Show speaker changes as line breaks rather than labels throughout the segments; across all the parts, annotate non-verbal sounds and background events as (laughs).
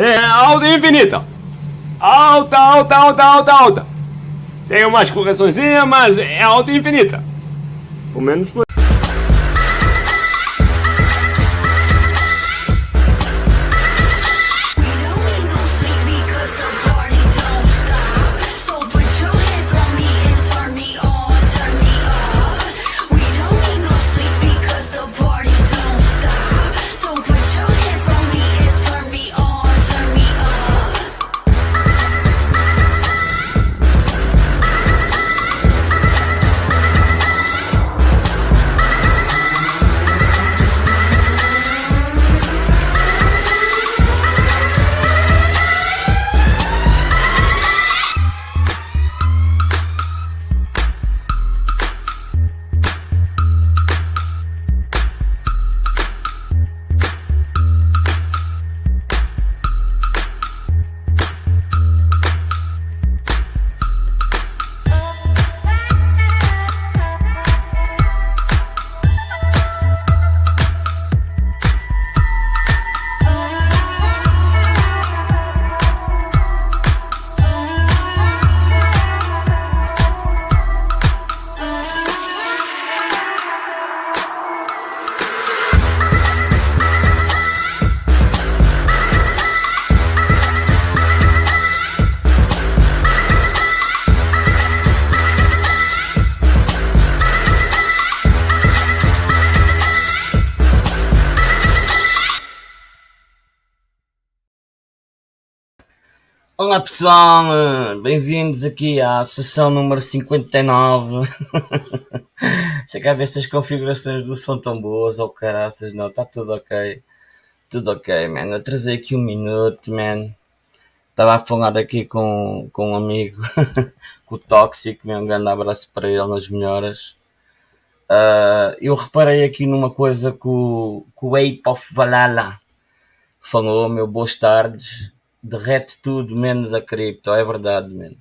É alta infinita. Alta, alta, alta, alta, alta. Tem umas correçõezinhas, mas é alta infinita. Pelo menos foi.
Olá pessoal, bem-vindos aqui à sessão número 59. Deixa (laughs) ver se as configurações do som tão boas ou oh, caraças, não, está tudo ok. Tudo ok, man. Trazei aqui um minuto, man. Estava a falar aqui com, com um amigo, (laughs) com o Tóxico, um grande abraço para ele nas melhoras. Uh, eu reparei aqui numa coisa que o, que o Ape of Valhalla falou, meu boas tardes derrete tudo menos a cripto, é verdade, mano.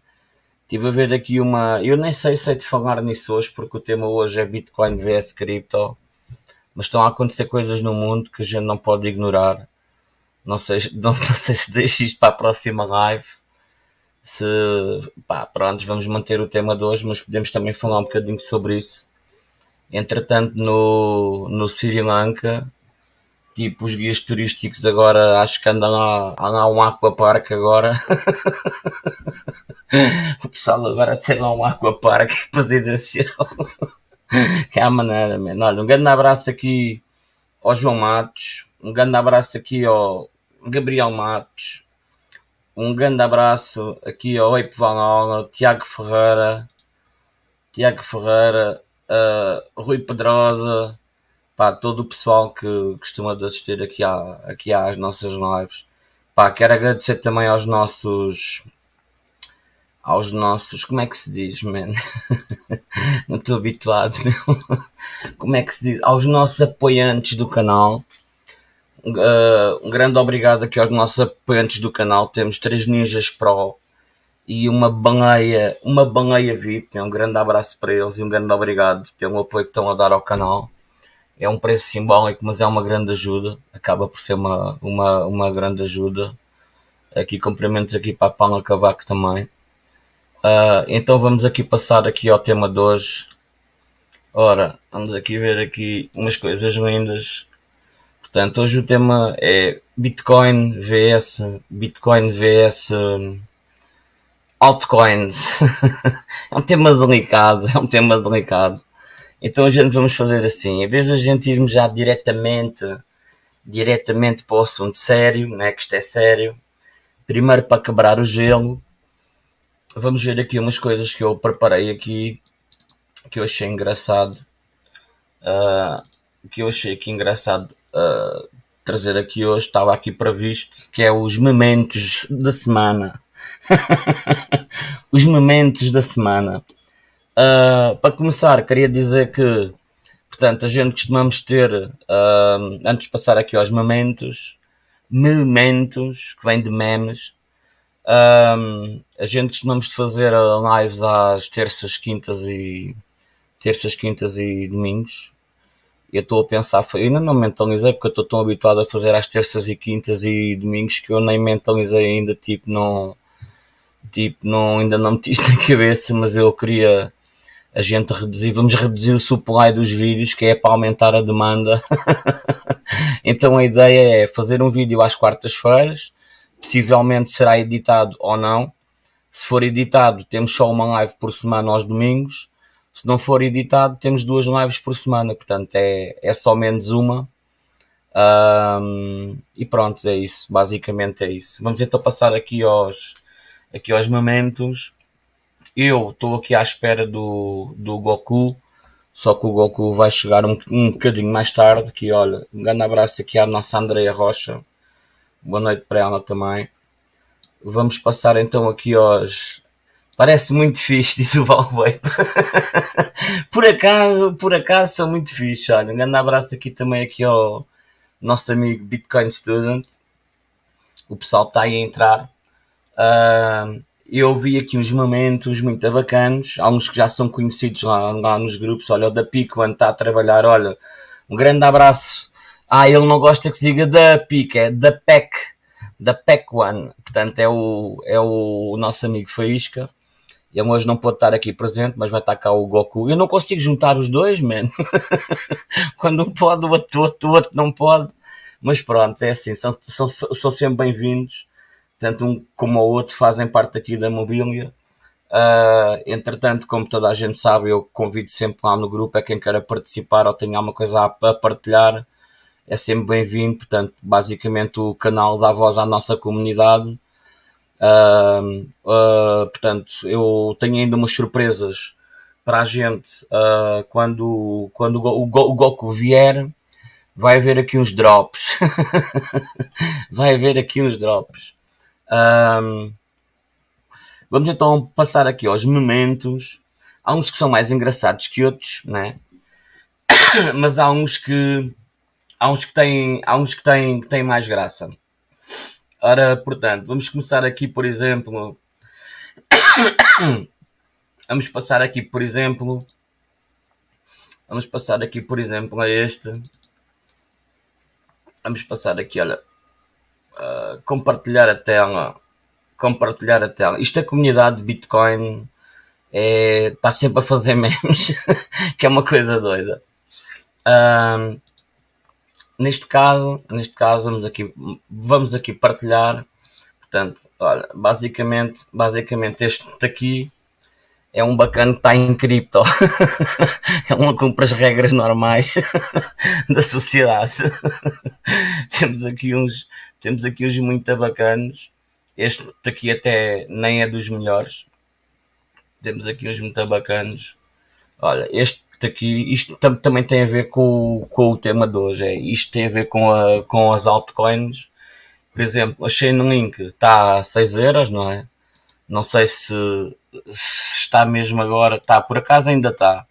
Estive a ver aqui uma. Eu nem sei se é de falar nisso hoje, porque o tema hoje é Bitcoin vs cripto, mas estão a acontecer coisas no mundo que a gente não pode ignorar. Não sei, (laughs) não, não sei se deixo isto para a próxima live. Se pá, pronto, vamos manter o tema de hoje, mas podemos também falar um bocadinho sobre isso. Entretanto, no, no Sri Lanka, tipo os guias turísticos agora acho que andam lá, lá um aquapark agora (laughs) o pessoal agora tem lá um aquapark (laughs) presidencial que é a maneira man. olha um grande abraço aqui ao João Matos um grande abraço aqui ao Gabriel Matos um grande abraço aqui ao Eipo Vanola, Tiago Ferreira Tiago Ferreira uh, Rui Pedrosa pá, todo o pessoal que costuma assistir aqui, à, aqui às nossas lives. Pá, quero agradecer também aos nossos. Aos nossos. Como é que se diz, man? (laughs) Não estou habituado, (laughs) meu. Como é que se diz? Aos nossos apoiantes do canal. Uh, um grande obrigado aqui aos nossos apoiantes do canal. Temos três Ninjas Pro e uma baleia, uma baleia VIP. Um grande abraço para eles e um grande obrigado pelo apoio que estão a dar ao canal é um preço simbólico, mas é uma grande ajuda, acaba por ser uma, uma, uma grande ajuda. Aqui cumprimentos aqui para a Paula Cavaco também. Uh, então vamos aqui passar aqui ao tema de hoje. Ora, vamos aqui ver aqui umas coisas lindas. Portanto, hoje o tema é Bitcoin vs Bitcoin vs altcoins. (laughs) é um tema delicado, é um tema delicado. Então a gente vamos fazer assim, em vez de a gente irmos já diretamente, diretamente para o assunto sério, né, que isto é sério, primeiro para quebrar o gelo, vamos ver aqui umas coisas que eu preparei aqui, que eu achei engraçado, uh, que eu achei aqui engraçado uh, trazer aqui hoje, estava aqui previsto, que é os momentos da semana. (laughs) os momentos da semana. Uh, para começar, queria dizer que, portanto, a gente costumamos ter, uh, antes de passar aqui aos momentos, momentos, que vem de memes, uh, a gente costumamos fazer lives às terças, quintas e terças, quintas e domingos. Eu estou a pensar, ainda não mentalizei porque eu estou tão habituado a fazer às terças e quintas e domingos que eu nem mentalizei ainda, tipo, não, tipo, não, ainda não isto na cabeça, mas eu queria a gente reduzir, vamos reduzir o supply dos vídeos, que é para aumentar a demanda. (laughs) então a ideia é fazer um vídeo às quartas-feiras, possivelmente será editado ou não. Se for editado, temos só uma live por semana aos domingos. Se não for editado, temos duas lives por semana, portanto é, é só menos uma. Um, e pronto, é isso. Basicamente é isso. Vamos então passar aqui aos, aqui aos momentos. Eu estou aqui à espera do, do Goku, só que o Goku vai chegar um, um bocadinho mais tarde. Que olha, um grande abraço aqui à nossa Andreia Rocha. Boa noite para ela também. Vamos passar então aqui aos. Parece muito fixe, (laughs) diz o Valvape. (laughs) por acaso, por acaso são muito fixe. Olha, um grande abraço aqui também aqui ao nosso amigo Bitcoin Student. O pessoal está aí a entrar. Uh, eu vi aqui uns momentos muito bacanos, alguns que já são conhecidos lá, lá nos grupos. Olha, o da Pico, quando está a trabalhar, olha, um grande abraço. Ah, ele não gosta que se diga da Pico, é da PEC, da PEC One. Portanto, é o, é o nosso amigo Faísca. Ele hoje não pode estar aqui presente, mas vai estar cá o Goku. Eu não consigo juntar os dois, man. (laughs) Quando um pode, o outro, o outro não pode. Mas pronto, é assim, são, são, são sempre bem-vindos tanto um como o outro fazem parte aqui da mobília. Uh, entretanto, como toda a gente sabe, eu convido sempre lá no grupo a quem queira participar ou tenha alguma coisa a, partilhar, é sempre bem-vindo. Portanto, basicamente o canal dá voz à nossa comunidade. Uh, uh, portanto, eu tenho ainda umas surpresas para a gente quando, quando o, o, o Goku vier. Vai haver aqui uns drops. (laughs) vai haver aqui uns drops. Um, vamos então passar aqui aos momentos. Há uns que são mais engraçados que outros, né? (coughs) Mas há uns que há uns que têm, há uns que têm, que têm mais graça. Ora, portanto, vamos começar aqui, por exemplo. (coughs) vamos passar aqui, por exemplo. Vamos passar aqui, por exemplo, a este. Vamos passar aqui, olha. Uh, compartilhar a tela. Compartilhar a tela. Isto é comunidade de Bitcoin. É, está sempre a fazer (laughs) memes, que é uma coisa doida. Uh, neste caso, neste caso vamos aqui, vamos aqui partilhar. Portanto, olha, basicamente, basicamente este aqui é um bacana que está em cripto. Ele não cumpre as regras normais (laughs) da sociedade. (laughs) Temos aqui uns, temos aqui uns muito bacanos. Este aqui até nem é dos melhores. Temos aqui uns muito bacanos. Olha, este aqui, isto tam também tem a ver com, com o tema de hoje. É, isto tem a ver com, a, com as altcoins. Por exemplo, a Chainlink está a 6 euros, não é? Não sei se, se está mesmo agora. Está, por acaso ainda está.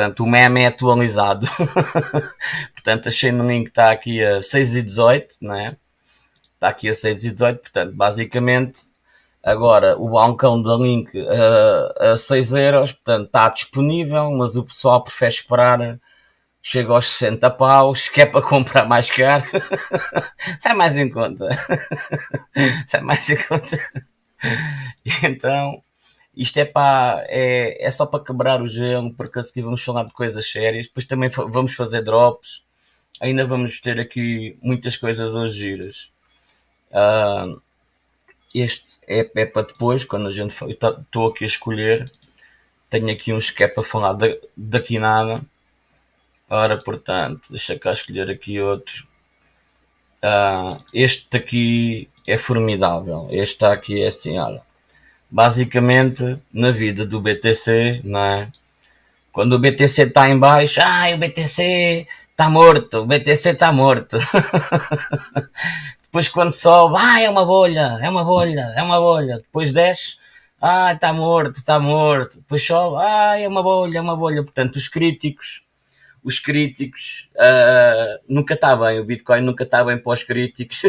Portanto, o meme é atualizado. (laughs) portanto, a Chainlink está aqui a 6,18, não é? Está aqui a 6,18. Portanto, basicamente, agora o balcão da Link a, a 6 euros. Portanto, está disponível, mas o pessoal prefere esperar. Chega aos 60 paus, que é para comprar mais caro. (laughs) Sai mais em conta. (laughs) Sai mais em conta. Então, isto é, é, é só para quebrar o gelo, porque aqui vamos falar de coisas sérias. Depois também vamos fazer drops. Ainda vamos ter aqui muitas coisas hoje giras. Uh, este é, é, para depois, quando a gente estou aqui a escolher. Tenho aqui uns que é para falar daqui nada. Ora, portanto, deixa cá escolher aqui outro. Uh, este aqui é formidável. Este aqui é assim, olha basicamente na vida do BTC, não é? Quando o BTC está em baixo, ai, o BTC está morto, o BTC está morto. (laughs) Depois quando sobe, ai, é uma bolha, é uma bolha, é uma bolha. Depois desce, ai, está morto, está morto. Depois sobe, ai, é uma bolha, é uma bolha. Portanto, os críticos os críticos uh, nunca está bem, o Bitcoin nunca está bem para os críticos.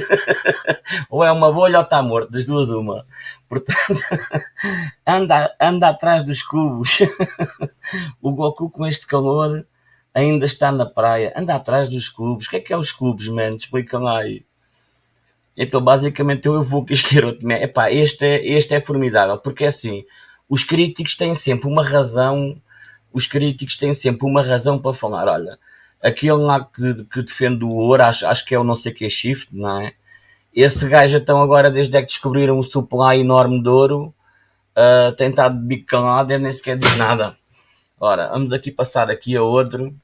(laughs) ou é uma bolha ou está morto, das duas uma. Portanto, (laughs) anda, anda atrás dos cubos. (laughs) o Goku com este calor ainda está na praia, anda atrás dos clubes. O que é que é os clubes, mano? Explica-me lá aí. Então, basicamente, eu vou outro. Epá, este é, este é formidável, porque é assim, os críticos têm sempre uma razão, os críticos têm sempre uma razão para falar, olha, aquele lá que, que defende o ouro, acho, acho que é o não sei que é shift, não é? Esse gajo então agora, desde é que descobriram o supply enorme de ouro, uh, tem estado de bico calado e nem sequer diz nada. Ora, vamos aqui passar aqui a outro.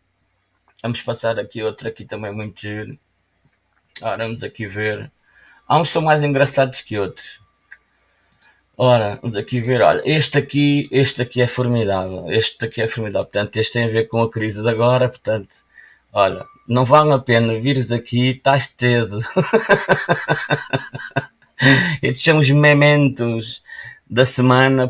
Vamos passar aqui outro aqui também muito giro. Ora, vamos aqui ver. Há uns são mais engraçados que outros. Ora, vamos aqui ver, olha, este aqui, este aqui é formidável, este aqui é formidável, portanto, este tem a ver com a crise de agora, portanto, olha, não vale a pena vires aqui, estás teso. (laughs) Estes são os mementos da semana,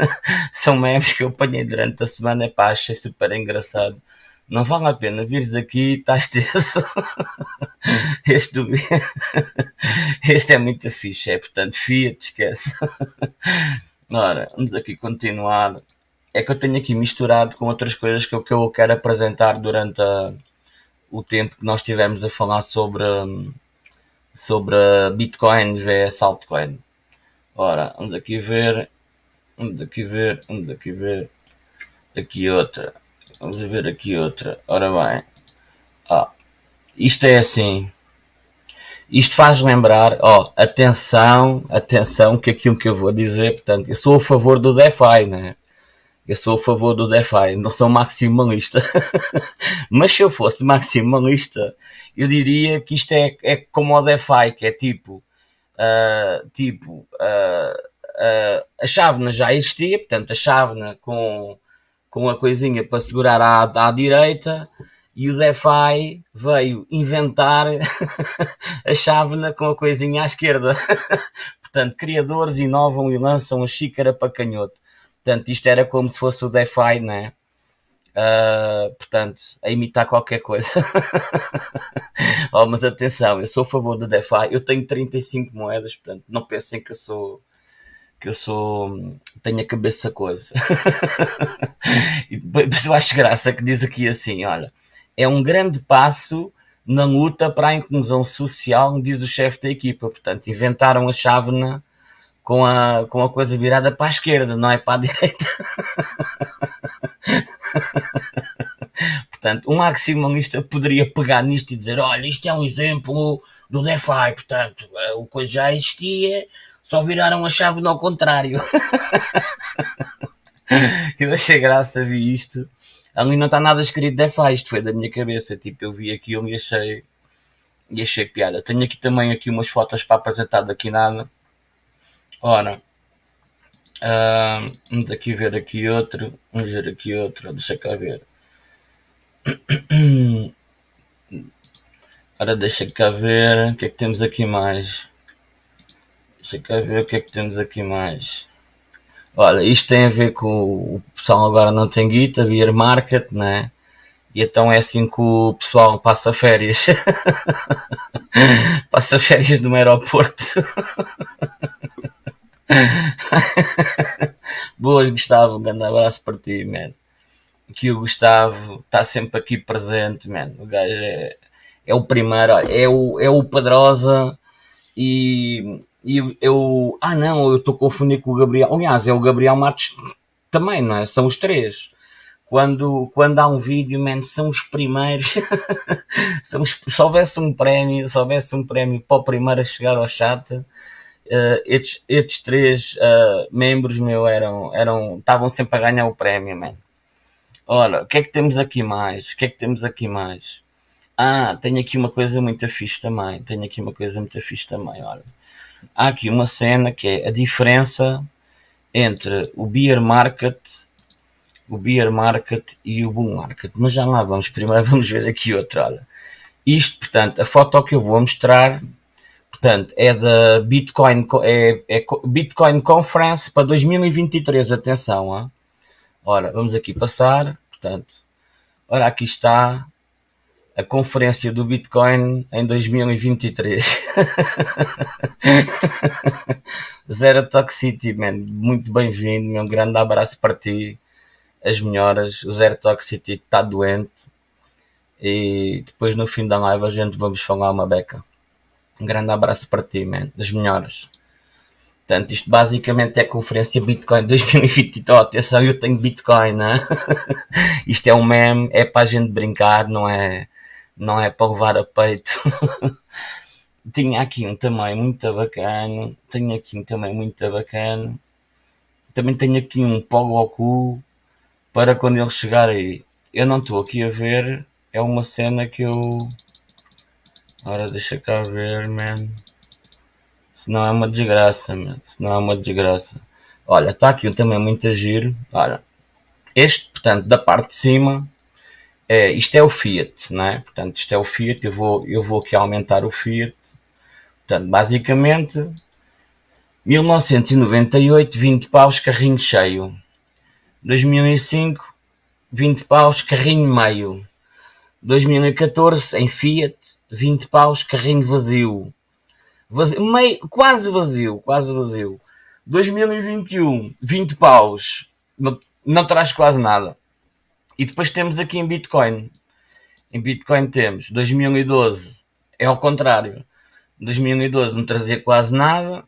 (laughs) são memes que eu apanhei durante a semana, pá, achei super engraçado não vale a pena vires aqui, estás teso. (laughs) Este, este é muito fixe, é portanto, Fiat, esquece. Ora, vamos aqui continuar. É que eu tenho aqui misturado com outras coisas que eu, que eu quero apresentar durante a, o tempo que nós tivemos a falar sobre, sobre Bitcoin vs altcoin. Ora, vamos aqui ver, vamos aqui ver, vamos aqui ver, aqui outra. Vamos ver aqui outra. Ora bem. Ó, isto é assim. Isto faz lembrar, ó, atenção, atenção, que aquilo que eu vou dizer, portanto, eu sou a favor do DeFi, né? Eu sou a favor do DeFi, não sou maximalista. (laughs) Mas se eu fosse maximalista, eu diria que isto é, é como o DeFi, que é tipo, uh, tipo, uh, uh, a chávena já existia, portanto, a chávena com com a coisinha para segurar à, à direita e o DeFi veio inventar (laughs) a chávena com a coisinha à esquerda. (laughs) Portanto, criadores inovam e lançam a xícara para canhoto. Portanto, isto era como se fosse o DeFi, né? Uh, portanto, a imitar qualquer coisa. (laughs) oh, mas atenção, eu sou a favor do DeFi. Eu tenho 35 moedas, portanto, não pensem que eu sou que eu sou. tenho a cabeça coisa. (laughs) e depois eu acho graça que diz aqui assim: olha, é um grande passo na luta para a inclusão social, diz o chefe da equipa. Portanto, inventaram a chávena com a, com a coisa virada para a esquerda, não é para a direita. (laughs) portanto, um maximalista poderia pegar nisto e dizer: olha, isto é um exemplo do DeFi, portanto, o coisa já existia só viraram a chave ao contrário. (laughs) eu achei graça, vi isto. Ali não está nada escrito DeFi, isto foi da minha cabeça. Tipo, eu vi aquilo e achei, e achei piada. Tenho aqui também aqui umas fotos para apresentar daqui nada. Ora, uh, vamos aqui ver aqui outro. Vamos ver aqui outro. Deixa cá ver. (clears throat) Ora, deixa cá ver. O que é que temos aqui mais? Deixa cá ver o que é que temos aqui mais. Olha, isto tem a ver com o pessoal agora não tem guita, beer market, né? E então é assim que o pessoal passa férias. (laughs) passa férias no aeroporto. (laughs) Boas, Gustavo. Um grande abraço para ti, man. Que o Gustavo está sempre aqui presente, man. O gajo é, é o primeiro, é o, é o Pedrosa e e eu, ah não, eu estou confundindo com o Gabriel. Aliás, é o Gabriel Matos também, não é? São os três. Quando, quando há um vídeo, man, são os primeiros. (laughs) são os, se houvesse um prémio, se houvesse um prémio para o primeiro a chegar ao chat, uh, estes, estes três uh, membros meu eram, eram, estavam sempre a ganhar o prémio, man. Ora, o que é que temos aqui mais? O que é que temos aqui mais? Ah, tenho aqui uma coisa muito fixe também. Tenho aqui uma coisa muito fixe também, olha há aqui uma cena que é a diferença entre o beer market, o beer market e o bull market. Mas já lá vamos, primeiro (laughs) vamos ver aqui outra. Olha. Isto, portanto, a foto que eu vou mostrar, portanto, é da Bitcoin, é, é Bitcoin Conference para 2023. Atenção, hein? ora, vamos aqui passar, portanto, ora, aqui está a conferência do Bitcoin em 2023. (laughs) Zero Toxicity, man. Muito bem-vindo, meu grande abraço para ti. As melhoras. O Zero Toxicity está doente. E depois no fim da live a gente vamos falar uma beca. Um grande abraço para ti, man. Das melhores. Portanto, isto basicamente é a conferência Bitcoin 2022. Oh, atenção, eu tenho Bitcoin, né? (laughs) isto é um meme, é para a gente brincar, não é, não é para levar a peito. (laughs) Tinha aqui um tamanho muito bacana. Tenho aqui um tamanho muito bacana. Também tenho aqui um Pogoku para quando ele chegar aí. Eu não estou aqui a ver. É uma cena que eu. Ora, deixa cá ver, man. Senão é uma desgraça, man. Senão é uma desgraça. Olha, está aqui um tamanho muito giro. Olha. Este, portanto, da parte de cima. É, isto é o Fiat, não é? Portanto, isto é o Fiat. Eu vou, eu vou aqui aumentar o Fiat. Portanto, basicamente, 1998, 20 paus, carrinho cheio. 2005, 20 paus, carrinho meio. 2014, em Fiat, 20 paus, carrinho vazio. vazio meio, quase vazio, quase vazio. 2021, 20 paus, não, não traz quase nada. E depois temos aqui em Bitcoin. Em Bitcoin temos 2012, é ao contrário. 2012 não trazia quase nada.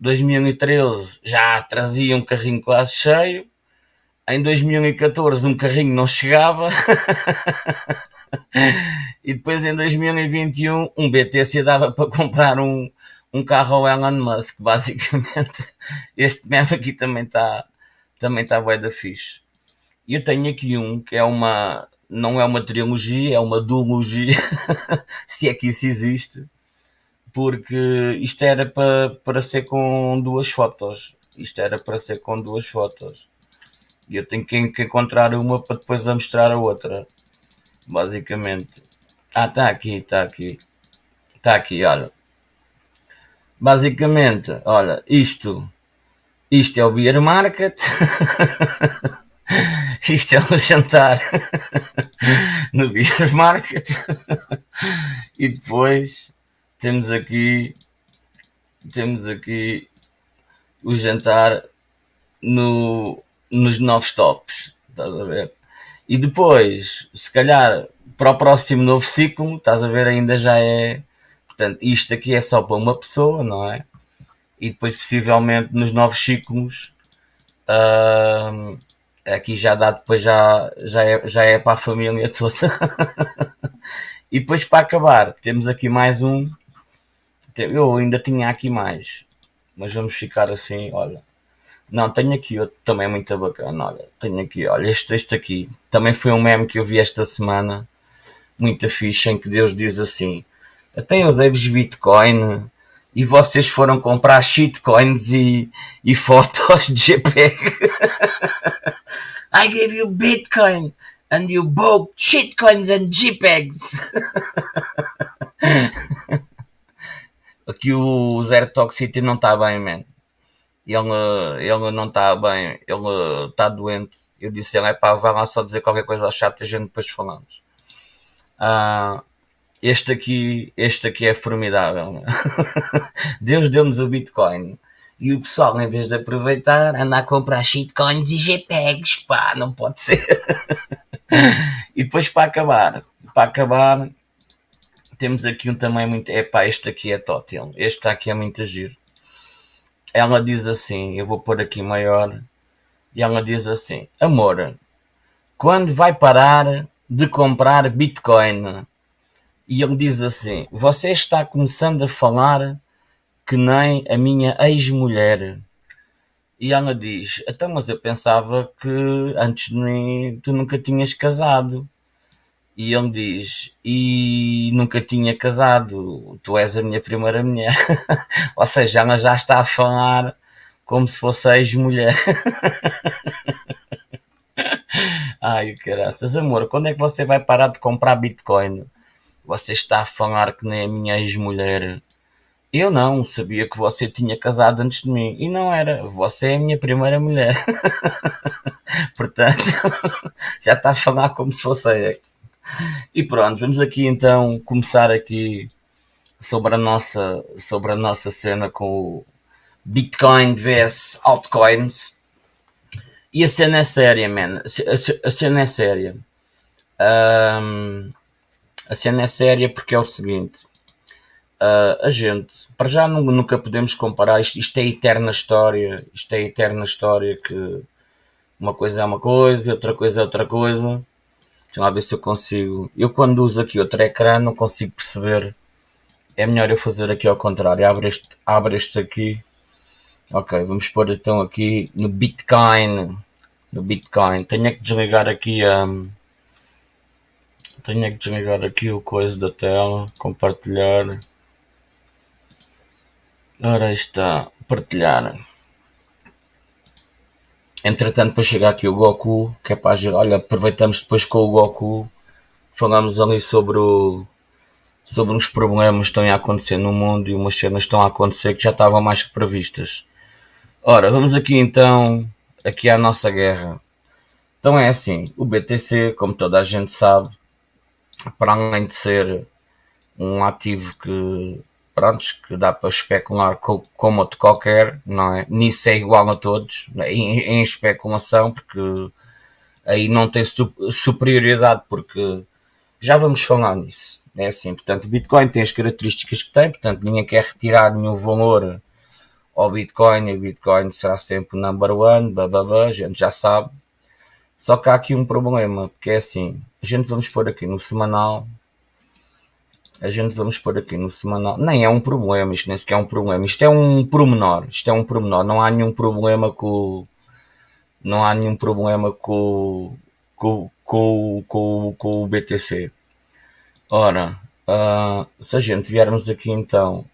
2013 já trazia um carrinho quase cheio. Em 2014 um carrinho não chegava. (laughs) e depois em 2021 um BTC dava para comprar um, um carro ao Elon Musk, basicamente. (laughs) Este meme aqui também está também tá bué da fixe. Eu tenho aqui um que é uma, não é uma trilogia, é uma duologia, (laughs) se é que isso existe, porque isto era para, para ser com duas fotos. Isto era para ser com duas fotos. E eu tenho que, que encontrar uma para depois a mostrar a outra. Basicamente. Ah, está aqui, está aqui. Está aqui, olha. Basicamente, olha, isto. Isto é o Beer Market. (laughs) isto é um jantar no Beer Market. e depois temos aqui temos aqui o jantar no, nos novos tops, estás a ver? E depois, se calhar, para o próximo novo ciclo, estás a ver, ainda já é. Portanto, isto aqui é só para uma pessoa, não é? E depois, possivelmente, nos novos ciclos, uh, aqui já dá, depois já, já, é, já é para a família toda. (laughs) e depois, para acabar, temos aqui mais um eu ainda tinha aqui mais, mas vamos ficar assim, olha. Não, tenho aqui outro também muito bacana, olha. Tenho aqui, olha, este, este aqui. Também foi um meme que eu vi esta semana, muita ficha, em que Deus diz assim, até eu dei-vos Bitcoin e vocês foram comprar shitcoins e, e fotos de JPEG. (laughs) (laughs) I gave you Bitcoin and you bought shitcoins and JPEGs. Aqui (laughs) o Zero Toxicity não está bem, man. Ele, ele não está bem, ele está doente. Eu disse ele, é pá, vai lá só dizer qualquer coisa ao chat e a gente depois falamos. Uh, este aqui, este aqui é formidável. (laughs) Deus deu-nos o Bitcoin. E o pessoal, em vez de aproveitar, anda a comprar shitcoins e JPEGs, pá, não pode ser. (laughs) e depois para acabar, para acabar, temos aqui um também muito. Epá, este aqui é tótil. Este aqui é muito giro. Ela diz assim: eu vou pôr aqui maior. E ela diz assim: Amor, quando vai parar de comprar Bitcoin? E ele diz assim: Você está começando a falar que nem a minha ex-mulher. E ela diz: Então, mas eu pensava que antes de mim tu nunca tinhas casado. E ele diz: E nunca tinha casado, tu és a minha primeira mulher. (laughs) Ou seja, ela já está a falar como se fosse ex-mulher. (laughs) Ai, caraças, amor, quando é que você vai parar de comprar Bitcoin? Você está a falar que nem a minha ex-mulher. Eu não, sabia que você tinha casado antes de mim. E não era, você é a minha primeira mulher. (laughs) Portanto, (laughs) já está a falar como se fosse ex. E pronto, vamos aqui então começar aqui sobre a nossa, sobre a nossa cena com o Bitcoin vs altcoins. E a cena é séria, man. A, cena é séria. Um, a cena é séria porque é o seguinte. Uh, a gente, para já nunca podemos comparar, isto, isto é eterna história, isto é eterna história que uma coisa é uma coisa, outra coisa é outra coisa. Deixa lá ver se eu consigo. Eu quando uso aqui outro ecrã não consigo perceber. É melhor eu fazer aqui ao contrário. Abre este, abre este aqui. Ok, vamos pôr então aqui no Bitcoin. No Bitcoin. Tenho é que desligar aqui a. Um, tenho é que desligar aqui o coisa da tela. Compartilhar. Ora está. Partilhar. Entretanto, depois chega aqui o Goku, que é para olha, aproveitamos depois com o Goku, falamos ali sobre o, sobre uns problemas que estão a acontecer no mundo e umas cenas estão a acontecer que já estavam mais que previstas. Ora, vamos aqui então, aqui à nossa guerra. Então é assim, o BTC, como toda a gente sabe, para além de ser um ativo que prontos, que dá para especular com, como outro qualquer, não é? Nisso é igual a todos, em, em especulação, porque aí não tem superioridade, porque já vamos falar nisso. É assim, portanto, o Bitcoin tem as características que tem, portanto, ninguém quer retirar nenhum valor ao Bitcoin e o Bitcoin será sempre o number one, bababá, a gente já sabe. Só que há aqui um problema, porque é assim, a gente vamos pôr aqui no semanal, a gente vamos pôr aqui no semanal. Nem é um problema, isto nem sequer é um problema. Isto é um promenor. Isto é um promenor. Não há nenhum problema com. Não há nenhum problema com, com, com, com, com o BTC. Ora, uh, se a gente viermos aqui então.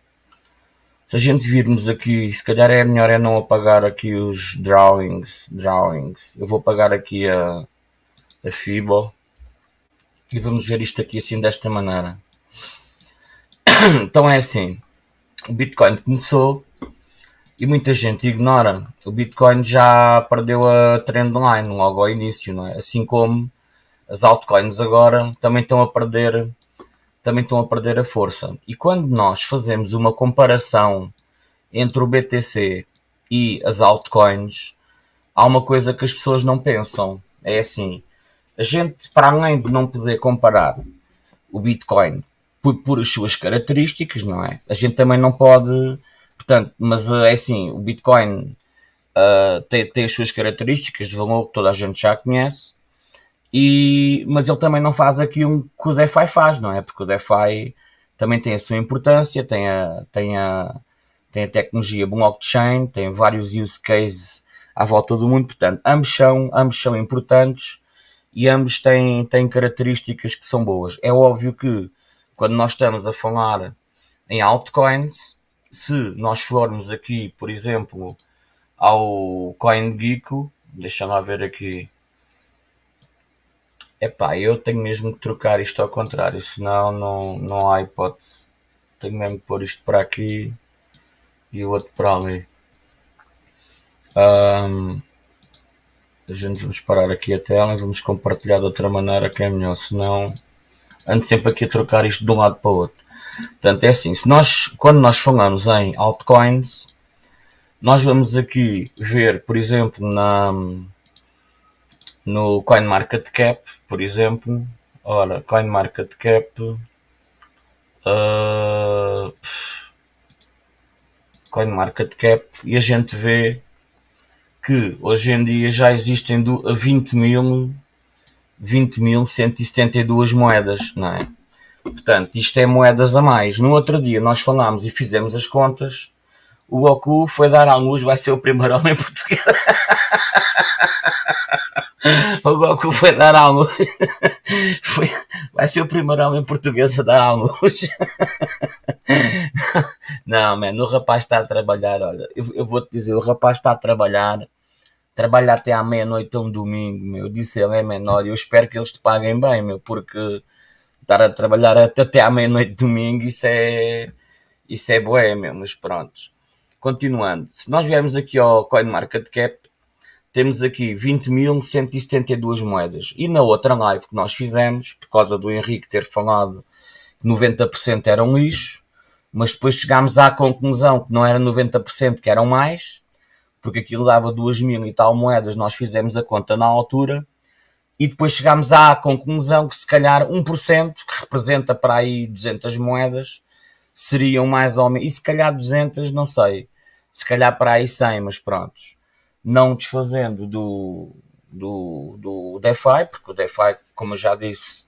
Se a gente virmos aqui, se calhar é melhor é não apagar aqui os drawings. drawings. Eu vou apagar aqui a, a FIBO. E vamos ver isto aqui assim desta maneira. (coughs) Então é assim, o Bitcoin começou e muita gente ignora. O Bitcoin já perdeu a trendline logo ao início, não é? Assim como as altcoins agora também estão a perder também estão a perder a força. E quando nós fazemos uma comparação entre o BTC e as altcoins, há uma coisa que as pessoas não pensam. É assim, a gente, para além de não poder comparar o Bitcoin por, por as suas características, não é? A gente também não pode, portanto, mas eh, é assim, o Bitcoin uh, tem, tem as suas características de valor que toda a gente já conhece, e, mas ele também não faz aqui um que o DeFi faz, não é? Porque o DeFi também tem a sua importância, tem a, tem a, tem a tecnologia blockchain, tem vários use cases à volta do mundo, portanto, ambos são, ambos são importantes e ambos têm, têm características que são boas. É óbvio que quando nós estamos a falar em altcoins, se nós formos aqui, por exemplo, ao CoinGecko, deixa-me ver aqui. Epá, eu tenho mesmo que trocar isto ao contrário, senão não, não há hipótese. Tenho mesmo que pôr isto para aqui e o outro para ali. Um, a gente vamos parar aqui a tela e vamos compartilhar de outra maneira que é melhor, senão ando sempre aqui a trocar isto de um lado para o outro. Portanto, é assim, se nós, quando nós falamos em altcoins, nós vamos aqui ver, por exemplo, na, no CoinMarketCap, por exemplo, ora, CoinMarketCap, uh, CoinMarketCap, e a gente vê que hoje em dia já existem 20 mil 20.172 moedas, não é? Portanto, isto é moedas a mais. No outro dia nós falámos e fizemos as contas. O Goku foi dar à luz, vai ser o primeiro homem (laughs) português. o Goku foi dar à luz. Foi, vai ser o primeiro homem português a dar à luz. Não, mano, o rapaz está a trabalhar. Olha, eu, eu vou-te dizer, o rapaz está a trabalhar trabalha até à meia-noite um domingo, meu. Disse ele é menor e eu espero que eles te paguem bem, meu, porque estar a trabalhar até à meia-noite domingo, isso é, isso é bué, meu, mas pronto. Continuando, se nós viermos aqui ao CoinMarketCap, temos aqui 20.172 moedas. E na outra live que nós fizemos, por causa do Henrique ter falado que 90% eram lixo, mas depois chegámos à conclusão que não era 90%, que eram mais, porque aquilo dava duas mil e tal moedas, nós fizemos a conta na altura e depois chegámos à conclusão que se calhar 1%, que representa para aí 200 moedas, seriam mais ou menos, e se calhar 200, não sei, se calhar para aí 100, mas prontos. Não desfazendo do, do, do DeFi, porque o DeFi, como eu já disse,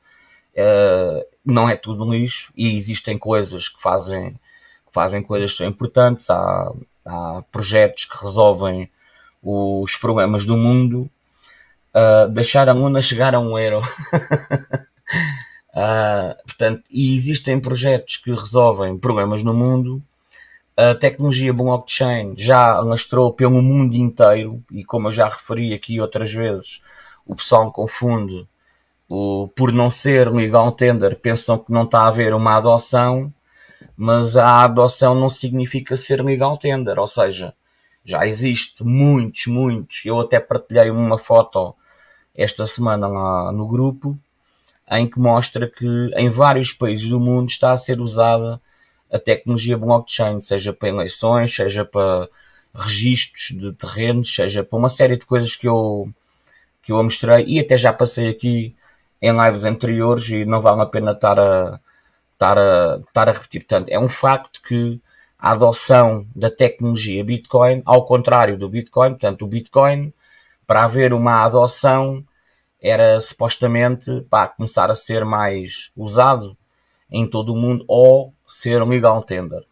uh, não é tudo lixo e existem coisas que fazem, que fazem coisas que são importantes. Há, há projetos que resolvem os problemas do mundo. Uh, deixar a chegar a um euro. uh, (laughs) portanto, e existem projetos que resolvem problemas no mundo. A tecnologia blockchain já lastrou pelo mundo inteiro e como eu já referi aqui outras vezes, o pessoal confunde o, por não ser legal tender, pensam que não está a haver uma adoção, mas a adoção não significa ser legal tender, ou seja, já existe muitos, muitos. Eu até partilhei uma foto esta semana lá no grupo em que mostra que em vários países do mundo está a ser usada a tecnologia blockchain, seja para eleições, seja para registros de terrenos, seja para uma série de coisas que eu, que eu mostrei e até já passei aqui em lives anteriores e não vale a pena estar a, estar a, estar a repetir. Portanto, é um facto que a adoção da tecnologia Bitcoin, ao contrário do Bitcoin, portanto, o Bitcoin, para haver uma adoção, era supostamente para começar a ser mais usado em todo o mundo ou ser um legal tender.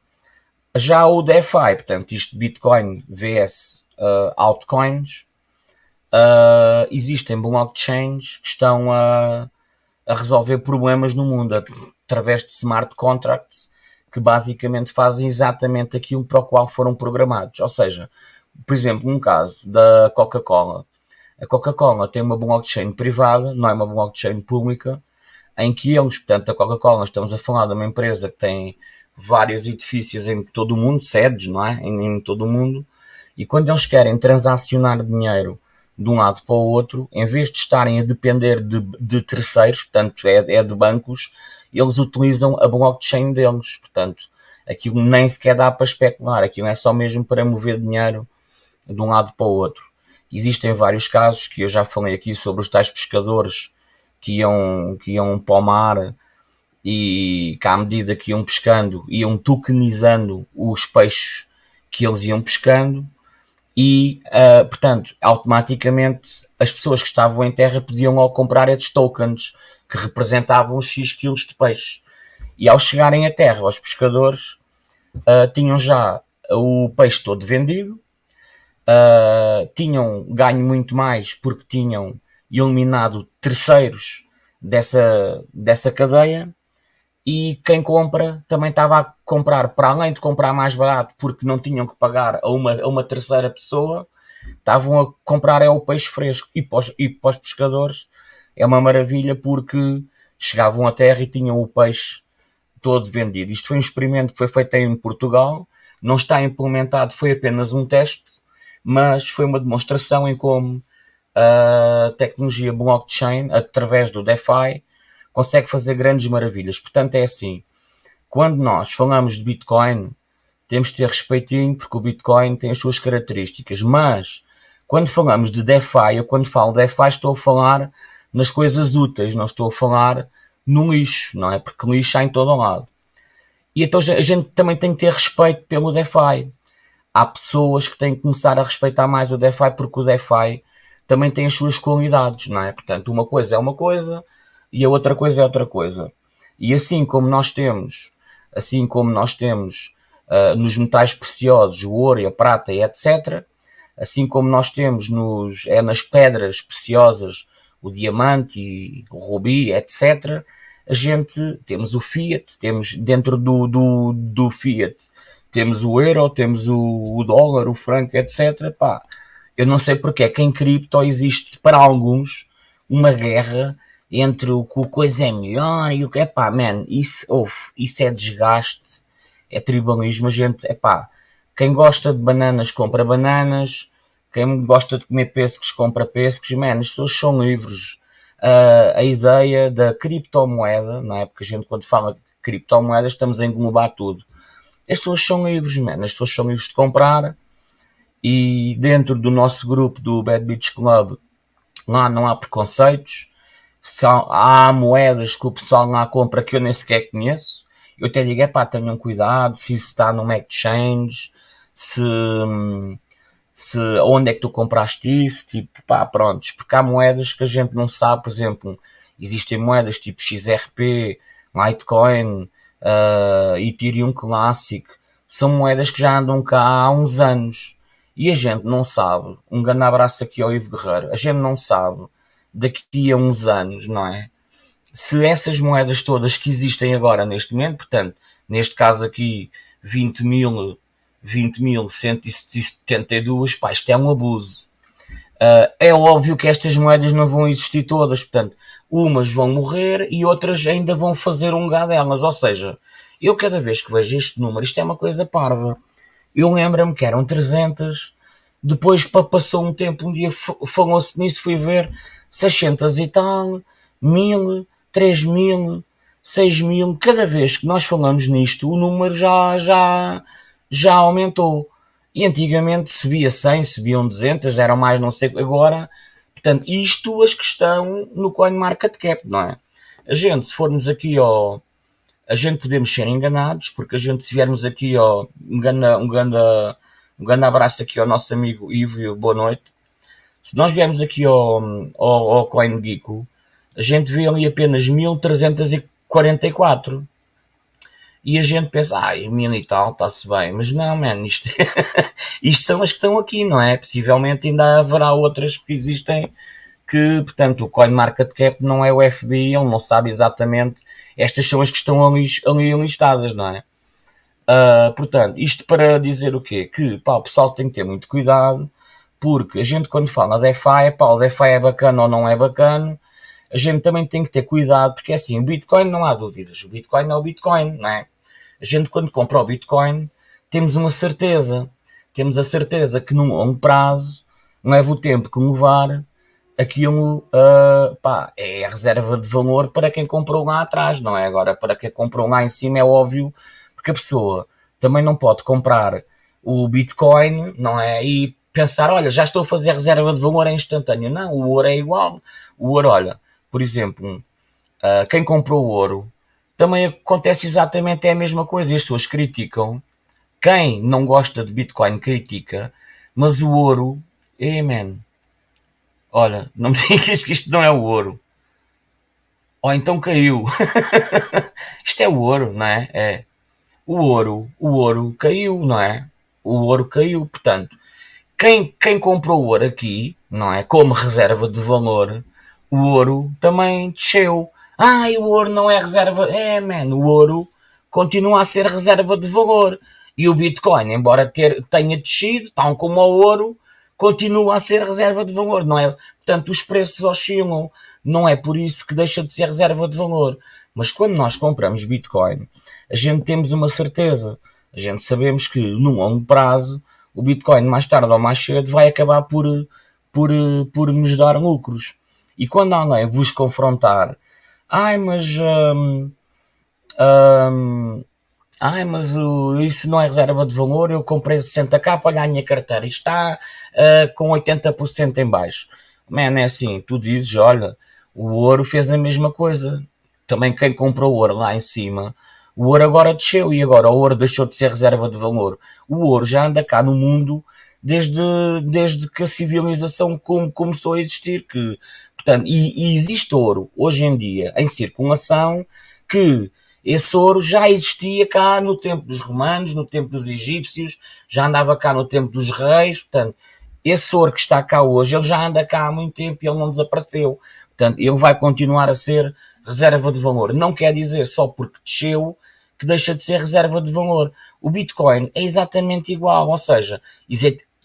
Já o DeFi, portanto, isto Bitcoin vs uh, altcoins, uh, existem blockchains que estão a, a resolver problemas no mundo através de smart contracts que basicamente fazem exatamente aquilo para o qual foram programados. Ou seja, por exemplo, um caso da Coca-Cola. A Coca-Cola tem uma blockchain privada, não é uma blockchain pública, em que eles, portanto, a Coca-Cola, estamos a falar de uma empresa que tem vários edifícios em todo o mundo, sedes, não é? Em, em todo o mundo, e quando eles querem transacionar dinheiro de um lado para o outro, em vez de estarem a depender de, de terceiros, portanto, é, é, de bancos, eles utilizam a blockchain deles. Portanto, aquilo nem sequer dá para especular, aquilo é só mesmo para mover dinheiro de um lado para o outro. Existem vários casos que eu já falei aqui sobre os tais pescadores que iam, que iam para o mar e que à medida que iam pescando, iam tokenizando os peixes que eles iam pescando e, uh, portanto, automaticamente as pessoas que estavam em terra podiam logo comprar esses tokens que representavam X quilos de peixe. E ao chegarem à terra, os pescadores uh, tinham já o peixe todo vendido, uh, tinham ganho muito mais porque tinham eliminado terceiros dessa, dessa cadeia e quem compra também estava a comprar, para além de comprar mais barato, porque não tinham que pagar a uma, a uma terceira pessoa, estavam a comprar é o peixe fresco. E para, os, e para os pescadores é uma maravilha porque chegavam à terra e tinham o peixe todo vendido. Isto foi um experimento que foi feito em Portugal, não está implementado, foi apenas um teste, mas foi uma demonstração em como a tecnologia blockchain, através do DeFi, consegue fazer grandes maravilhas. Portanto, é assim: quando nós falamos de Bitcoin, temos de ter respeitinho, porque o Bitcoin tem as suas características, mas quando falamos de DeFi, eu quando falo DeFi estou a falar nas coisas úteis, não estou a falar no lixo, não é? Porque lixo há em todo lado. E então a gente também tem que ter respeito pelo DeFi. Há pessoas que têm que começar a respeitar mais o DeFi porque o DeFi também tem as suas qualidades, não é? Portanto, uma coisa é uma coisa, e a outra coisa é outra coisa. E assim como nós temos, assim como nós temos uh, nos metais preciosos, o ouro e a prata e etc., assim como nós temos nos, é nas pedras preciosas, o diamante e o rubi, etc., a gente temos o fiat, temos dentro do, do, do fiat, temos o euro, temos o, o dólar, o franco, etc. Pá, eu não sei porque é que em cripto existe para alguns uma guerra entre o que a coisa é melhor e o que é pá, man, isso, of, isso é desgaste, é tribalismo. A gente, é pá, quem gosta de bananas compra bananas, quem gosta de comer pêssegos compra pêssegos, man, as pessoas são livres. Uh, a ideia da criptomoeda, não é? Porque a gente, quando fala criptomoeda, estamos a englobar tudo. As pessoas são livres, man, as pessoas são livres de comprar. E dentro do nosso grupo do Bad Beach Club, lá não há preconceitos, só, há moedas que o pessoal lá compra que eu nem sequer conheço. Eu até digo, é pá, tenham cuidado se isso está numa exchange, se, se, onde é que tu compraste isso, tipo, pá, pronto, porque há moedas que a gente não sabe, por exemplo, existem moedas tipo XRP, Litecoin, uh, Ethereum Classic, são moedas que já andam cá há uns anos e a gente não sabe. Um grande abraço aqui ao Ivo Guerreiro. A gente não sabe daqui a uns anos, não é? Se essas moedas todas que existem agora neste momento, portanto, neste caso aqui 20 mil, 20.172, pá, isto é um abuso. Uh, é óbvio que estas moedas não vão existir todas, portanto, umas vão morrer e outras ainda vão fazer um gado delas. Ou seja, eu cada vez que vejo este número, isto é uma coisa parva. Eu lembro-me que eram 300, depois passou um tempo, um dia falou-se nisso, fui ver 600 e tal, 1000, 3000, 6000. Cada vez que nós falamos nisto, o número já, já, já aumentou. E antigamente subia 100, subiam 200, eram mais não sei. Agora Portanto, isto as que estão no CoinMarketCap, não é? A gente, se formos aqui ao... A gente podemos ser enganados, porque a gente, se viermos aqui ao... Um grande, um grande, um grande abraço aqui ao nosso amigo Ivo, boa noite. Se nós viermos aqui ao, ao, ao CoinGeeko, a gente vê ali apenas 1344 e a gente pensa, ah, mil e tal, está-se bem, mas não, man, isto, (laughs) isto são as que estão aqui, não é? Possivelmente ainda haverá outras que existem que, portanto, o CoinMarketCap não é o FBI, ele não sabe exatamente, estas são as que estão ali, ali listadas, não é? Uh, portanto, isto para dizer o quê? Que, pá, o pessoal tem que ter muito cuidado, porque a gente quando fala DeFi, pá, o DeFi é bacana ou não é bacana, a gente também tem que ter cuidado, porque é assim, o Bitcoin não há dúvidas, o Bitcoin é o Bitcoin, não é? A gente, quando compra o Bitcoin, temos uma certeza. Temos a certeza que num longo prazo, leva o tempo que levar, aquilo uh, pá, é a reserva de valor para quem comprou lá atrás, não é? Agora, para quem comprou lá em cima é óbvio, porque a pessoa também não pode comprar o Bitcoin, não é? E pensar, olha, já estou a fazer reserva de valor é instantâneo. Não, o ouro é igual. O ouro, olha, por exemplo, uh, quem comprou o ouro também acontece exatamente a mesma coisa. As pessoas criticam. Quem não gosta de Bitcoin critica, mas o ouro, man, olha, não me (laughs) digas que isto não é o ouro. Ou então caiu. (laughs) isto é o ouro, não é? É. O ouro, o ouro caiu, não é? O ouro caiu, portanto, quem, quem comprou ouro aqui, não é? Como reserva de valor, o ouro também desceu. Ah, o ouro não é reserva. É, man, o ouro continua a ser reserva de valor. E o Bitcoin, embora ter, tenha descido, tal como o ouro, continua a ser reserva de valor, não é? Portanto, os preços oscilam, não é por isso que deixa de ser reserva de valor. Mas quando nós compramos Bitcoin, a gente temos uma certeza. A gente sabemos que, num longo prazo, o Bitcoin, mais tarde ou mais cedo, vai acabar por, por, por nos dar lucros. E quando alguém vos confrontar Ai, mas. Um, um, ai, mas uh, isso não é reserva de valor. Eu comprei 60k, olha a minha carteira, está uh, com 80% em baixo. Man, é assim, tu dizes, olha, o ouro fez a mesma coisa. Também quem comprou ouro lá em cima, o ouro agora desceu e agora o ouro deixou de ser reserva de valor. O ouro já anda cá no mundo desde, desde que a civilização começou a existir, que Portanto, e, e existe ouro hoje em dia em circulação que esse ouro já existia cá no tempo dos romanos, no tempo dos egípcios, já andava cá no tempo dos reis, portanto, esse ouro que está cá hoje, ele já anda cá há muito tempo e ele não desapareceu. Portanto, ele vai continuar a ser reserva de valor. Não quer dizer só porque desceu que deixa de ser reserva de valor. O Bitcoin é exatamente igual, ou seja,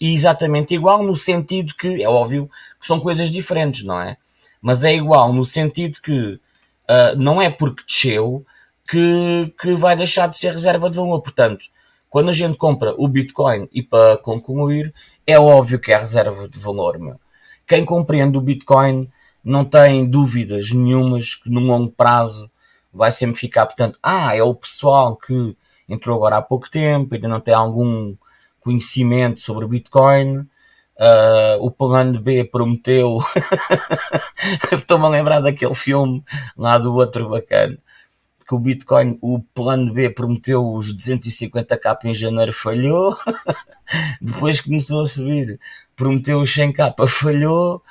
exatamente igual no sentido que, é óbvio, que são coisas diferentes, não é? Mas é igual no sentido que uh, não é porque desceu que, que vai deixar de ser reserva de valor. Portanto, quando a gente compra o Bitcoin, e para concluir, é óbvio que é reserva de valor. Meu. Quem compreende o Bitcoin não tem dúvidas nenhumas que no longo prazo vai sempre ficar. Portanto, ah, é o pessoal que entrou agora há pouco tempo, ainda não tem algum conhecimento sobre o Bitcoin Uh, o plano B prometeu. (laughs) Estou-me a lembrar daquele filme lá do outro bacana. Que o Bitcoin, o plano B prometeu os 250k em janeiro, falhou. (laughs) Depois começou a subir, prometeu os 100k, falhou.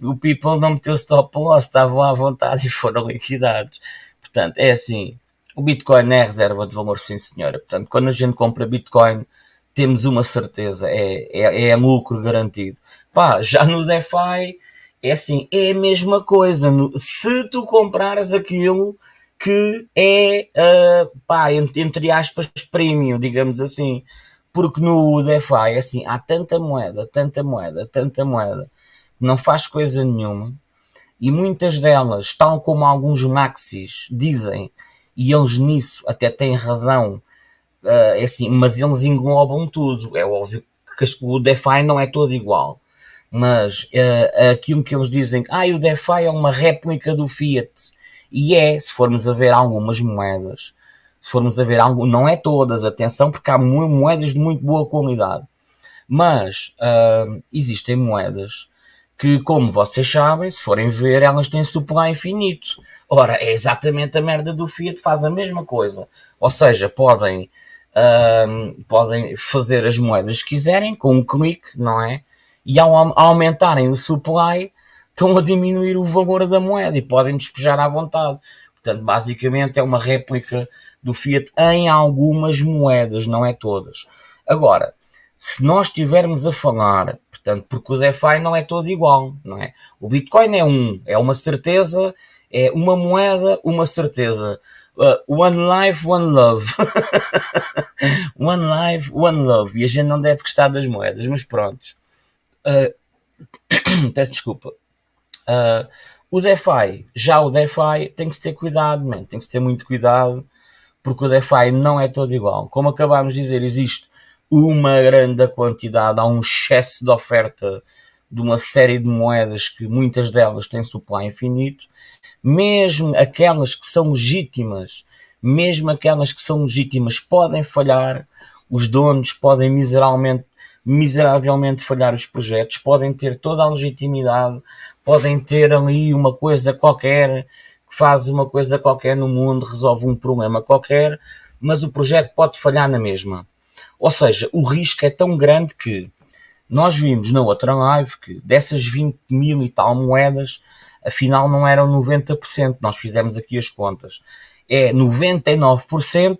O People não meteu stop loss, estavam à vontade e foram liquidados. Portanto, é assim: o Bitcoin é reserva de valor, sim senhora. Portanto, quando a gente compra Bitcoin temos uma certeza, é, é, é lucro garantido. Pá, já no DeFi é assim, é a mesma coisa. Se tu comprares aquilo que é, uh, pá, entre aspas, premium, digamos assim. Porque no DeFi, é assim, há tanta moeda, tanta moeda, tanta moeda, que não faz coisa nenhuma. E muitas delas, tal como alguns maxis dizem, e eles nisso até têm razão, uh, é assim, mas eles englobam tudo. É óbvio que o DeFi não é todo igual. Mas uh, aquilo que eles dizem, ah, o DeFi é uma réplica do Fiat. E é, se formos a ver algumas moedas, se formos a ver algo, não é todas, atenção, porque há moedas de muito boa qualidade. Mas uh, existem moedas que, como vocês sabem, se forem ver, elas têm supply infinito. Ora, é exatamente a merda do Fiat, faz a mesma coisa. Ou seja, podem podem fazer as moedas que quiserem com um clique, não é? E ao, ao aumentarem o supply, estão a diminuir o valor da moeda e podem despejar à vontade. Portanto, basicamente é uma réplica do Fiat em algumas moedas, não é todas. Agora, se nós estivermos a falar, portanto, porque o DeFi não é todo igual, não é? O Bitcoin é um, é uma certeza, é uma moeda, uma certeza. Uh, one life, one love. (laughs) one life, one love. E a gente não deve gostar das moedas, mas pronto. Uh, (coughs) peço desculpa. Uh, o DeFi, já o DeFi tem que ter cuidado, man. tem que ter muito cuidado, porque o DeFi não é todo igual. Como acabámos de dizer, existe uma grande quantidade, há um excesso de oferta de uma série de moedas que muitas delas têm supply infinito mesmo aquelas que são legítimas, mesmo aquelas que são legítimas podem falhar, os donos podem miseravelmente, miseravelmente falhar os projetos, podem ter toda a legitimidade, podem ter ali uma coisa qualquer, que faz uma coisa qualquer no mundo, resolve um problema qualquer, mas o projeto pode falhar na mesma. Ou seja, o risco é tão grande que nós vimos na outra live que dessas 20 mil e tal moedas, afinal não eram 90%, nós fizemos aqui as contas. É 99%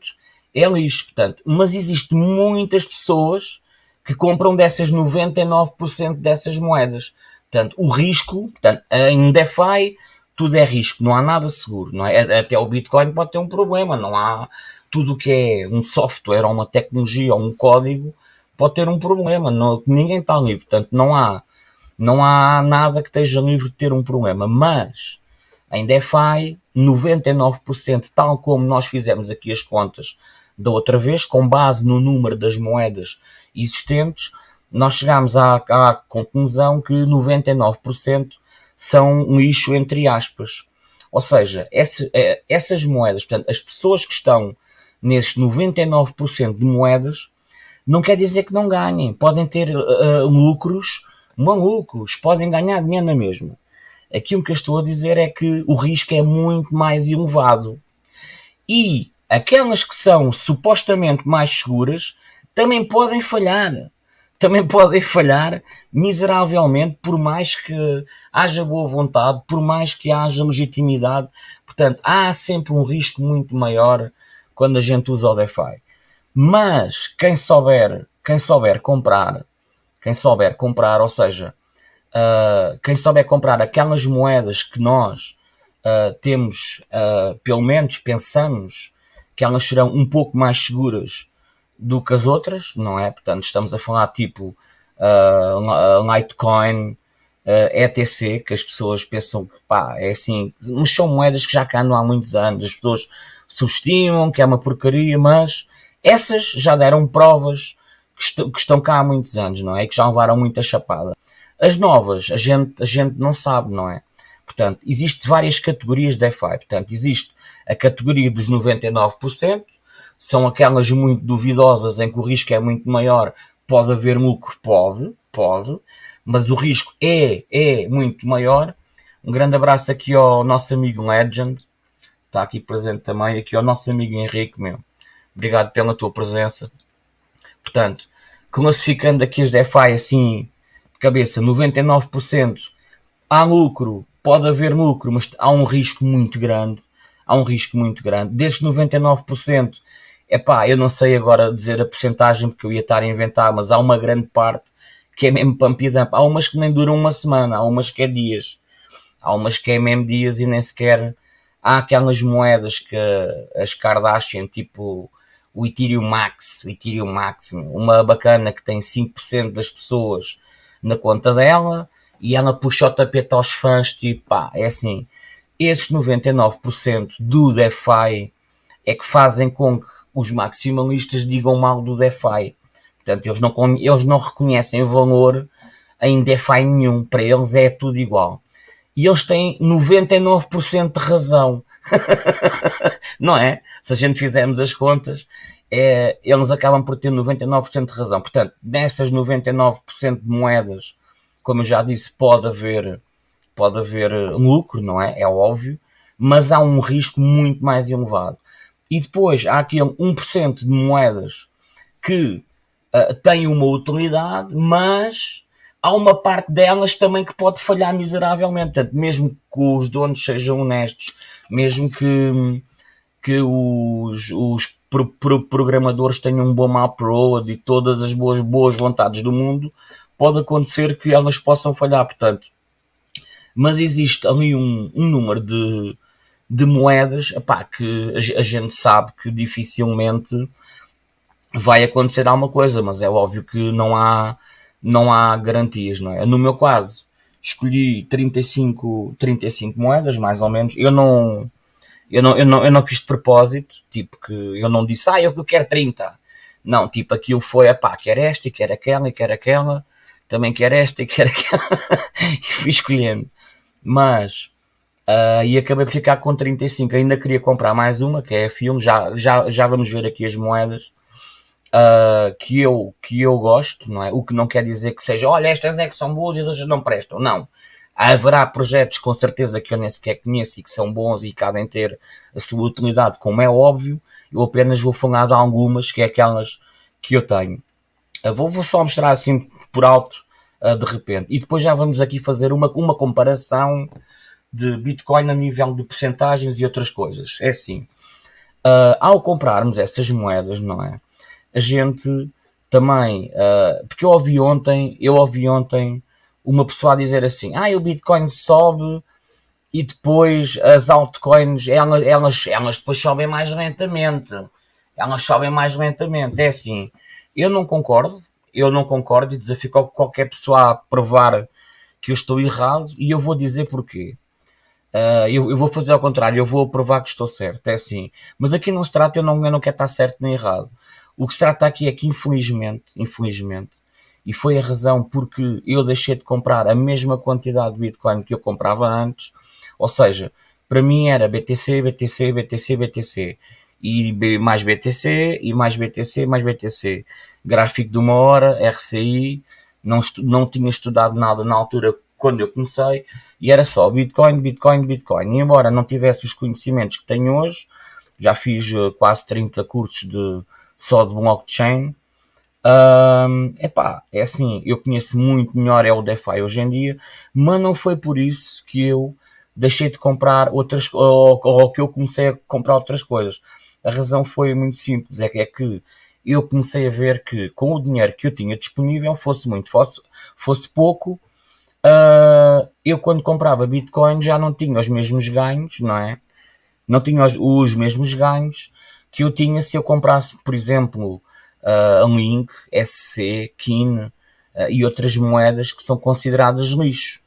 é lixo, portanto, mas existem muitas pessoas que compram dessas 99% dessas moedas. Portanto, o risco, portanto, em DeFi tudo é risco, não há nada seguro, não é? Até o Bitcoin pode ter um problema, não há tudo que é um software ou uma tecnologia ou um código pode ter um problema, não, ninguém está livre, portanto, não há não há nada que esteja livre de ter um problema, mas em DeFi, 99%, tal como nós fizemos aqui as contas da outra vez, com base no número das moedas existentes, nós chegamos à, à conclusão que 99% são um lixo entre aspas. Ou seja, é, essas moedas, portanto, as pessoas que estão nesses 99% de moedas, não quer dizer que não ganhem. Podem ter uh, lucros malucos, podem ganhar dinheiro na mesma. Aquilo que eu estou a dizer é que o risco é muito mais elevado. E aquelas que são supostamente mais seguras também podem falhar. Também (laughs) podem falhar miseravelmente, por mais que haja boa vontade, por mais que haja legitimidade. Portanto, há sempre um risco muito maior quando a gente usa o DeFi. Mas quem souber, quem souber comprar quem souber comprar, ou seja, uh, quem souber comprar aquelas moedas que nós uh, temos, uh, pelo menos pensamos que elas serão um pouco mais seguras do que as outras, não é? Portanto, estamos a falar tipo Litecoin, ETC, que as pessoas pensam que pá, é assim, mas são moedas que já cá andam há muitos anos, as pessoas subestimam que é uma porcaria, mas essas já deram provas que, estão cá há muitos anos, não é? Que já levaram muita chapada. As novas, a gente, a gente não sabe, não é? Portanto, existem várias categorias de DeFi. Portanto, existe a categoria dos 99%, são aquelas muito duvidosas em que o risco é muito maior, pode haver lucro? Pode, pode. mas o risco é, é muito maior. Um grande abraço aqui ao nosso amigo Legend, está aqui presente também, aqui ao nosso amigo Henrique, meu. Obrigado pela tua presença. Portanto, classificando aqui os DeFi assim, de cabeça, 99% há lucro, pode haver lucro, mas há um risco muito grande. Há um risco muito grande. Desses 99%, é pá, eu não sei agora dizer a porcentagem porque eu ia estar a inventar, mas há uma grande parte que é mesmo pump dump. Há umas que nem duram uma semana, há umas que é dias. Há umas que é mesmo dias e nem sequer há aquelas moedas que as Kardashian, tipo o Ethereum Max, o Ethereum Max, uma bacana que tem 5% das pessoas na conta dela e ela puxa o tapete aos fãs, tipo, pá, é assim, esses 99% do DeFi é que fazem com que os maximalistas digam mal do DeFi. Portanto, eles não, eles não reconhecem valor em DeFi nenhum, para eles é tudo igual. E eles têm 99% de razão. (laughs) não é? Se a gente fizermos as contas, é, eles acabam por ter 99% de razão. Portanto, nessas 99% de moedas, como eu já disse, pode haver, pode haver lucro, não é? É óbvio, mas há um risco muito mais elevado. E depois há aquele 1% de moedas que uh, têm uma utilidade, mas há uma parte delas também que pode falhar miseravelmente. Portanto, mesmo que os donos sejam honestos, mesmo que, que os, os pro, pro, programadores tenham um bom map road e todas as boas, boas vontades do mundo, pode acontecer que elas possam falhar. Portanto, mas existe ali um, um número de, de moedas epá, que a gente sabe que dificilmente vai acontecer alguma coisa, mas é óbvio que não há não há garantias, não é? No meu caso, escolhi 35, 35 moedas, mais ou menos. Eu não, eu não, eu não, eu não fiz de propósito, tipo que eu não disse, ah, eu quero 30. Não, tipo, aquilo foi, pá, quer esta e quer aquela e quer aquela, também quer esta e quer (laughs) aquela, e fui escolhendo. Mas, uh, e acabei por ficar com 35. Ainda queria comprar mais uma, que é a filme, já, já, já vamos ver aqui as moedas uh, que, eu, que eu gosto, não é? O que não quer dizer que seja, olha, estas é que são boas e as outras não prestam. Não. Haverá projetos com certeza que eu nem sequer conheço e que são bons e podem ter a sua utilidade, como é óbvio. Eu apenas vou falar de algumas, que é aquelas que eu tenho. Uh, vou, vou só mostrar assim por alto, uh, de repente. E depois já vamos aqui fazer uma, uma comparação de Bitcoin a nível de percentagens e outras coisas. É assim. Uh, ao comprarmos essas moedas, não é? A gente também, uh, porque eu ouvi ontem, eu ouvi ontem uma pessoa a dizer assim, ah, o Bitcoin sobe e depois as altcoins, elas, elas, elas depois sobem mais lentamente. Elas sobem mais lentamente. É assim, eu não concordo, eu não concordo e desafio qualquer pessoa a provar que eu estou errado e eu vou dizer porquê. Uh, eu, eu, vou fazer ao contrário, eu vou provar que estou certo, é assim. Mas aqui não se trata, eu não, eu não quero estar certo nem errado. O que se trata aqui é que, infelizmente, infelizmente, e foi a razão porque eu deixei de comprar a mesma quantidade de Bitcoin que eu comprava antes, ou seja, para mim era BTC, BTC, BTC, BTC, e mais BTC, e mais BTC, mais BTC. Gráfico de uma hora, RCI, não, não tinha estudado nada na altura quando eu comecei, e era só Bitcoin, Bitcoin, Bitcoin. E embora não tivesse os conhecimentos que tenho hoje, já fiz eh, quase 30 cursos de só de blockchain. Um, epá, é assim, eu conheço muito melhor é o DeFi hoje em dia, mas não foi por isso que eu deixei de comprar outras ou, ou que eu comecei a comprar outras coisas. A razão foi muito simples, é que, é que eu comecei a ver que com o dinheiro que eu tinha disponível, fosse muito, fosse, fosse pouco, uh, eu quando comprava Bitcoin já não tinha os mesmos ganhos, não é? Não tinha os, os mesmos ganhos que eu tinha se eu comprasse, por exemplo, uh, um Link, SC, KIN uh, e outras moedas que são consideradas lixo.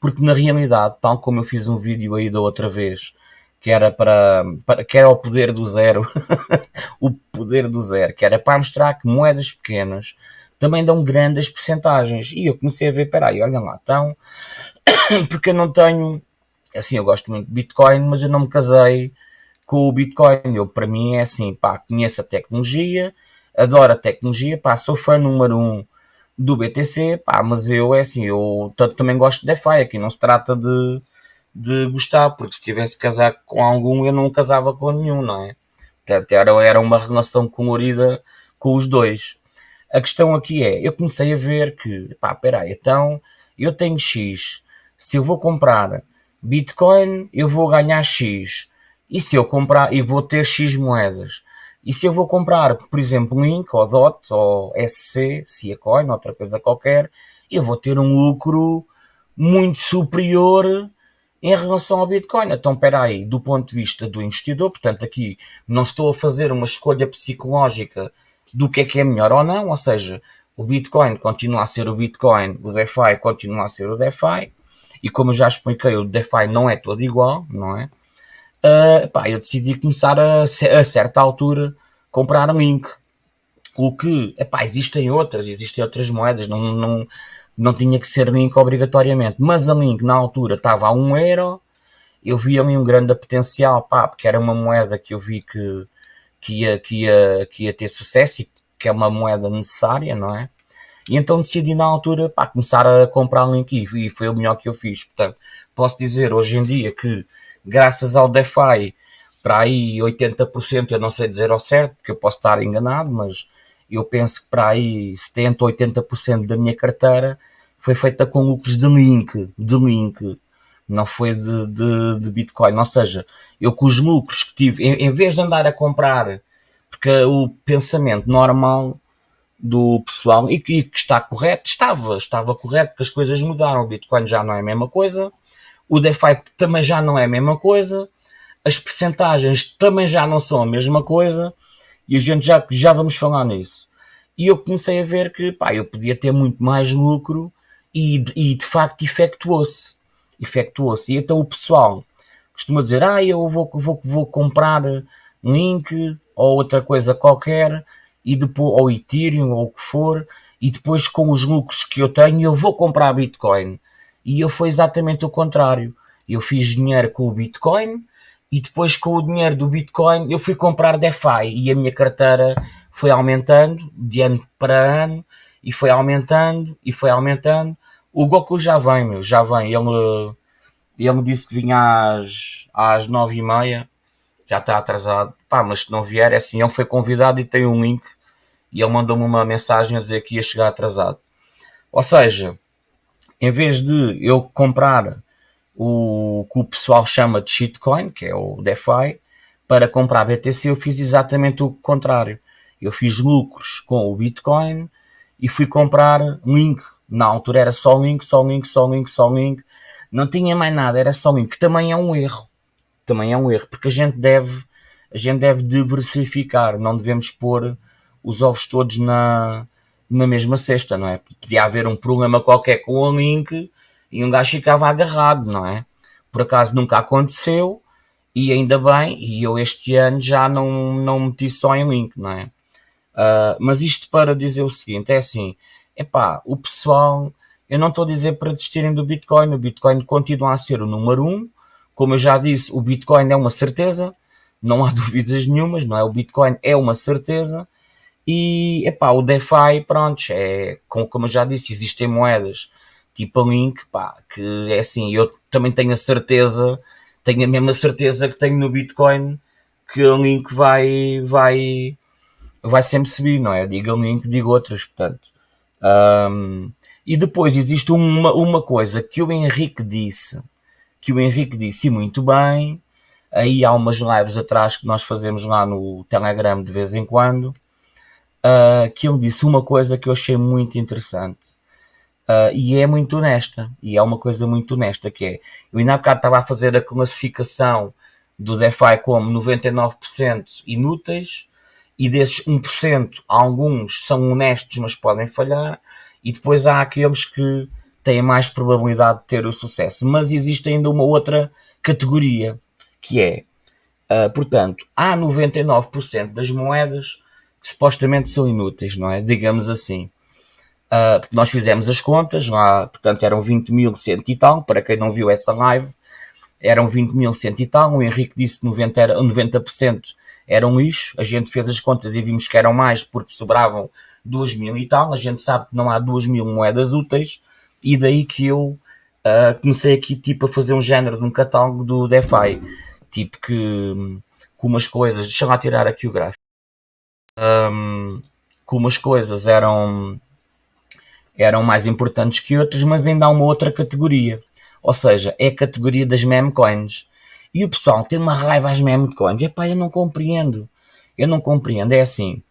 Porque na realidade, tal como eu fiz um vídeo aí da outra vez, que era para, para que era o poder do zero, (laughs) o poder do zero, que era para mostrar que moedas pequenas também dão grandes percentagens. E eu comecei a ver, peraí, olha lá, então, (coughs) porque eu não tenho, assim, eu gosto muito de Bitcoin, mas eu não me casei com o Bitcoin. Eu, para mim, é assim, pá, conheço a tecnologia, adoro a tecnologia, pá, sou fã número um do BTC, pá, mas eu é assim, eu também gosto de DeFi, aqui não se trata de, de gostar, porque se tivesse casado com algum eu não casava com nenhum, não é? Portanto, era, era uma relação colorida com os dois. A questão aqui é, eu comecei a ver que, pá, peraí, então eu tenho X, se eu vou comprar Bitcoin, eu vou ganhar X, e se eu comprar, e vou ter X moedas. E se eu vou comprar, por exemplo, Link, ou DOT, ou SC, se Coin, outra coisa qualquer, eu vou ter um lucro muito superior em relação ao Bitcoin. Então, espera aí, do ponto de vista do investidor, portanto, aqui não estou a fazer uma escolha psicológica do que é que é melhor ou não, ou seja, o Bitcoin continua a ser o Bitcoin, o DeFi continua a ser o DeFi, e como já expliquei, o DeFi não é todo igual, não é? Uh, pá, eu decidi começar a, a certa altura comprar Link. O que, epá, existem outras, existem outras moedas, não, não, não tinha que ser Link obrigatoriamente, mas a Link na altura estava a 1 euro, eu vi ali um grande potencial, pá, porque era uma moeda que eu vi que, que, ia, que, ia, que ia ter sucesso e que é uma moeda necessária, não é? E então decidi na altura, pá, começar a comprar Link e foi o melhor que eu fiz. Portanto, posso dizer hoje em dia que graças ao DeFi, para aí 80%, eu não sei dizer ao certo, porque eu posso estar enganado, mas eu penso que para aí 70, 80% da minha carteira foi feita com lucros de link, de link, não foi de, de, de Bitcoin. Ou seja, eu com os lucros que tive, em, em vez de andar a comprar, porque o pensamento normal do pessoal, e que, que, está correto, estava, estava correto, porque as coisas mudaram, o Bitcoin já não é a mesma coisa, o DeFi também já não é a mesma coisa, as percentagens também já não são a mesma coisa, e a gente já, já vamos falar nisso. E eu comecei a ver que pá, eu podia ter muito mais lucro e, e de facto efetuou-se. Efetuou-se. E então o pessoal costuma dizer, ah, eu vou, vou, vou comprar link ou outra coisa qualquer, e depois, ou Ethereum ou o que for, e depois com os lucros que eu tenho eu vou comprar Bitcoin. E eu foi exatamente o contrário. Eu fiz dinheiro com o Bitcoin e depois com o dinheiro do Bitcoin eu fui comprar DeFi e a minha carteira foi aumentando de ano para ano e foi aumentando e foi aumentando. O Goku já vem, meu, já vem. Ele, ele me disse que vinha às, às nove e meia, já está atrasado. Pá, mas se não vier, é assim, ele foi convidado e tem um link e ele mandou-me uma mensagem a dizer que ia chegar atrasado. Ou seja, em vez de eu comprar o que o pessoal chama de shitcoin, que é o DeFi, para comprar BTC, eu fiz exatamente o contrário. Eu fiz lucros com o Bitcoin e fui comprar Link. Na altura era só Link, só Link, só Link, só Link. Não tinha mais nada, era só Link. Que também é um erro. Também é um erro, porque a gente deve, a gente deve diversificar. Não devemos pôr os ovos todos na, na mesma cesta, não é? Podia haver um problema qualquer com o link e um gajo ficava agarrado, não é? Por acaso nunca aconteceu e ainda bem, e eu este ano já não, não meti só em link, não é? Uh, mas isto para dizer o seguinte, é assim, epá, o pessoal, eu não estou a dizer para desistirem do Bitcoin, o Bitcoin continua a ser o número um, como eu já disse, o Bitcoin é uma certeza, não há (laughs) dúvidas nenhumas, não é? O Bitcoin é uma certeza, e, epá, o DeFi, pronto, é, como, eu já disse, existem moedas tipo a Link, pá, que é assim, eu também tenho a certeza, tenho a mesma certeza que tenho no Bitcoin, que a Link vai, vai, vai sempre subir, não é? Digo a Link, digo outras, portanto. Um, e depois existe uma, uma coisa que o Henrique disse, que o Henrique disse muito bem, aí há umas lives atrás que nós fazemos lá no Telegram de vez em quando, uh, que ele disse uma coisa que eu achei muito interessante. Uh, e é muito honesta, e é uma coisa muito honesta, que é, eu ainda há bocado estava a fazer a classificação do DeFi como 99% inúteis, e desses 1%, alguns são honestos, mas podem falhar, e depois há aqueles que têm mais probabilidade de ter o sucesso. Mas existe ainda uma outra categoria, que é, uh, portanto, há 99% das moedas que supostamente são inúteis, não é? Digamos assim. Uh, nós fizemos as contas, lá, portanto eram 20 mil cento e tal, para quem não viu essa live, eram 20 mil cento e tal, o Henrique disse que 90%, era, 90 eram lixo, a gente fez as contas e vimos que eram mais porque sobravam 2 mil e tal. A gente sabe que não há 2 mil moedas úteis e daí que eu uh, comecei aqui tipo a fazer um género de um catálogo do DeFi, tipo que com umas coisas, deixa lá tirar aqui o gráfico, um, que umas coisas eram eram mais importantes que outras, mas ainda há uma outra categoria. Ou seja, é a categoria das meme coins. E o pessoal tem uma raiva às meme coins. Epá, eu não compreendo. Eu não compreendo. É assim.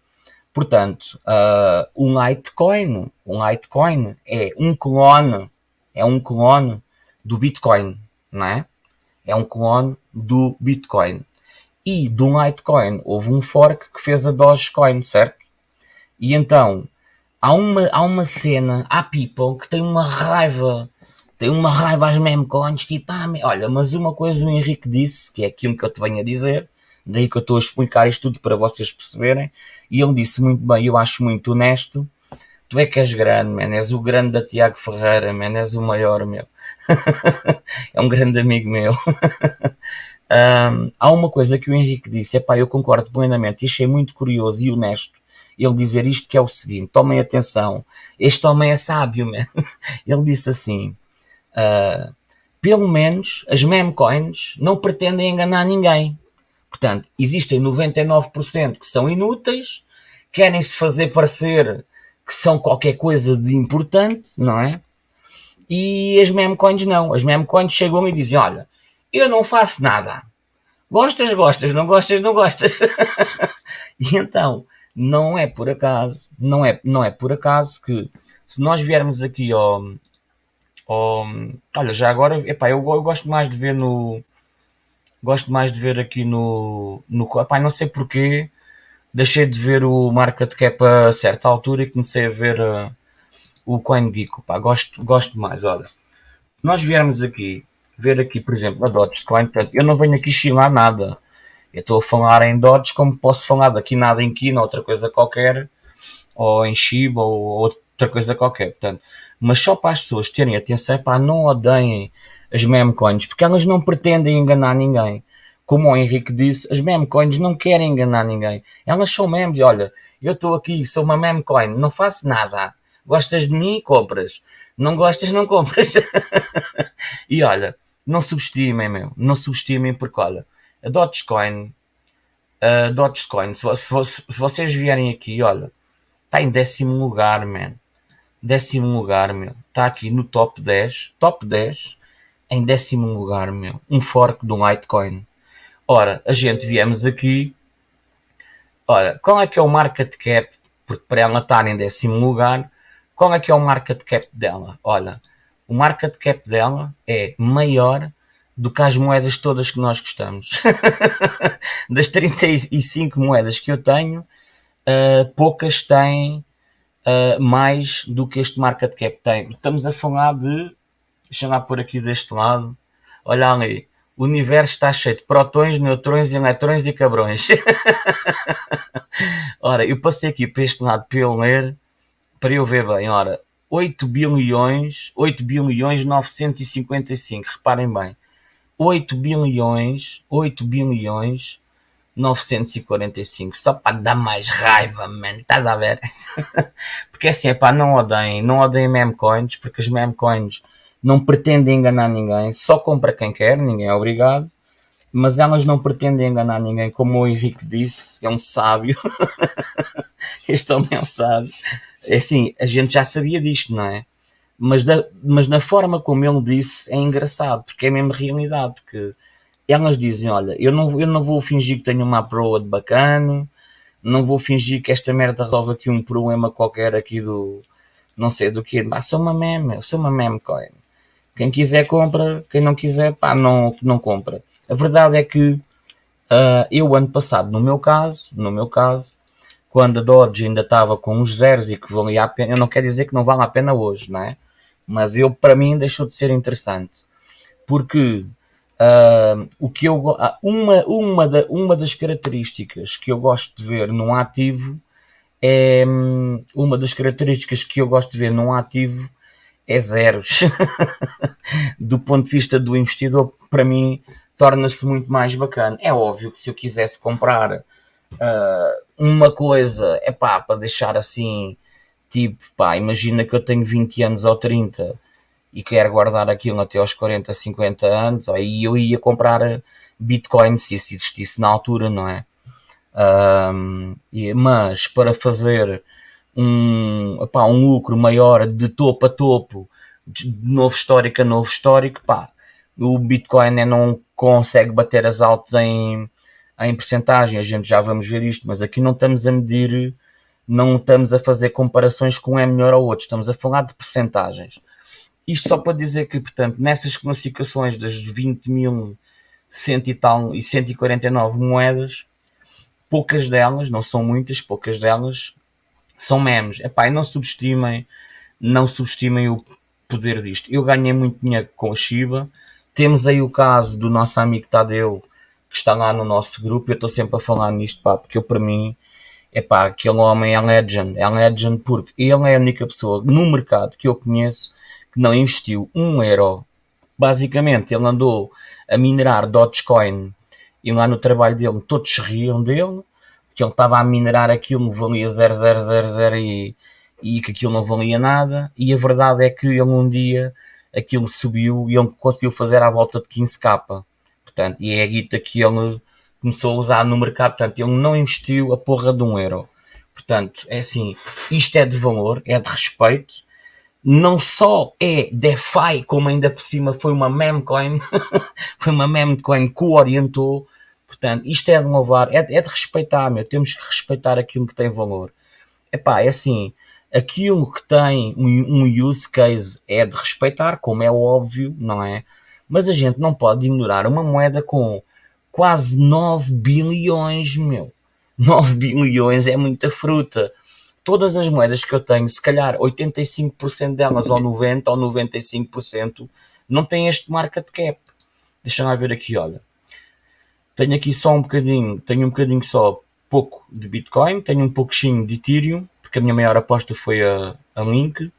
Portanto, uh, um Litecoin, um Litecoin é um clone, é um clone do Bitcoin, não é? É um clone do Bitcoin. E do Litecoin houve um fork que fez a Dogecoin, certo? E então, há uma, há uma cena, há people que tem uma raiva, tem uma raiva às memecoins, tipo, ah, olha, mas uma coisa o Henrique disse, que é aquilo que eu te venho a dizer, daí que eu estou a explicar isto tudo para vocês perceberem, e ele disse muito bem, eu acho muito honesto, tu é que és grande, man, és o grande da Tiago Ferreira, man, és o maior, meu. (laughs) é um grande amigo meu. (laughs) um, há uma coisa que o Henrique disse, é pá, eu concordo plenamente, e achei muito curioso e honesto, ele dizer isto que é o seguinte, tomem atenção, este homem é sábio, man. (laughs) ele disse assim, uh, pelo menos as meme coins não pretendem enganar ninguém. Portanto, existem 99% que são inúteis, querem se fazer parecer que são qualquer coisa de importante, não é? E as meme coins não. As meme coins chegam e dizem: Olha, eu não faço nada. Gostas, gostas, não gostas, não gostas. (laughs) e então, não é por acaso, não é, não é por acaso que se nós viermos aqui ao, ao olha, já agora, epá, eu, eu gosto mais de ver no, gosto mais de ver aqui no, no epá, não sei porquê, deixei de ver o market cap a certa altura e comecei a ver uh, o CoinGeek, pá, gosto, gosto mais, olha, se nós viermos aqui, ver aqui, por exemplo, a Dogecoin, portanto, eu não venho aqui chilar nada, eu estou a falar em Dodge como posso falar daqui nada em Kina, outra coisa qualquer, ou em Shiba, ou outra coisa qualquer. Portanto, mas só para as pessoas terem atenção, pá, não odeiem as meme coins, porque elas não pretendem enganar ninguém. Como o Henrique disse, as meme coins não querem enganar ninguém. Elas são memes. Olha, eu estou aqui, sou uma meme coin, não faço nada. Gostas de mim? Compras. Não gostas? Não compras. (laughs) e olha, não subestimem, meu. Não subestimem porque, olha, a Dogecoin, a Dogecoin, se, se, se vocês vierem aqui, olha, está em décimo lugar, man. Décimo lugar, meu. Está aqui no top 10. Top 10. Em décimo lugar, meu. Um fork do Litecoin. Ora, a gente viemos aqui. Olha, qual é que é o market cap? Porque para ela estar em décimo lugar, qual é que é o market cap dela? Olha, o market cap dela é maior do que as moedas todas que nós gostamos. (laughs) das 35 moedas que eu tenho, uh, poucas têm uh, mais do que este market cap tem. Estamos a falar de, deixa lá por aqui deste lado, olha ali, o universo está cheio de protões, neutrões, eletrões e cabrões. (laughs) ora, eu passei aqui para este lado para eu ler, para eu ver bem, ora, 8 bilhões, 8 bilhões 955, reparem bem. 8 bilhões, 8 bilhões 945, só para dar mais raiva, man, estás a ver? (laughs) porque assim, é pá, não odeiem, não odeiem meme coins, porque as meme coins não pretendem enganar ninguém, só compra quem quer, ninguém é obrigado, mas elas não pretendem enganar ninguém, como o Henrique disse, é um sábio, (laughs) este homem é um sábio, é assim, a gente já sabia disto, não é? mas, da, mas na forma como ele disse é engraçado, porque é mesmo realidade, porque elas dizem, olha, eu não, eu não vou fingir que tenho uma proa de bacana, não vou fingir que esta merda resolve aqui um problema qualquer aqui do, não sei do que, ah, sou uma meme, sou uma meme coin. Quem quiser compra, quem não quiser, pá, não, não compra. A verdade é que uh, eu ano passado, no meu caso, no meu caso, quando a Dodge ainda estava com uns zeros e que valia a pena, eu não quero dizer que não vale a pena hoje, não é? mas eu para mim deixou de ser interessante. Porque uh, o que eu uma uma da, uma das características que eu gosto de ver num ativo é uma das características que eu gosto de ver num ativo é zeros. (laughs) Do ponto de vista do investidor para mim torna-se muito mais bacana. É óbvio que se eu quisesse comprar Uh, uma coisa, é pá, para deixar assim, tipo, pá, imagina que eu tenho 20 anos ou 30 e quero guardar aquilo até aos 40, 50 anos, aí eu ia comprar Bitcoin se isso existisse na altura, não é? Um, mas para fazer um, epá, um lucro maior de topo a topo, de novo histórico a novo histórico, pá, o Bitcoin não consegue bater as altas em, em percentagem, a gente já vamos ver isto, mas aqui não estamos a medir, não estamos a fazer comparações com um é melhor ou outro, estamos a falar de percentagens. Isto só para dizer que, portanto, nessas classificações das 20 mil cento e tal e 149 moedas, poucas delas, não são muitas, poucas delas são memes. Epá, e não subestimem, não subestimem o poder disto. Eu ganhei muito dinheiro com a Shiba. Temos aí o caso do nosso amigo Tadeu, que está lá no nosso grupo. Eu estou sempre a falar nisto, pá, porque eu, para mim, é pá, aquele homem é legend. É legend porque ele é a única pessoa no mercado que eu conheço que não investiu um euro. Basicamente, ele andou a minerar Dogecoin e lá no trabalho dele todos riam dele, que ele estava a minerar aquilo, valia 0000 e, e que aquilo não valia nada, e a verdade é que ele um dia aquilo subiu e ele conseguiu fazer à volta de 15k. Portanto, e é a guita que ele começou a usar no mercado, portanto, ele não investiu a porra de um euro. Portanto, é assim, isto é de valor, é de respeito, não só é DeFi, como ainda por cima foi uma memecoin, (laughs) foi uma memecoin que o orientou. Portanto, isto é de louvar, é, é de respeitar, meu. Temos que respeitar aquilo que tem valor. Epá, é assim, aquilo que tem um, um use case é de respeitar, como é óbvio, não é? Mas a gente não pode ignorar uma moeda com quase 9 bilhões, meu. (laughs) 9 bilhões é muita fruta todas as moedas que eu tenho, se calhar 85% delas, ou 90% ou 95%, não têm este market cap. Deixa-me ver aqui, olha. Tenho aqui só um bocadinho, tenho um bocadinho só pouco de Bitcoin, tenho um pouquinho de Ethereum, porque a minha maior aposta foi a, a Link.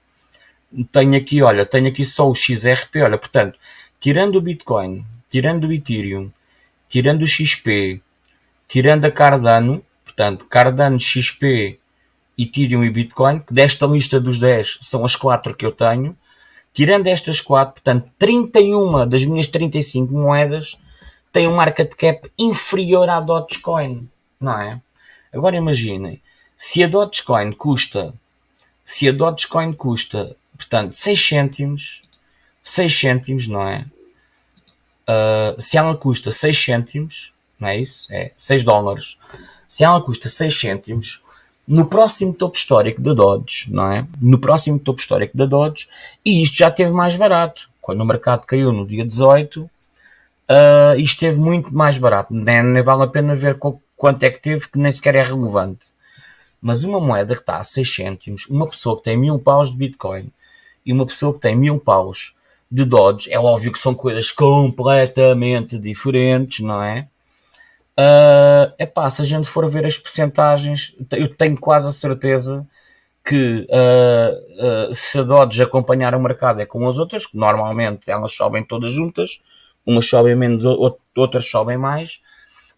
Tenho aqui, olha, tenho aqui só o XRP, olha, portanto, tirando o Bitcoin, tirando o Ethereum, tirando o XP, tirando a Cardano, portanto, Cardano, XP, Ethereum e Bitcoin, que desta lista dos 10 são as 4 que eu tenho. Tirando estas 4, portanto, 31 das minhas 35 moedas têm um market cap inferior à Dogecoin, não é? Agora imaginem, se a Dogecoin custa, se a Dogecoin custa, portanto, 6 cêntimos, 6 cêntimos, não é? Uh, se ela custa 6 cêntimos, não é isso? É 6 dólares. Se ela custa 6 cêntimos, no próximo topo histórico da Dodge, não é? No próximo topo histórico da Dodge, e isto já teve mais barato. Quando o mercado caiu no dia 18, uh, isto teve muito mais barato. Nem, nem vale a pena ver quanto é que teve, que nem sequer é relevante. Mas uma moeda que está a 6 cêntimos, uma pessoa que tem mil paus de Bitcoin e uma pessoa que tem mil paus de Dodge, é óbvio que são coisas completamente diferentes, não é? Uh, epá, se a gente for ver as percentagens, eu tenho quase a certeza que uh, uh, se a Dodge acompanhar o mercado é com as outras, que normalmente elas sobem todas juntas, umas sobem menos, outras sobem mais.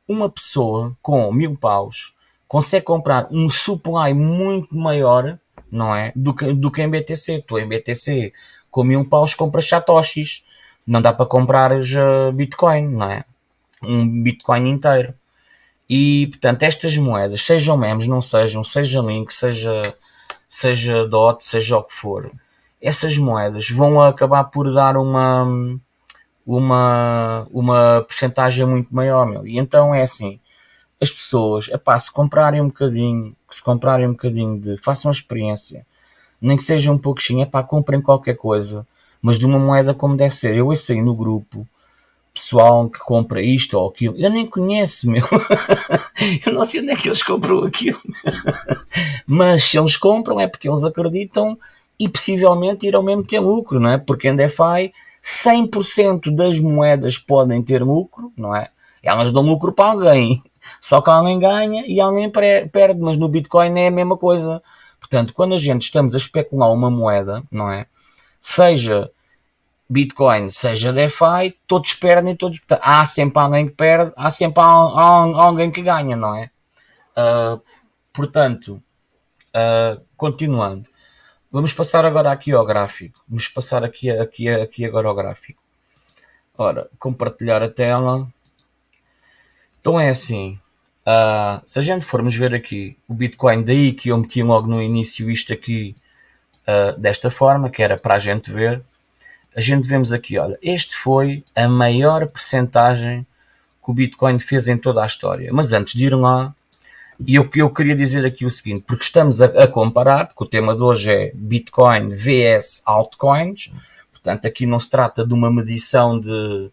Uma pessoa com mil paus consegue comprar um supply muito maior, não é? Do que, do que em BTC. Tu em BTC com paus compras satoshis, não dá para comprar já Bitcoin, não é? um Bitcoin inteiro. E, portanto, estas moedas, sejam memes, não sejam, seja Link, seja, seja DOT, seja o que for, essas moedas vão acabar por dar uma, uma, uma percentagem muito maior, meu. E então é assim, as pessoas, epá, se comprarem um bocadinho, se comprarem um bocadinho de, façam a experiência, nem que seja um pouquinho, epá, comprem qualquer coisa, mas de uma moeda como deve ser. Eu esse aí no grupo, pessoal que compra isto ou aquilo. Eu nem conheço, meu. (laughs) eu não sei onde é que eles compram aquilo. (laughs) Mas se eles compram é porque eles acreditam e possivelmente irão mesmo ter lucro, não é? Porque em DeFi 100% das moedas podem ter lucro, não é? Elas dão lucro para alguém. Só que alguém ganha e alguém perde, mas no Bitcoin é a mesma coisa. Portanto, quando a gente estamos a especular uma moeda, não é? Seja Bitcoin, seja DeFi, todos perdem, todos há sempre alguém que perde, há sempre alguém que ganha, não é? Uh, portanto, uh, continuando, vamos passar agora aqui ao gráfico. Vamos passar aqui, aqui, aqui agora ao gráfico. Ora, compartilhar a tela. Então é assim. Uh, se a gente formos ver aqui o Bitcoin, daí que eu meti logo no início isto aqui uh, desta forma, que era para a gente ver, a gente vemos aqui, olha, este foi a maior percentagem que o Bitcoin fez em toda a história. Mas antes de ir lá, eu, eu queria dizer aqui o seguinte, porque estamos a, a comparar, porque o tema de hoje é Bitcoin vs altcoins, portanto aqui não se trata de uma medição de,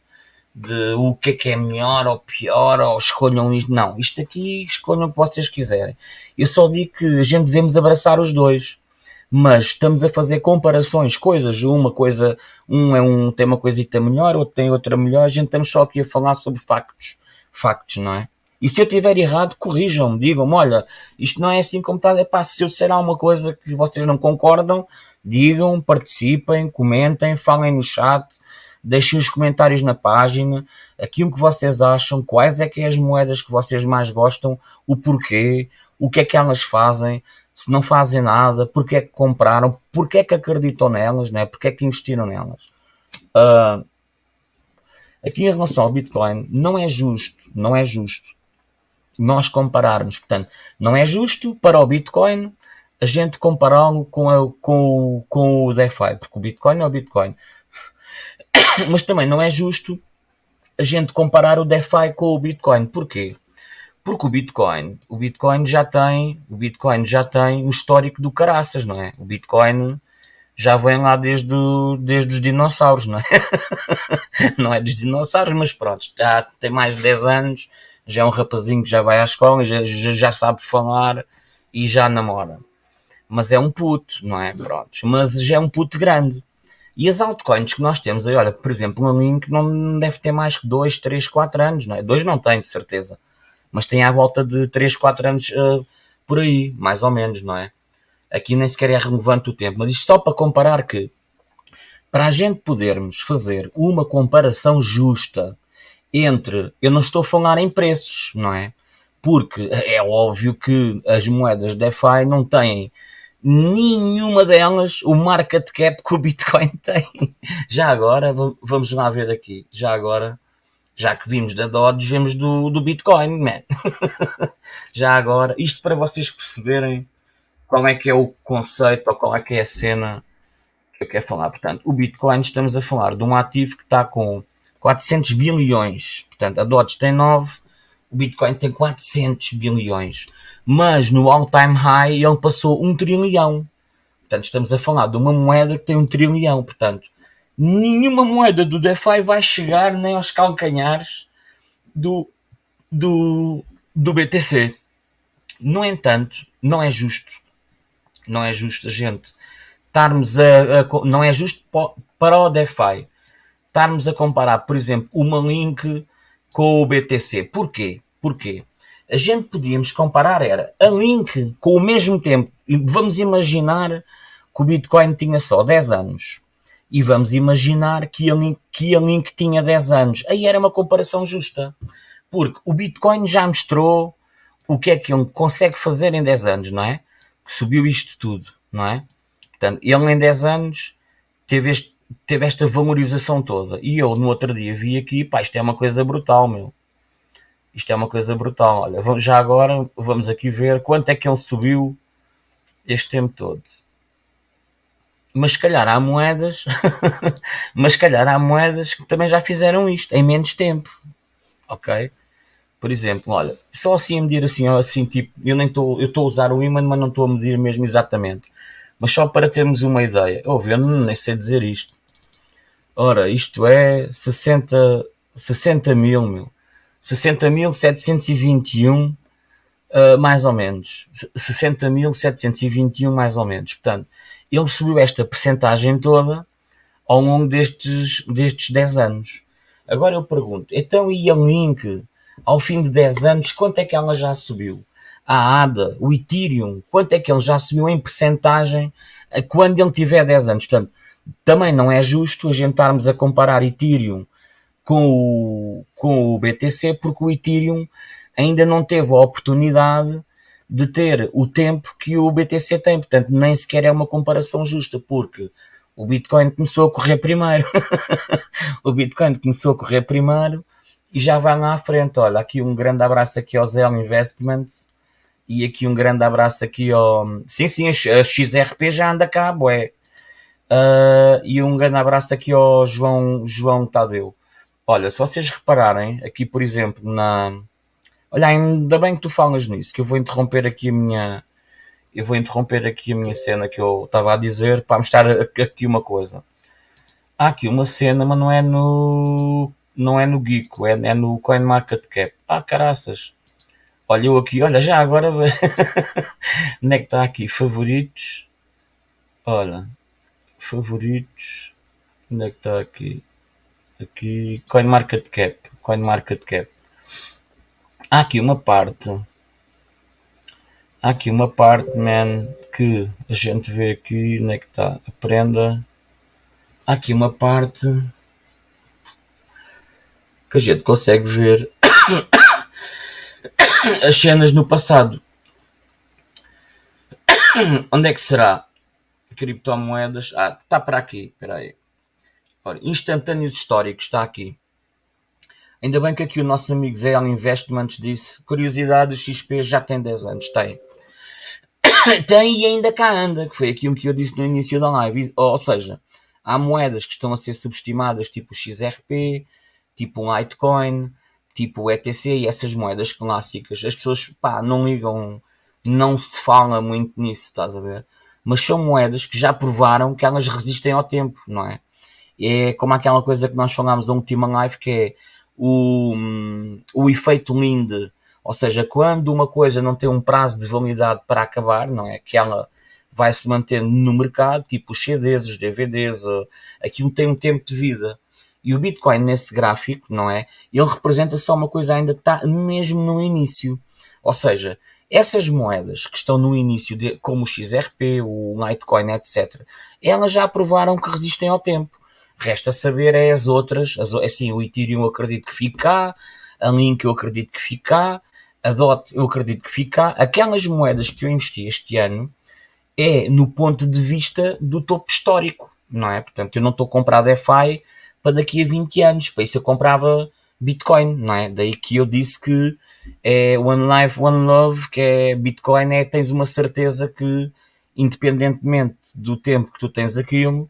de o que é que é melhor ou pior, ou escolham isto, não, isto aqui escolham o que vocês quiserem. Eu só digo que a gente devemos abraçar os dois mas estamos a fazer comparações, coisas, uma coisa, um é um tem uma coisita melhor, outro tem outra melhor, a gente estamos só aqui a falar sobre factos, factos, não é? E se eu tiver errado, corrijam-me, digam-me, olha, isto não é assim como está, é pá, se eu disser alguma coisa que vocês não concordam, digam, participem, comentem, falem no chat, deixem os comentários na página, aquilo que vocês acham, quais é que é as moedas que vocês mais gostam, o porquê, o que é que elas fazem, se não fazem nada, porque é que compraram, porque é que acreditam nelas, né? porque é que investiram nelas. Uh, aqui em relação ao Bitcoin, não é justo, não é justo nós compararmos, portanto, não é justo para o Bitcoin a gente compará-lo com, com, com o DeFi, porque o Bitcoin é o Bitcoin. (coughs) Mas também não é justo a gente comparar o DeFi com o Bitcoin. Porquê? Porque o Bitcoin, o Bitcoin já tem, o Bitcoin já tem o histórico do caraças, não é? O Bitcoin já vem lá desde, desde os dinossauros, não é? (laughs) não é dos dinossauros, mas pronto, já tem mais de 10 anos, já é um rapazinho que já vai à escola, já, já sabe falar e já namora. Mas é um puto, não é? Pronto, mas já é um puto grande. E as altcoins que nós temos aí, olha, por exemplo, uma Link não deve ter mais que 2, 3, 4 anos, não é? 2 não tem, de certeza mas tem à volta de 3, 4 anos uh, por aí, mais ou menos, não é? Aqui nem sequer é relevante o tempo, mas isto só para comparar que, para a gente podermos fazer uma comparação justa entre, eu não estou a falar em preços, não é? Porque é óbvio que as moedas DeFi não têm nenhuma delas o market cap que o Bitcoin (laughs) tem. Já agora, vamos lá ver aqui, já agora já que vimos da Dodge, vemos do, do Bitcoin, man. (laughs) já agora, isto para vocês perceberem qual é que é o conceito ou qual é que é a cena que eu quero falar. Portanto, o Bitcoin, estamos a falar de um ativo que está com 400 bilhões. Portanto, a Dodge tem 9, o Bitcoin tem 400 bilhões. Mas no all-time high ele passou um trilhão. Portanto, estamos a falar de uma moeda que tem um trilhão. Portanto, nenhuma moeda do DeFi vai chegar nem aos calcanhares do, do, do BTC. No entanto, não é justo. Não é justo gente estarmos a, a não é justo para o DeFi estarmos a comparar, por exemplo, uma Link com o BTC. Porquê? Porquê? A gente podíamos comparar era a Link com o mesmo tempo. Vamos imaginar que o Bitcoin tinha só 10 anos e vamos imaginar que a, Link, que a Link tinha 10 anos. Aí era uma comparação justa. Porque o Bitcoin já mostrou o que é que ele consegue fazer em 10 anos, não é? Que subiu isto tudo, não é? Portanto, ele em 10 anos teve, este, teve esta valorização toda. E eu no outro dia vi aqui, pá, isto é uma coisa brutal, meu. Isto é uma coisa brutal. Olha, já agora vamos aqui ver quanto é que ele subiu este tempo todo mas se calhar há moedas, (laughs) mas se calhar há moedas que também já fizeram isto em menos tempo, ok? Por exemplo, olha, só assim a medir assim, assim tipo, eu nem estou, eu estou a usar o imã, mas não estou a medir mesmo exatamente, mas só para termos uma ideia, ouve, eu nem sei dizer isto. Ora, isto é 60, 60 mil, mil. 60.721, uh, mais ou menos. 60.721, mais ou menos. Portanto, ele subiu esta percentagem toda ao longo destes, destes 10 anos. Agora eu pergunto, então e a Link, ao fim de 10 anos, quanto é que ela já subiu? A ADA, o Ethereum, quanto é que ele já subiu em percentagem quando ele tiver 10 anos? Portanto, também não é justo a gente estarmos a comparar Ethereum com o, com o BTC, porque o Ethereum ainda não teve a oportunidade de ter o tempo que o BTC tem. Portanto, nem sequer é uma comparação justa, porque o Bitcoin começou a correr primeiro. (laughs) o Bitcoin começou a correr primeiro e já vai lá à frente. Olha, aqui um grande abraço aqui ao Zell Investments e aqui um grande abraço aqui ao... Sim, sim, a XRP já anda cá, boé. Uh, e um grande abraço aqui ao João, João Tadeu. Olha, se vocês repararem, aqui por exemplo, na, Olha, ainda bem que tu falas nisso, que eu vou interromper aqui a minha. Eu vou interromper aqui a minha cena que eu estava a dizer para mostrar aqui uma coisa. Há aqui uma cena, mas não é no. Não é no Geeko, é, é no CoinMarketCap. Ah, caraças. Olha, eu aqui, olha, já agora. (laughs) Onde é que está aqui? Favoritos. Olha. Favoritos. Onde é que está aqui? Aqui. CoinMarketCap. CoinMarketCap há aqui uma parte há aqui uma parte man que a gente vê aqui onde é que está aprenda há aqui uma parte que a gente consegue ver (coughs) as cenas no passado. (coughs) Onde é que será? Criptomoedas. Ah está para aqui espera aí Ora, instantâneos históricos está aqui Ainda bem que aqui o nosso amigo Zé Investments disse: curiosidade, o XP já tem 10 anos. Tem. (coughs) tem e ainda cá anda, que foi aquilo que eu disse no início da live. Ou seja, há moedas que estão a ser subestimadas, tipo o XRP, tipo um Litecoin, tipo o ETC e essas moedas clássicas. As pessoas, pá, não ligam, não se fala muito nisso, estás a ver? Mas são moedas que já provaram que elas resistem ao tempo, não é? É como aquela coisa que nós falámos a última live que é o, o efeito Linde, ou seja, quando uma coisa não tem um prazo de validade para acabar, não é? Que ela vai se manter no mercado, tipo os CDs, os DVDs, aquilo tem um tempo de vida. E o Bitcoin nesse gráfico, não é? Ele representa só uma coisa ainda está mesmo no início. Ou seja, essas moedas que estão no início, de, como o XRP, o Litecoin, etc., elas já provaram que resistem ao tempo. Resta saber é as outras, as, assim, o Ethereum eu acredito que fica a Link eu acredito que fica a DOT eu acredito que fica aquelas moedas que eu investi este ano é no ponto de vista do topo histórico, não é? Portanto, eu não estou a comprar DeFi para daqui a 20 anos, para isso eu comprava Bitcoin, não é? Daí que eu disse que é One Life, One Love, que é Bitcoin, é tens uma certeza que, independentemente do tempo que tu tens aquilo,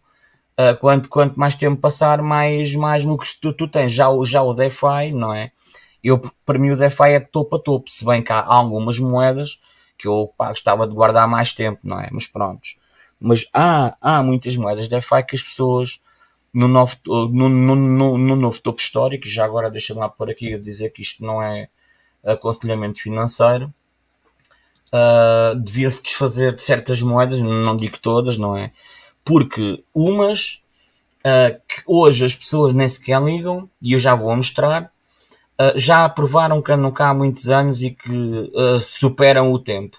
Uh, quanto, quanto mais tempo passar, mais, mais lucros tu, tu tens. Já, já o DeFi, não é? Eu, para mim, o DeFi é de topo a topo. Se bem que há algumas moedas que eu pá, gostava de guardar mais tempo, não é? Mas pronto. Mas há, há muitas moedas DeFi que as pessoas no novo, no, no, no, no novo topo histórico, já agora deixa-me lá por aqui dizer que isto não é aconselhamento financeiro, uh, devia-se desfazer de certas moedas, não digo todas, não é? Porque umas uh, que hoje as pessoas nem sequer ligam, e eu já vou mostrar, uh, já aprovaram que andam cá há muitos anos e que uh, superam o tempo.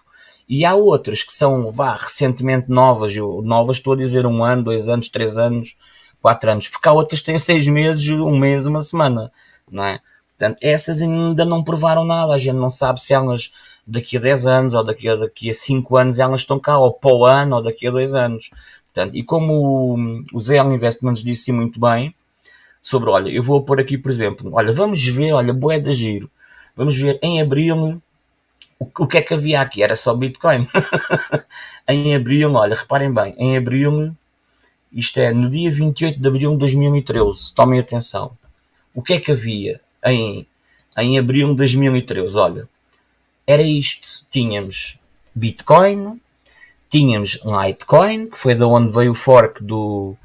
E há outras que são, vá, recentemente novas, eu, novas estou a dizer um ano, dois anos, três anos, quatro anos, porque há outras que têm seis meses, um mês, uma semana, não é? Portanto, essas ainda não provaram nada, a gente não sabe se elas daqui a 10 anos ou daqui a, daqui a 5 anos elas estão cá, ou para o ano ou daqui a 2 anos. Portanto, e como o, ZL Investments disse muito bem, sobre, olha, eu vou pôr aqui, por exemplo, olha, vamos ver, olha, boé giro, vamos ver em abril o, o que é que havia aqui, era só Bitcoin. (laughs) em abril, olha, reparem bem, em abril, isto é, no dia 28 de abril de 2013, tomem atenção, o que é que havia em, em abril de 2013? Olha, era isto, tínhamos Bitcoin, tínhamos Litecoin, que foi da onde veio o fork do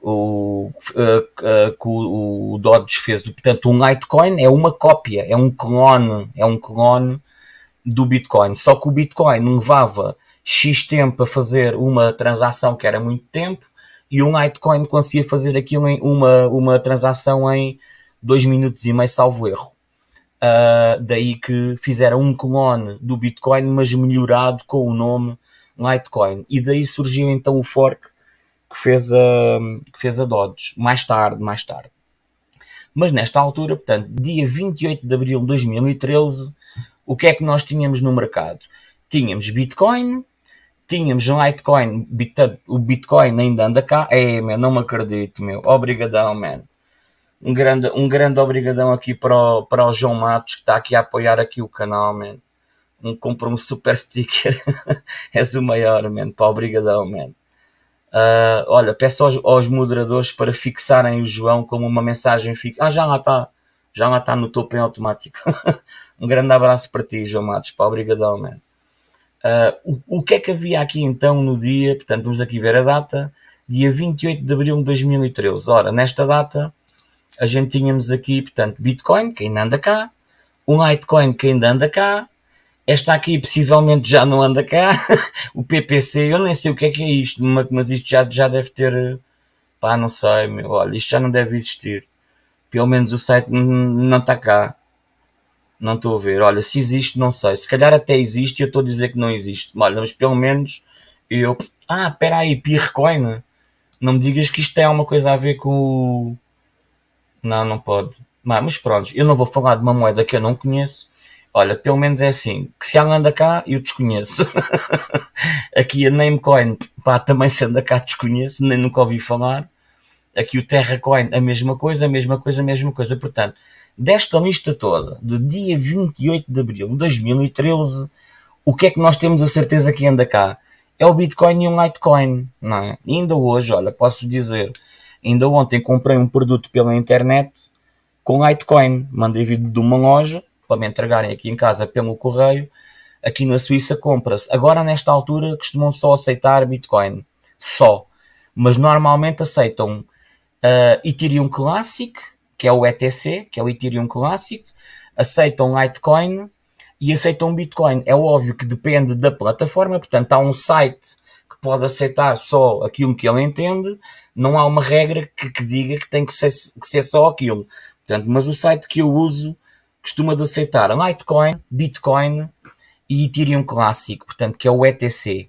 o, uh, uh, que o, o Dodge fez. Portanto, um Litecoin é uma cópia, é um clone, é um clone do Bitcoin. Só que o Bitcoin levava X tempo a fazer uma transação que era muito tempo e um Litecoin conseguia fazer aquilo em uma, uma transação em 2 minutos e meio, salvo erro. Uh, daí que fizeram um clone do Bitcoin, mas melhorado com o nome Litecoin. E daí surgiu então o fork que fez a, que fez a Dodge, mais tarde, mais tarde. Mas nesta altura, portanto, dia 28 de abril de 2013, o que é que nós tínhamos no mercado? tínhamos Bitcoin, tínhamos Litecoin, o Bitcoin ainda anda cá. É, meu, não me acredito, meu. Obrigadão, man. Um grande, um grande obrigadão aqui para o, para o João Matos, que está aqui a apoiar aqui o canal, man. Um, comprou um super sticker. (laughs) És o maior, man. Pá, obrigadão, man. Uh, olha, peço aos, aos, moderadores para fixarem o João como uma mensagem fixa. Ah, já lá está. Já lá está no topo em automático. (laughs) um grande abraço para ti, João Matos. Pá, obrigadão, man. Uh, o, o que é que havia aqui então no dia? Portanto, vamos aqui ver a data. Dia 28 de abril de 2013. Ora, nesta data, a gente tínhamos aqui, portanto, Bitcoin, que ainda anda cá. Um Litecoin, que ainda anda cá esta aqui possivelmente já não anda cá. (laughs) o PPC, eu nem sei o que é que é isto, mas isto já, já deve ter. Pá, não sei, meu. Olha, isto já não deve existir. Pelo menos o site não está cá. Não estou a ver. Olha, se existe, não sei. Se calhar até existe e eu estou a dizer que não existe. Olha, mas pelo menos eu. Ah, espera aí, Pircoin. Não me digas que isto tem alguma coisa a ver com. Não, não pode. Mas pronto, eu não vou falar de uma moeda que eu não conheço Olha, pelo menos é assim, que se ela anda cá, eu desconheço. (laughs) Aqui a Namecoin, pá, também se anda cá, desconheço, nem nunca ouvi falar. Aqui o Terracoin, a mesma coisa, a mesma coisa, a mesma coisa. Portanto, desta lista toda, de dia 28 de abril de 2013, o que é que nós temos a certeza que anda cá? É o Bitcoin e um Litecoin, não é? E ainda hoje, olha, posso dizer, ainda ontem comprei um produto pela internet com Litecoin. Mandei vir de uma loja para me entregarem aqui em casa pelo correio. Aqui na Suíça compra-se. Agora, nesta altura, costumam só aceitar Bitcoin. Só. Mas normalmente aceitam uh, Ethereum Classic, que é o ETC, que é o Ethereum Classic. Aceitam Litecoin e aceitam Bitcoin. É óbvio que depende da plataforma. Portanto, há um site que pode aceitar só aquilo que ele entende. Não há uma regra que, que diga que tem que ser, que ser só aquilo. Portanto, mas o site que eu uso costuma de aceitar Litecoin, Bitcoin e Ethereum clássico, portanto, que é o ETC.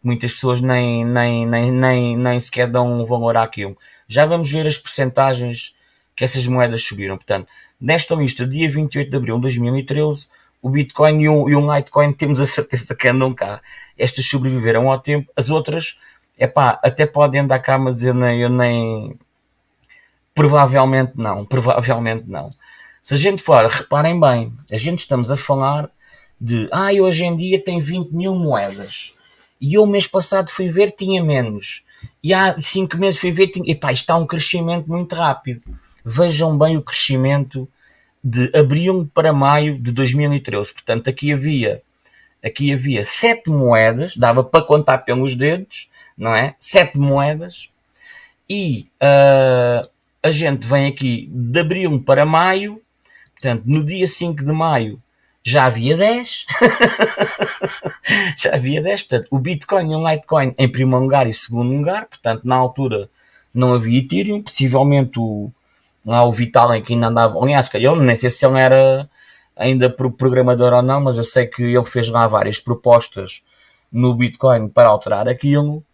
Muitas pessoas nem, nem, nem, nem, nem sequer dão um valor àquilo. Já vamos ver as percentagens que essas moedas subiram. Portanto, nesta lista, dia 28 de abril de 2013, o Bitcoin e o, e o Litecoin temos a certeza que andam cá. Estas sobreviveram ao tempo, as outras, é pá, até podem andar cá, mas eu nem, eu nem. Provavelmente não, provavelmente não. Se a gente for, reparem bem, a gente estamos a falar de, ah, hoje em dia tem 20 mil moedas. E eu mês passado fui ver, tinha menos. E há 5 meses fui ver, tinha... Epá, está um crescimento muito rápido. Vejam bem o crescimento de abril para maio de 2013. Portanto, aqui havia aqui havia 7 moedas, dava para contar pelos dedos, não é? 7 moedas. E uh, a gente vem aqui de abril para maio Portanto, no dia 5 de maio já havia 10. (laughs) já havia 10. Portanto, o Bitcoin e o Litecoin em primeiro lugar e segundo lugar. Portanto, na altura não havia Ethereum. Possivelmente o, lá o Vitalik que ainda andava. Aliás, eu nem sei se ele era ainda programador ou não, mas eu sei que ele fez lá várias propostas no Bitcoin para alterar aquilo.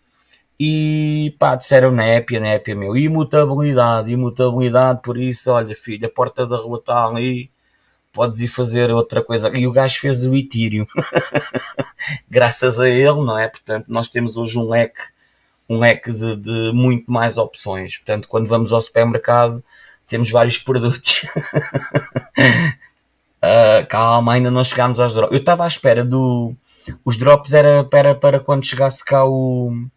E pá, disseram népia, népia, meu. Imutabilidade, imutabilidade, por isso, olha, filho, a porta da rua está ali, podes ir fazer outra coisa. E o gajo fez o Ethereum. (laughs) Graças a ele, não é? Portanto, nós temos hoje um leque, um leque de, de muito mais opções. Portanto, quando vamos ao supermercado, temos vários produtos. uh, (laughs) calma, ainda não chegámos aos drops. Eu estava à espera do. Os drops era para, para quando chegasse cá o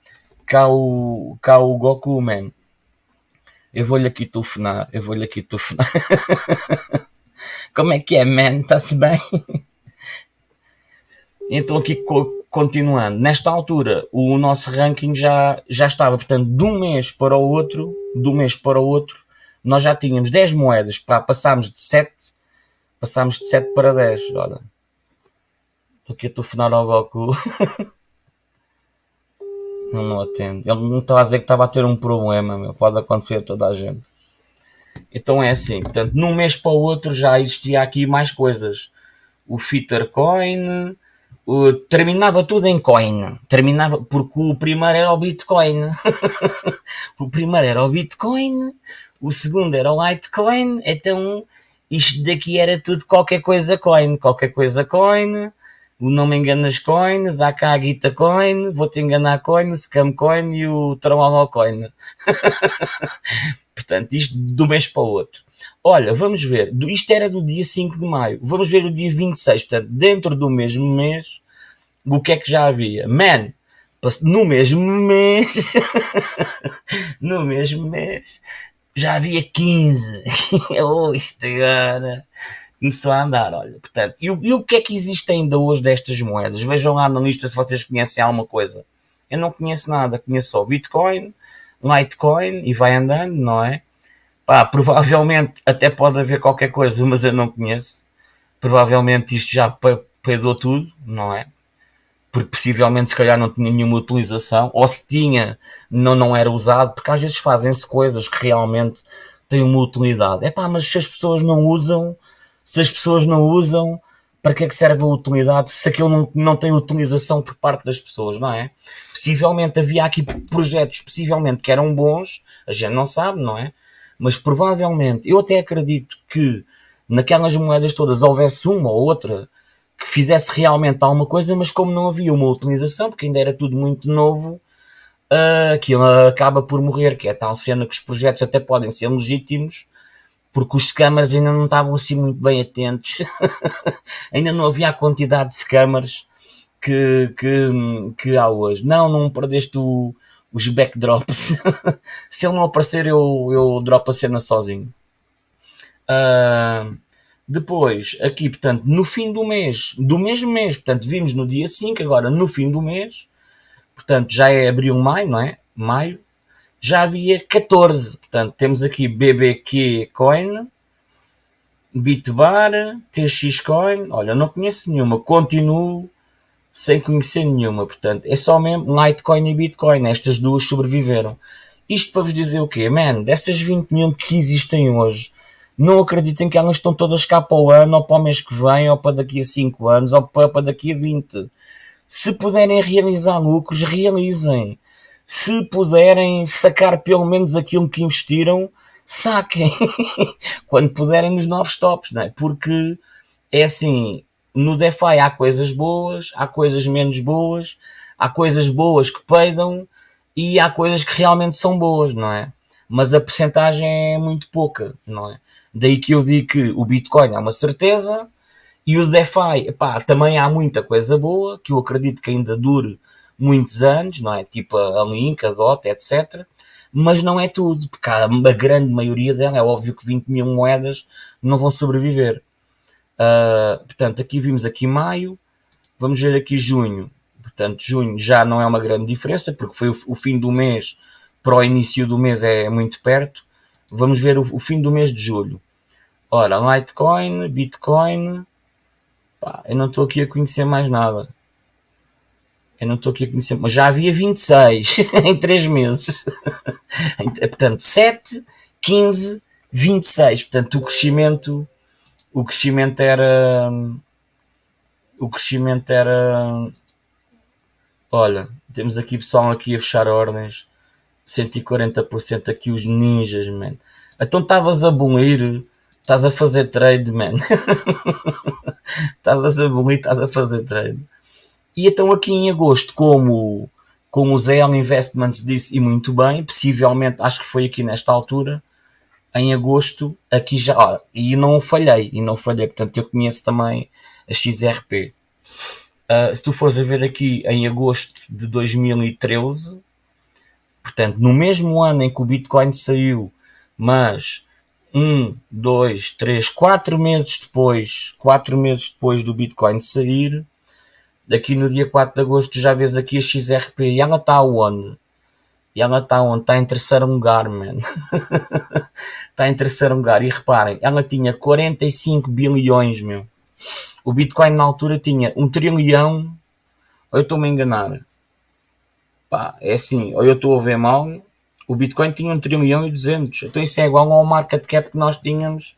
cá o, Goku, man. Eu vou-lhe aqui telefonar, eu vou-lhe aqui telefonar. (laughs) Como é que é, man? Está-se bem? (laughs) então aqui continuando, nesta altura o nosso ranking já, já estava, portanto, de um mês para o outro, de um mês para o outro, nós já tínhamos 10 moedas, para passámos de 7, passámos de 7 para 10, olha. Estou aqui a telefonar ao Goku. (laughs) Não, não atende. Ele não estava a dizer que estava a ter um problema, meu. Pode acontecer a toda a gente. Então é assim, portanto, num mês para o outro já existia aqui mais coisas. O Fitter Coin, o, terminava tudo em coin. Terminava, porque o primeiro era o Bitcoin. (laughs) o primeiro era o Bitcoin, o segundo era o Litecoin, então isto daqui era tudo qualquer coisa coin, qualquer coisa coin, o não me enganas coin, dá cá a guita coin, vou-te enganar coin, o scam coin e o trabalho coin. (laughs) Portanto, isto do mês para o outro. Olha, vamos ver, isto era do dia 5 de maio, vamos ver o dia 26, portanto, dentro do mesmo mês, o que é que já havia? Man, no mesmo mês, (laughs) no mesmo mês, já havia 15. (laughs) oh, isto agora começou a andar, olha. Portanto, e, e, o que é que existe ainda hoje destas moedas? Vejam lá na lista se vocês conhecem alguma coisa. Eu não conheço nada, conheço só Bitcoin, Litecoin e vai andando, não é? Pá, (laughs) provavelmente até pode haver qualquer coisa, mas eu não conheço. Provavelmente isto já peidou tudo, não é? porque possivelmente se calhar não tinha nenhuma utilização, ou se tinha, não, não era usado, porque às vezes fazem-se coisas que realmente têm uma utilidade. É pá, mas se as pessoas não usam, se as pessoas não usam, para que é que serve a utilidade se aquilo não, não tem utilização por parte das pessoas, não é? Possivelmente havia aqui projetos, possivelmente que eram bons, a gente não sabe, não é? Mas provavelmente, eu até acredito que naquelas moedas todas houvesse uma ou outra que fizesse realmente alguma coisa, mas como não havia uma utilização, porque ainda era tudo muito novo, uh, aquilo acaba por morrer, que é tal cena que os projetos até podem ser legítimos, porque os scammers ainda não estavam assim muito bem atentos, (laughs) ainda não havia a quantidade de scammers que, que, que há hoje. Não, não perdeste o, os backdrops. (laughs) Se ele não aparecer, eu, eu dropo a cena sozinho. Uh, depois, aqui, portanto, no fim do mês, do mesmo mês, portanto, vimos no dia 5, agora no fim do mês, portanto, já é abril, maio, não é? Maio, já havia 14. Portanto, temos aqui BBQ Coin, Bitbar, TX Coin. Olha, não conheço nenhuma, continuo sem conhecer nenhuma. Portanto, é só mesmo Litecoin e Bitcoin. Estas duas sobreviveram. Isto para vos dizer o quê? Man, dessas 20 mil que existem hoje, não acreditem que elas estão todas cá para o ano, ou para o mês que vem, ou para daqui a 5 anos, ou para, para daqui a 20. Se puderem realizar lucros, realizem. Se puderem sacar pelo menos aquilo que investiram, saquem. (laughs) Quando puderem nos novos tops, não é? Porque é assim, no DeFi há coisas boas, há coisas menos boas, há coisas boas que peidam e há coisas que realmente são boas, não é? Mas a percentagem é muito pouca, não é? Daí que eu digo que o Bitcoin é uma certeza e o DeFi, epá, também há muita coisa boa que eu acredito que ainda dure muitos anos, não é? Tipo a Link, a DOT, etc. Mas não é tudo, porque a grande maioria dela, é óbvio que 20 mil moedas não vão sobreviver. Uh, portanto, aqui vimos aqui maio, vamos ver aqui junho. Portanto, junho já não é uma grande diferença, porque foi o, o fim do mês para o início do mês é muito perto. Vamos ver o, o fim do mês de julho. Ora, Litecoin, Bitcoin. Pá, eu não estou aqui a conhecer mais nada. Eu não estou aqui a conhecer, mas já havia 26 (laughs) em 3 meses. (laughs) Portanto, 7, 15, 26. Portanto, o crescimento, o crescimento era, o crescimento era, olha, temos aqui pessoal aqui a fechar ordens, 140% aqui os ninjas, man. Então estavas a bolir Estás a fazer trade, man. (laughs) Estavas a bonito, estás a fazer trade. E então aqui em agosto, como, como o ZL Investments disse, e muito bem, possivelmente, acho que foi aqui nesta altura, em agosto, aqui já, ó, e não falhei, e não falhei, portanto eu conheço também a XRP. Uh, ah, se tu fores a ver aqui em agosto de 2013, portanto, no mesmo ano em que o Bitcoin saiu, mas um, dois, três, quatro meses depois, quatro meses depois do Bitcoin sair, daqui no dia 4 de agosto já vês aqui a XRP e ela está onde? E ela está onde? Está em terceiro lugar, man. está (laughs) em terceiro lugar. E reparem, ela tinha 45 bilhões, meu. O Bitcoin na altura tinha um trilhão. Ou eu estou-me a enganar? Pá, é assim, ou eu estou a ver mal, o Bitcoin tinha 1 trilhão e 200. Então isso é igual ao market cap que nós tínhamos.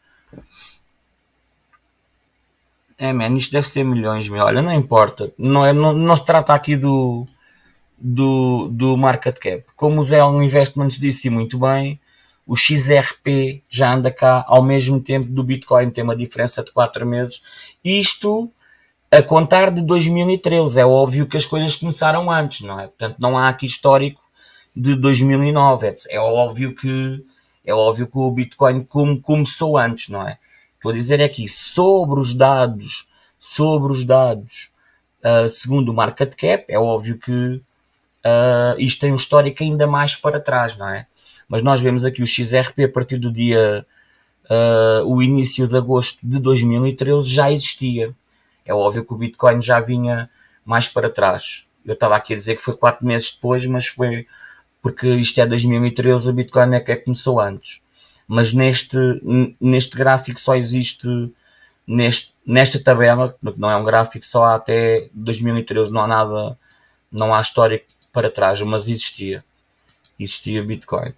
É, man, isto deve ser milhões, meu. Olha, não importa. Não, é, não, não se trata aqui do, do, do market cap. Como o Zé Investments disse muito bem, o XRP já anda cá ao mesmo tempo do Bitcoin, tem uma diferença de 4 meses. Isto a contar de 2013. É óbvio que as coisas começaram antes, não é? Portanto, não há aqui histórico de 2009. É óbvio que é óbvio que o Bitcoin começou antes, não é? A dizer aqui sobre os dados, sobre os dados, uh, segundo o market cap, é óbvio que uh, isto tem um histórico ainda mais para trás, não é? Mas nós vemos aqui o XRP a partir do dia, uh, o início de agosto de 2013 já existia. É óbvio que o Bitcoin já vinha mais para trás. Eu estava aqui a dizer que foi quatro meses depois, mas foi porque isto é 2013, a Bitcoin é que começou antes. Mas neste, neste gráfico só existe, neste, nesta tabela, não é um gráfico só há até 2013, não há nada, não há história para trás, mas existia. Existia Bitcoin.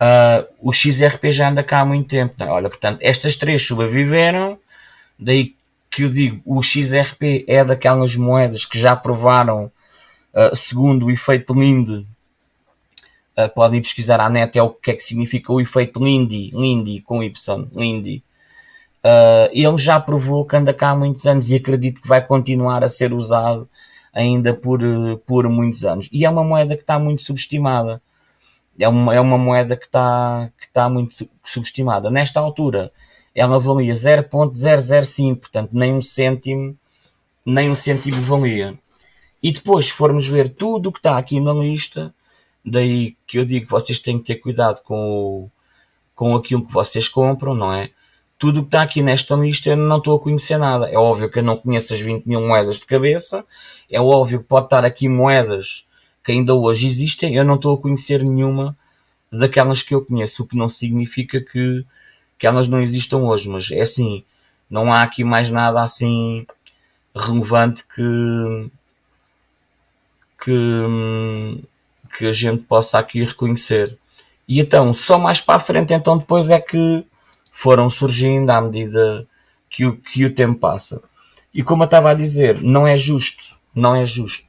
Uh, o XRP já anda cá há muito tempo. Não? É? Olha, portanto, estas três sobreviveram, daí que eu digo, o XRP é daquelas moedas que já provaram, uh, segundo o efeito Linde, uh, podem pesquisar à net é o que é que significa o efeito Lindy, Lindy com Y, Lindy. Uh, ele já provou que anda cá há muitos anos e acredito que vai continuar a ser usado ainda por, por muitos anos. E é uma moeda que está muito subestimada. É uma, é uma moeda que está, que está muito subestimada. Nesta altura, ela valia 0.005, portanto, nem um cêntimo, nem um cêntimo valia. E depois, se formos ver tudo o que está aqui na lista, Daí que eu digo que vocês têm que ter cuidado com, o, com aquilo que vocês compram, não é? Tudo o que está aqui nesta lista eu não estou a conhecer nada. É óbvio que eu não conheço as 20 mil moedas de cabeça. É óbvio que pode estar aqui moedas que ainda hoje existem. Eu não estou a conhecer nenhuma daquelas que eu conheço, o que não significa que, que elas não existam hoje. Mas é assim, não há aqui mais nada assim relevante que, que, hum, que a gente possa aqui reconhecer. E então, só mais para a frente, então depois é que foram surgindo à medida que o, que o tempo passa. E como eu estava a dizer, não é justo, não é justo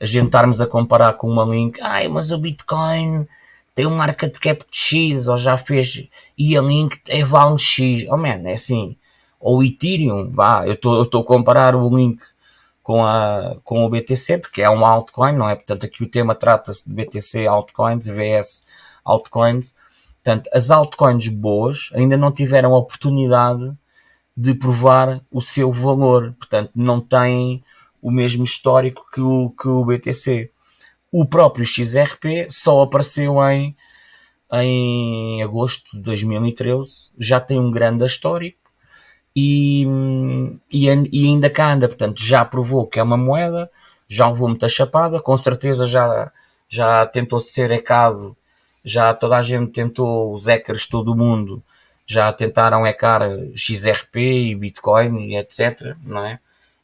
a gente estarmos a comparar com uma link, ai, mas o Bitcoin tem um market cap de X, ou já fez, e a link é vale X. Oh man, é assim. Ou Ethereum, vá, eu estou a comparar o link com, a, com o BTC, porque é um altcoin, não é? Portanto, aqui o tema trata-se de BTC altcoins, VS altcoins. Portanto, as altcoins boas ainda não tiveram a oportunidade de provar o seu valor, portanto, não têm o mesmo histórico que o, que o BTC. O próprio XRP só apareceu em, em agosto de 2013, já tem um grande histórico e, e, e, ainda cá anda, portanto já provou que é uma moeda, já levou muita chapada, com certeza já, já tentou ser ecado, já toda a gente tentou, os hackers, todo o mundo, já tentaram ecar XRP e Bitcoin e etc, não é?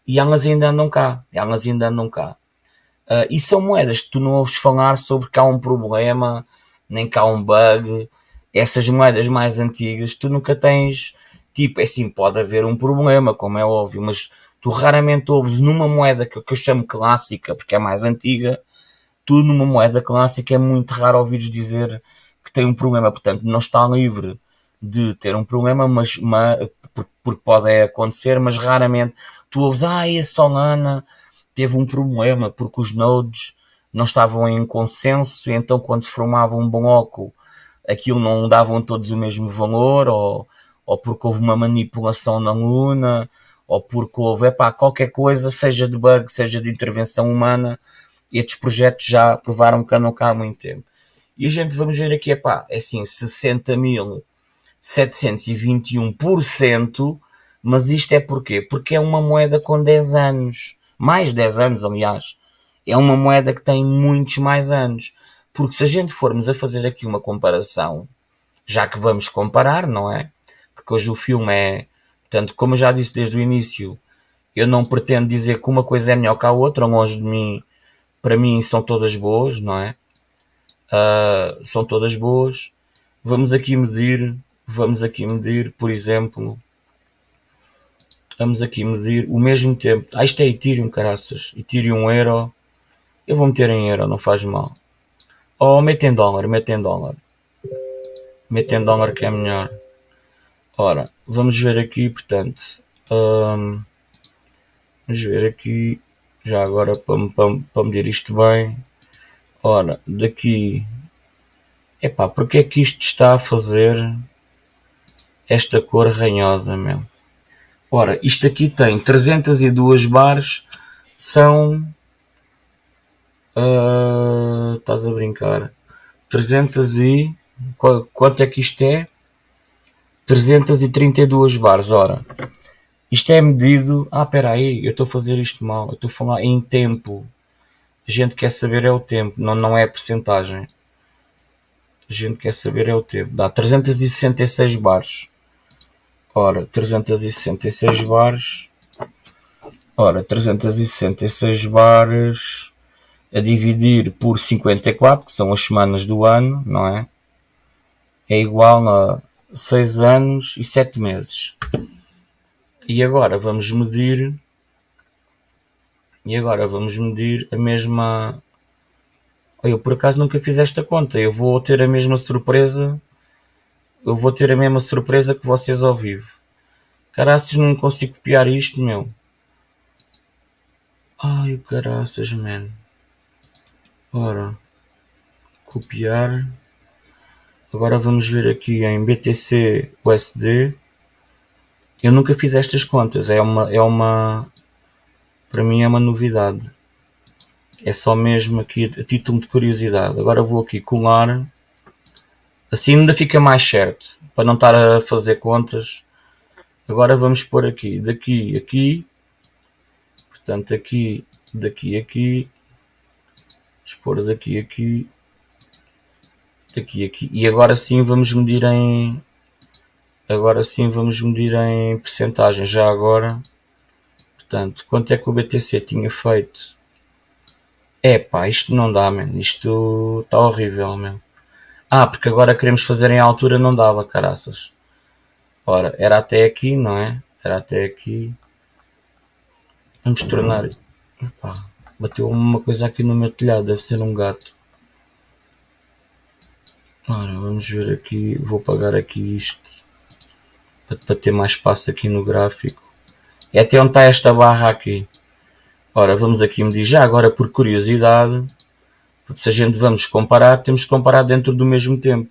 E elas ainda andam cá, elas ainda andam cá. Uh, e são moedas que tu não ouves falar sobre que há um problema, nem que há um bug. Essas moedas mais antigas, tu nunca tens Tipo, é assim, pode haver um problema, como é óbvio, mas tu raramente ouves numa moeda que, que eu chamo clássica, porque é mais antiga, tu numa moeda clássica é muito raro ouvires dizer que tem um problema, portanto não está livre de ter um problema, mas, mas porque pode acontecer, mas raramente tu ouves, ah, a Solana teve um problema porque os nodes não estavam em consenso, e então quando se formava um bloco aquilo não davam todos o mesmo valor, ou ou porque houve uma manipulação na Luna, ou porque houve epá, qualquer coisa, seja de bug, seja de intervenção humana, estes projetos já provaram que andam cá há muito tempo. E a gente vamos ver aqui, epá, é assim, 60.721%, mas isto é porquê? Porque é uma moeda com 10 anos, mais 10 anos, aliás. É uma moeda que tem muitos mais anos. Porque se a gente formos a fazer aqui uma comparação, já que vamos comparar, não é? Porque hoje o filme é. Portanto, como eu já disse desde o início, eu não pretendo dizer que uma coisa é melhor que a outra, longe de mim, para mim são todas boas, não é? Uh, são todas boas. Vamos aqui medir, vamos aqui medir, por exemplo, vamos aqui medir o mesmo tempo. Ah, isto é Ethereum, caraças. Ethereum euro. Eu vou meter em euro, não faz mal. Ou oh, mete em dólar, mete em dólar. Mete em dólar que é melhor. Ora, vamos ver aqui, portanto, um, Vamos ver aqui, já agora para, para, para medir isto bem. Ora, daqui. Epá, porque é que isto está a fazer esta cor ranhosa mesmo? Ora, isto aqui tem 302 bares, são. Uh, estás a brincar? 300 e. Quanto é que isto é? 332 bares. Ora, isto é medido. Ah, espera aí, eu estou a fazer isto mal. Eu estou a falar em tempo. A gente quer saber é o tempo, não, não é a percentagem. A gente quer saber é o tempo. Dá 366 bares. Ora, 366 bares. Ora, 366 bares a dividir por 54, que são as semanas do ano, não é? É igual a 6 anos e 7 meses. E agora vamos medir. E agora vamos medir a mesma. Eu por acaso nunca fiz esta conta. Eu vou ter a mesma surpresa. Eu vou ter a mesma surpresa que vocês ao vivo. Caraças, não consigo copiar isto, meu. Ai, caraças, man. Ora, copiar. Agora vamos ver aqui em BTC USD. Eu nunca fiz estas contas, é uma, é uma, para mim é uma novidade. É só mesmo aqui a título de curiosidade. Agora vou aqui colar, assim ainda fica mais certo, para não estar a fazer contas. Agora vamos pôr aqui, daqui, aqui, portanto aqui, daqui, aqui, vamos pôr daqui, aqui, aqui, e agora sim vamos medir em, Agora sim vamos medir em percentagem. Já agora, portanto, quanto é que o BTC tinha feito? É pá, isto não dá, man. Isto está horrível, man. Ah, porque agora queremos fazer em altura, não dava, caraças. Ora, era até aqui, não é? Era até aqui. Vamos tornar. Epá, bateu uma coisa aqui no meu telhado, deve ser um gato. Ora, vamos ver aqui. Vou pagar aqui isto para ter mais espaço aqui no gráfico. É até onde está esta barra aqui. Ora, vamos aqui medir já agora por curiosidade, porque se a gente vamos comparar, temos que comparar dentro do mesmo tempo.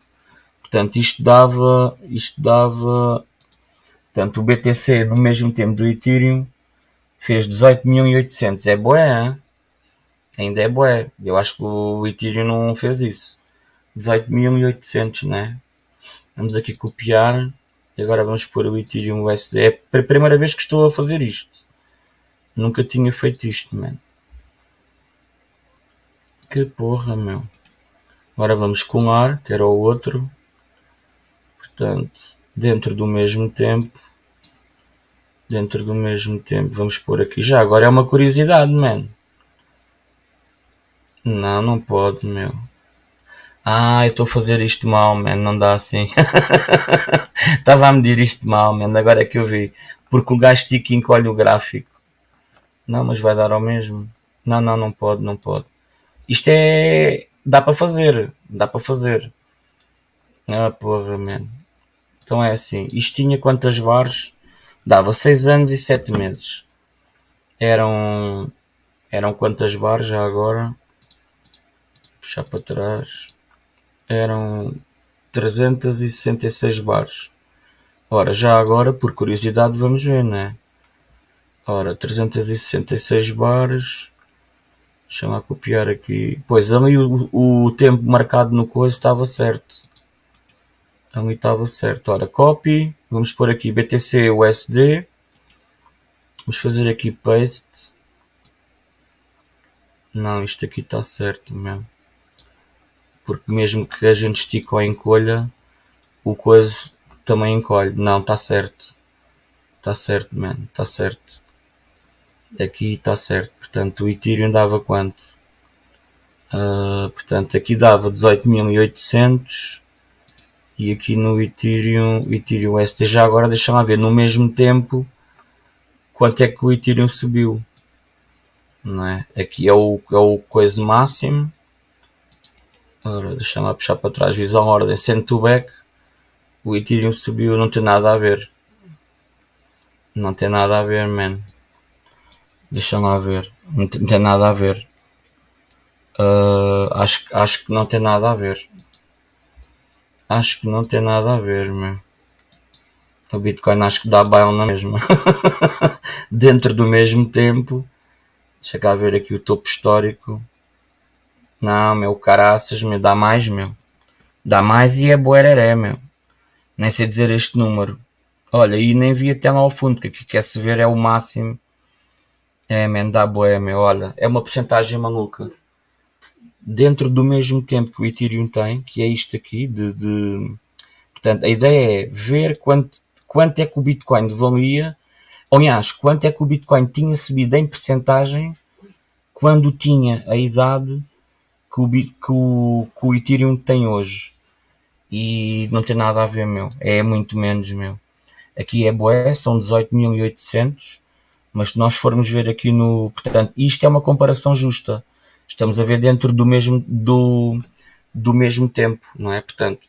Portanto, isto dava, isto dava, portanto, o BTC no mesmo tempo do Ethereum fez 18.800. É boé, hein? ainda é boé. Eu acho que o Ethereum não fez isso. 18.800, né? Vamos aqui copiar. E agora vamos pôr o Ethereum USD. É a primeira vez que estou a fazer isto. Nunca tinha feito isto, mano. Que porra, meu. Agora vamos com ar, que era o outro. Portanto, dentro do mesmo tempo. Dentro do mesmo tempo. Vamos pôr aqui. Já agora é uma curiosidade, mano. Não, não pode, meu. Ah, eu estou a fazer isto mal, man. Não dá assim. (laughs) Estava a medir isto mal, man. Agora é que eu vi. Porque o gajo tica encolhe o gráfico. Não, mas vai dar ao mesmo. Não, não, não pode, não pode. Isto é. Dá para fazer. Dá para fazer. Ah, porra, man. Então é assim. Isto tinha quantas bares? Dava 6 anos e 7 meses. Eram. Eram quantas bares já agora? Puxar para trás eram 366 bares. Ora, já agora, por curiosidade, vamos ver, né? Ora, 366 bares. Deixa-me copiar aqui. Pois, ali o, o tempo marcado no coisa estava certo. Ali estava certo. Ora, copy. Vamos pôr aqui BTC USD. Vamos fazer aqui paste. Não, isto aqui está certo mesmo porque mesmo que a gente estique ou encolha, o coisa também encolhe. Não, está certo. Está certo, man. Está certo. Aqui está certo. Portanto, o Ethereum dava quanto? Uh, portanto, aqui dava 18.800 e aqui no Ethereum, Ethereum ST já agora deixa lá ver no mesmo tempo quanto é que o Ethereum subiu. Não é? Aqui é o, é o coisa máximo Ora, deixa-me lá puxar para trás, visão ordem, send to back. O Ethereum subiu, não tem nada a ver. Não tem nada a ver, man. Deixa lá ver. Não tem, não tem nada a ver. Uh, acho, acho que não tem nada a ver. Acho que não tem nada a ver, meu. O Bitcoin acho que dá baile na mesma. (laughs) Dentro do mesmo tempo. Deixa cá ver aqui o topo histórico. Não, meu, caraças, me dá mais, meu. Dá mais e é boereré, meu. Nem sei dizer este número. Olha, e nem vi até lá ao fundo, que aqui quer se ver é o máximo. É, man, dá boé, meu. Olha, é uma porcentagem maluca. Dentro do mesmo tempo que o Ethereum tem, que é isto aqui, de, de... Portanto, a ideia é ver quanto, quanto é que o Bitcoin valia, aliás, quanto é que o Bitcoin tinha subido em percentagem quando tinha a idade que o, que o, que o Ethereum tem hoje. E não tem nada a ver, meu. É muito menos, meu. Aqui é boé, são 18.800 mas se nós formos ver aqui no. Portanto, isto é uma comparação justa. Estamos a ver dentro do mesmo, do, do mesmo tempo, não é? Portanto,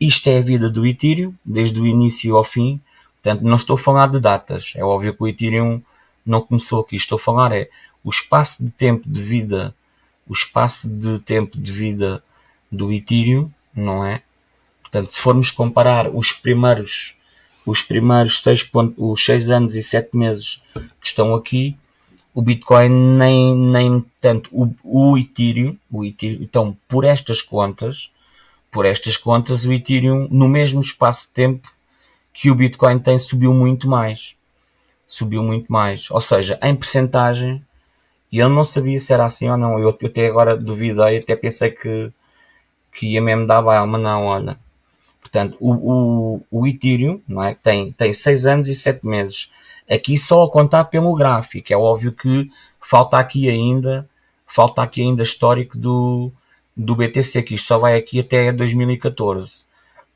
isto é a vida do Ethereum, desde o início ao fim. Portanto, não estou a falar de datas. É óbvio que o Ethereum não começou aqui. Estou a falar é o espaço de tempo de vida, o espaço de tempo de vida do Ethereum, não é? Portanto, se formos comparar os primeiros os primeiros 6, os 6 anos e 7 meses que estão aqui, o Bitcoin nem, nem tanto o, o Ethereum, o Ethereum, então por estas contas, por estas contas, o Ethereum no mesmo espaço de tempo que o Bitcoin tem subiu muito mais. Subiu muito mais. Ou seja, em percentagem, e eu não sabia se era assim ou não. Eu, eu até agora duvidei, até pensei que, que ia mesmo dar baile, mas não, olha. Portanto, o, o, o Ethereum não é? tem, tem 6 anos e 7 meses. Aqui só a contar pelo gráfico. É óbvio que falta aqui ainda, falta aqui ainda histórico do, do BTC, que isto só vai aqui até 2014.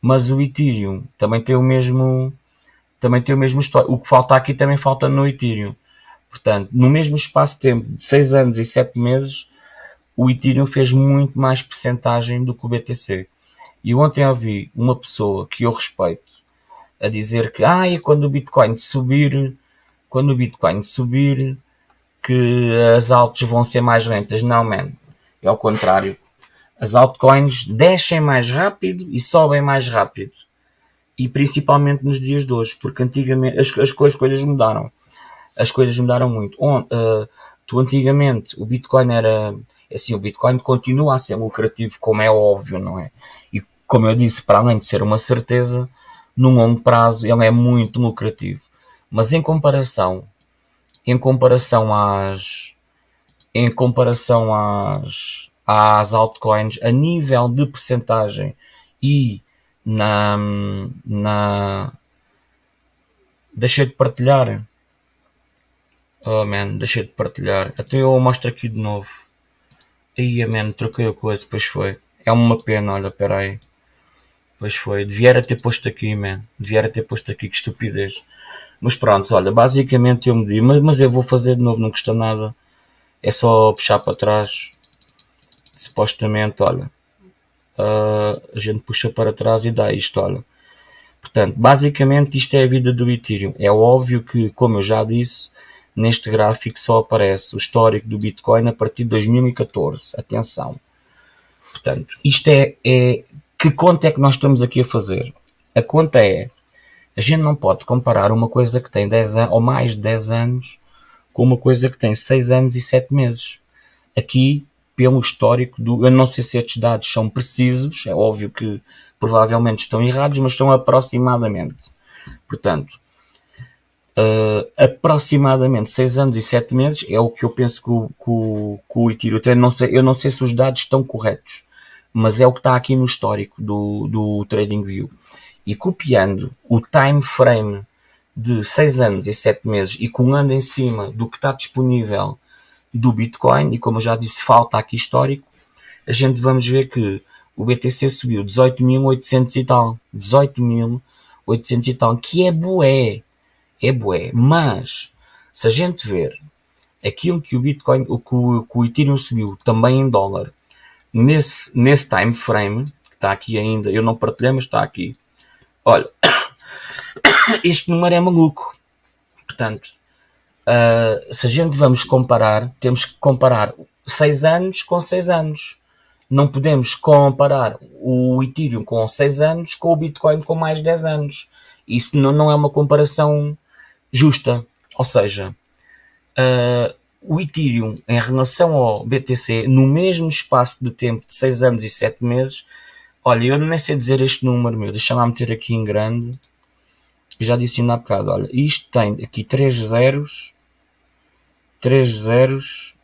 Mas o Ethereum também tem o mesmo, também tem o mesmo histórico. O que falta aqui também falta no Ethereum. Portanto, no mesmo espaço de tempo de 6 anos e 7 meses, o Ethereum fez muito mais percentagem do que o BTC. E ontem ouvi uma pessoa que eu respeito a dizer que ah, e quando o Bitcoin subir, quando o Bitcoin subir, que as altas vão ser mais lentas. Não, man. É ao contrário. As altcoins descem mais rápido e sobem mais rápido. E principalmente nos dias de hoje, porque antigamente as, as, as coisas mudaram. As coisas mudaram muito. On, uh, tu antigamente o Bitcoin era assim, o Bitcoin continua a ser lucrativo, como é óbvio, não é? E como eu disse, para além de ser uma certeza, no longo prazo ele é muito lucrativo. Mas em comparação, em comparação às, em comparação às, às altcoins, a nível de percentagem e na, na, deixei de partilhar. Oh man, deixei de partilhar. Até eu mostro aqui de novo. Aí, man, troquei a coisa, depois foi. É uma pena, olha, peraí. Pois foi, devia ter posto aqui, man. Devia ter posto aqui, que estupidez. Mas pronto, olha, basicamente eu me digo, mas, mas eu vou fazer de novo, não custa nada. É só puxar para trás. Supostamente, olha. Uh, a gente puxa para trás e dá isto, olha. Portanto, basicamente isto é a vida do Ethereum. É óbvio que, como eu já disse, neste gráfico só aparece o histórico do Bitcoin a partir de 2014. Atenção. Portanto, isto é, é que conta é que nós estamos aqui a fazer? A conta é, a gente não pode comparar uma coisa que tem 10 anos, ou mais de 10 anos, com uma coisa que tem 6 anos e 7 meses. Aqui, pelo histórico do, eu não sei se estes dados são precisos, é óbvio que provavelmente estão errados, mas estão aproximadamente. Portanto, uh, aproximadamente 6 anos e 7 meses é o que eu penso que o, que o, que o Itiro tem. Não sei, eu não sei se os dados estão corretos mas é o que está aqui no histórico do, do TradingView. E copiando o time frame de 6 anos e 7 meses e colando em cima do que está disponível do Bitcoin, e como eu já disse, falta aqui histórico, a gente vamos ver que o BTC subiu 18.800 e tal. 18.800 e tal, que é bué. É bué. Mas, se a gente ver aquilo que o Bitcoin, o que o, Ethereum subiu também em dólar, nesse, nesse time frame, que está aqui ainda, eu não partilhei, mas está aqui. Olha, (coughs) este número é maluco. Portanto, uh, se a gente vamos comparar, temos que comparar 6 anos com 6 anos. Não podemos comparar o Ethereum com 6 anos com o Bitcoin com mais 10 anos. Isso não é uma comparação justa. Ou seja, uh, o Ethereum em relação ao BTC, no mesmo espaço de tempo de 6 anos e 7 meses, olha, eu nem sei dizer este número meu, deixa lá meter aqui em grande. Já disse ainda há bocado, olha, isto tem aqui 3 zeros, 3 zeros,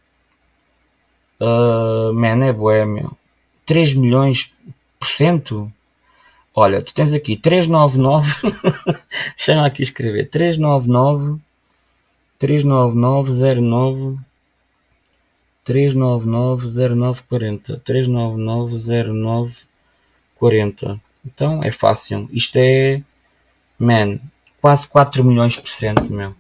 uh, man, é bué, meu. 3 milhões por cento? Olha, tu tens aqui 399, (laughs) deixa aqui escrever, 399 39909 3990940 3990940 então é fácil. Isto é man quase 4 milhões por cento meu.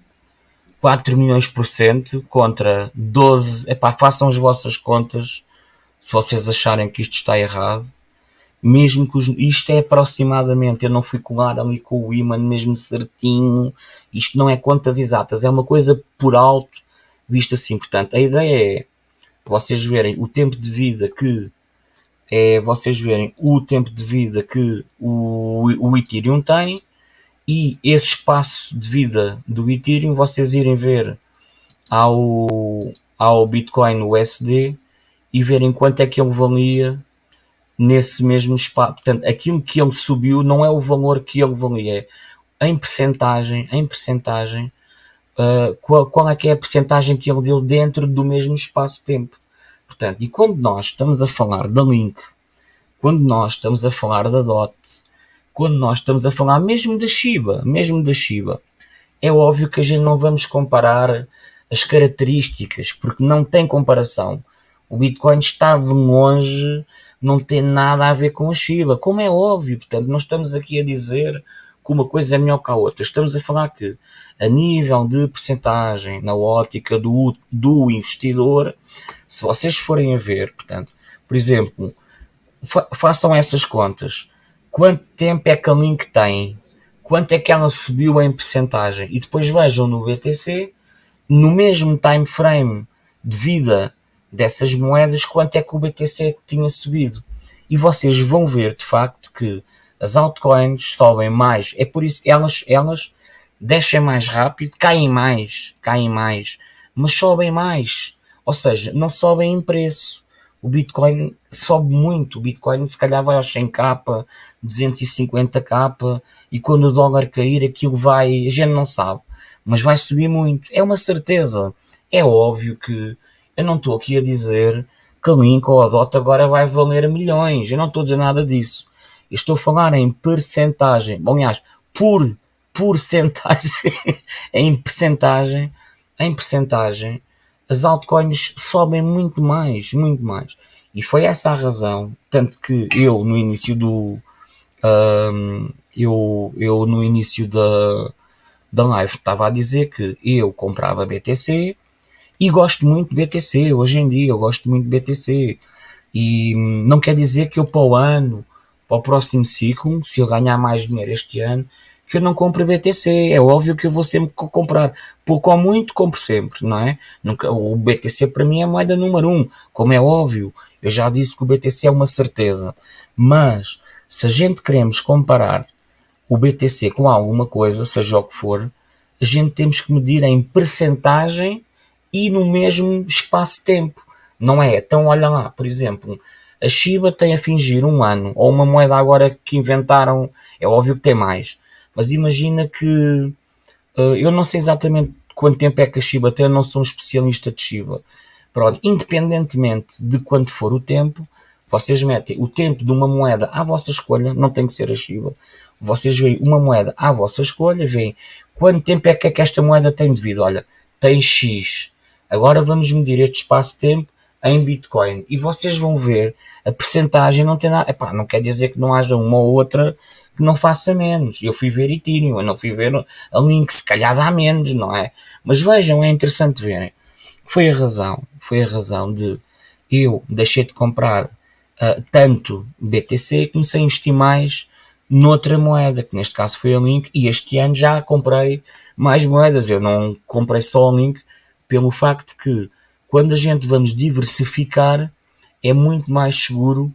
4 milhões por cento contra 12 epá, façam as vossas contas se vocês acharem que isto está errado mesmo que os, isto é aproximadamente, eu não fui colar ali com o imã mesmo certinho, isto não é contas exatas, é uma coisa por alto, visto assim. Portanto, a ideia é vocês verem o tempo de vida que é vocês verem o tempo de vida que o, o Ethereum tem e esse espaço de vida do Ethereum vocês irem ver ao, ao Bitcoin USD e verem quanto é que ele valia nesse mesmo espaço. Portanto, aquilo que ele subiu não é o valor que ele valia, é em percentagem, em percentagem, uh, qual, qual é que é a percentagem que ele deu dentro do mesmo espaço-tempo. Portanto, e quando nós estamos a falar da Link, quando nós estamos a falar da DOT, quando nós estamos a falar mesmo da Shiba, mesmo da Shiba, é óbvio que a gente não vamos comparar as características, porque não tem comparação. O Bitcoin está de longe não tem nada a ver com a Shiba, como é óbvio, portanto, não estamos aqui a dizer que uma coisa é melhor que a outra, estamos a falar que a nível de percentagem na ótica do, do investidor, se vocês forem a ver, portanto, por exemplo, fa façam essas contas, quanto tempo é que a Link tem, quanto é que ela subiu em percentagem, e depois vejam no BTC, no mesmo time frame de vida dessas moedas quanto é que o BTC tinha subido. E vocês vão ver de facto que as altcoins sobem mais. É por isso elas, elas descem mais rápido, caem mais, caem mais, mas sobem mais. Ou seja, não sobem em preço. O Bitcoin sobe muito. O Bitcoin se calhar vai aos 100k, 250k e quando o dólar cair aquilo vai, a gente não sabe, mas vai subir muito. É uma certeza. É óbvio que eu não estou aqui a dizer que a Link ou a DOT agora vai valer milhões. Eu não estou a dizer nada disso. Eu estou a falar em percentagem. Bom, aliás, por porcentagem, (laughs) em percentagem, em percentagem, as altcoins sobem muito mais, muito mais. E foi essa a razão, tanto que eu no início do um, eu, eu no início da, da live estava a dizer que eu comprava BTC, e gosto muito de BTC, hoje em dia eu gosto muito de BTC. E não quer dizer que eu para o ano, para o próximo ciclo, se eu ganhar mais dinheiro este ano, que eu não compre BTC. É óbvio que eu vou sempre comprar. Pouco ou muito, compro sempre, não é? Nunca, o BTC para mim é a moeda número um, como é óbvio. Eu já disse que o BTC é uma certeza. Mas, se a gente queremos comparar o BTC com alguma coisa, seja o que for, a gente temos que medir em percentagem e no mesmo espaço-tempo. Não é? Então, olha lá, por exemplo, a Shiba tem a fingir um ano, ou uma moeda agora que inventaram, é óbvio que tem mais, mas imagina que uh, eu não sei exatamente quanto tempo é que a Shiba tem, eu não sou um especialista de Shiba. Pronto, independentemente de quanto for o tempo, vocês metem o tempo de uma moeda à vossa escolha, não tem que ser a Shiba. Vocês veem uma moeda à vossa escolha, veem quanto tempo é que, é que esta moeda tem de vida. Olha, tem X. Agora vamos medir este espaço-tempo em Bitcoin e vocês vão ver a percentagem não tem nada. Epá, não quer dizer que não haja uma ou outra que não faça menos. Eu fui ver Ethereum, eu não fui ver a Link, se calhar dá menos, não é? Mas vejam, é interessante verem. Foi a razão, foi a razão de eu deixei de comprar uh, tanto BTC e comecei a investir mais noutra moeda, que neste caso foi a Link, e este ano já comprei mais moedas. Eu não comprei só o link pelo facto que quando a gente vamos diversificar é muito mais seguro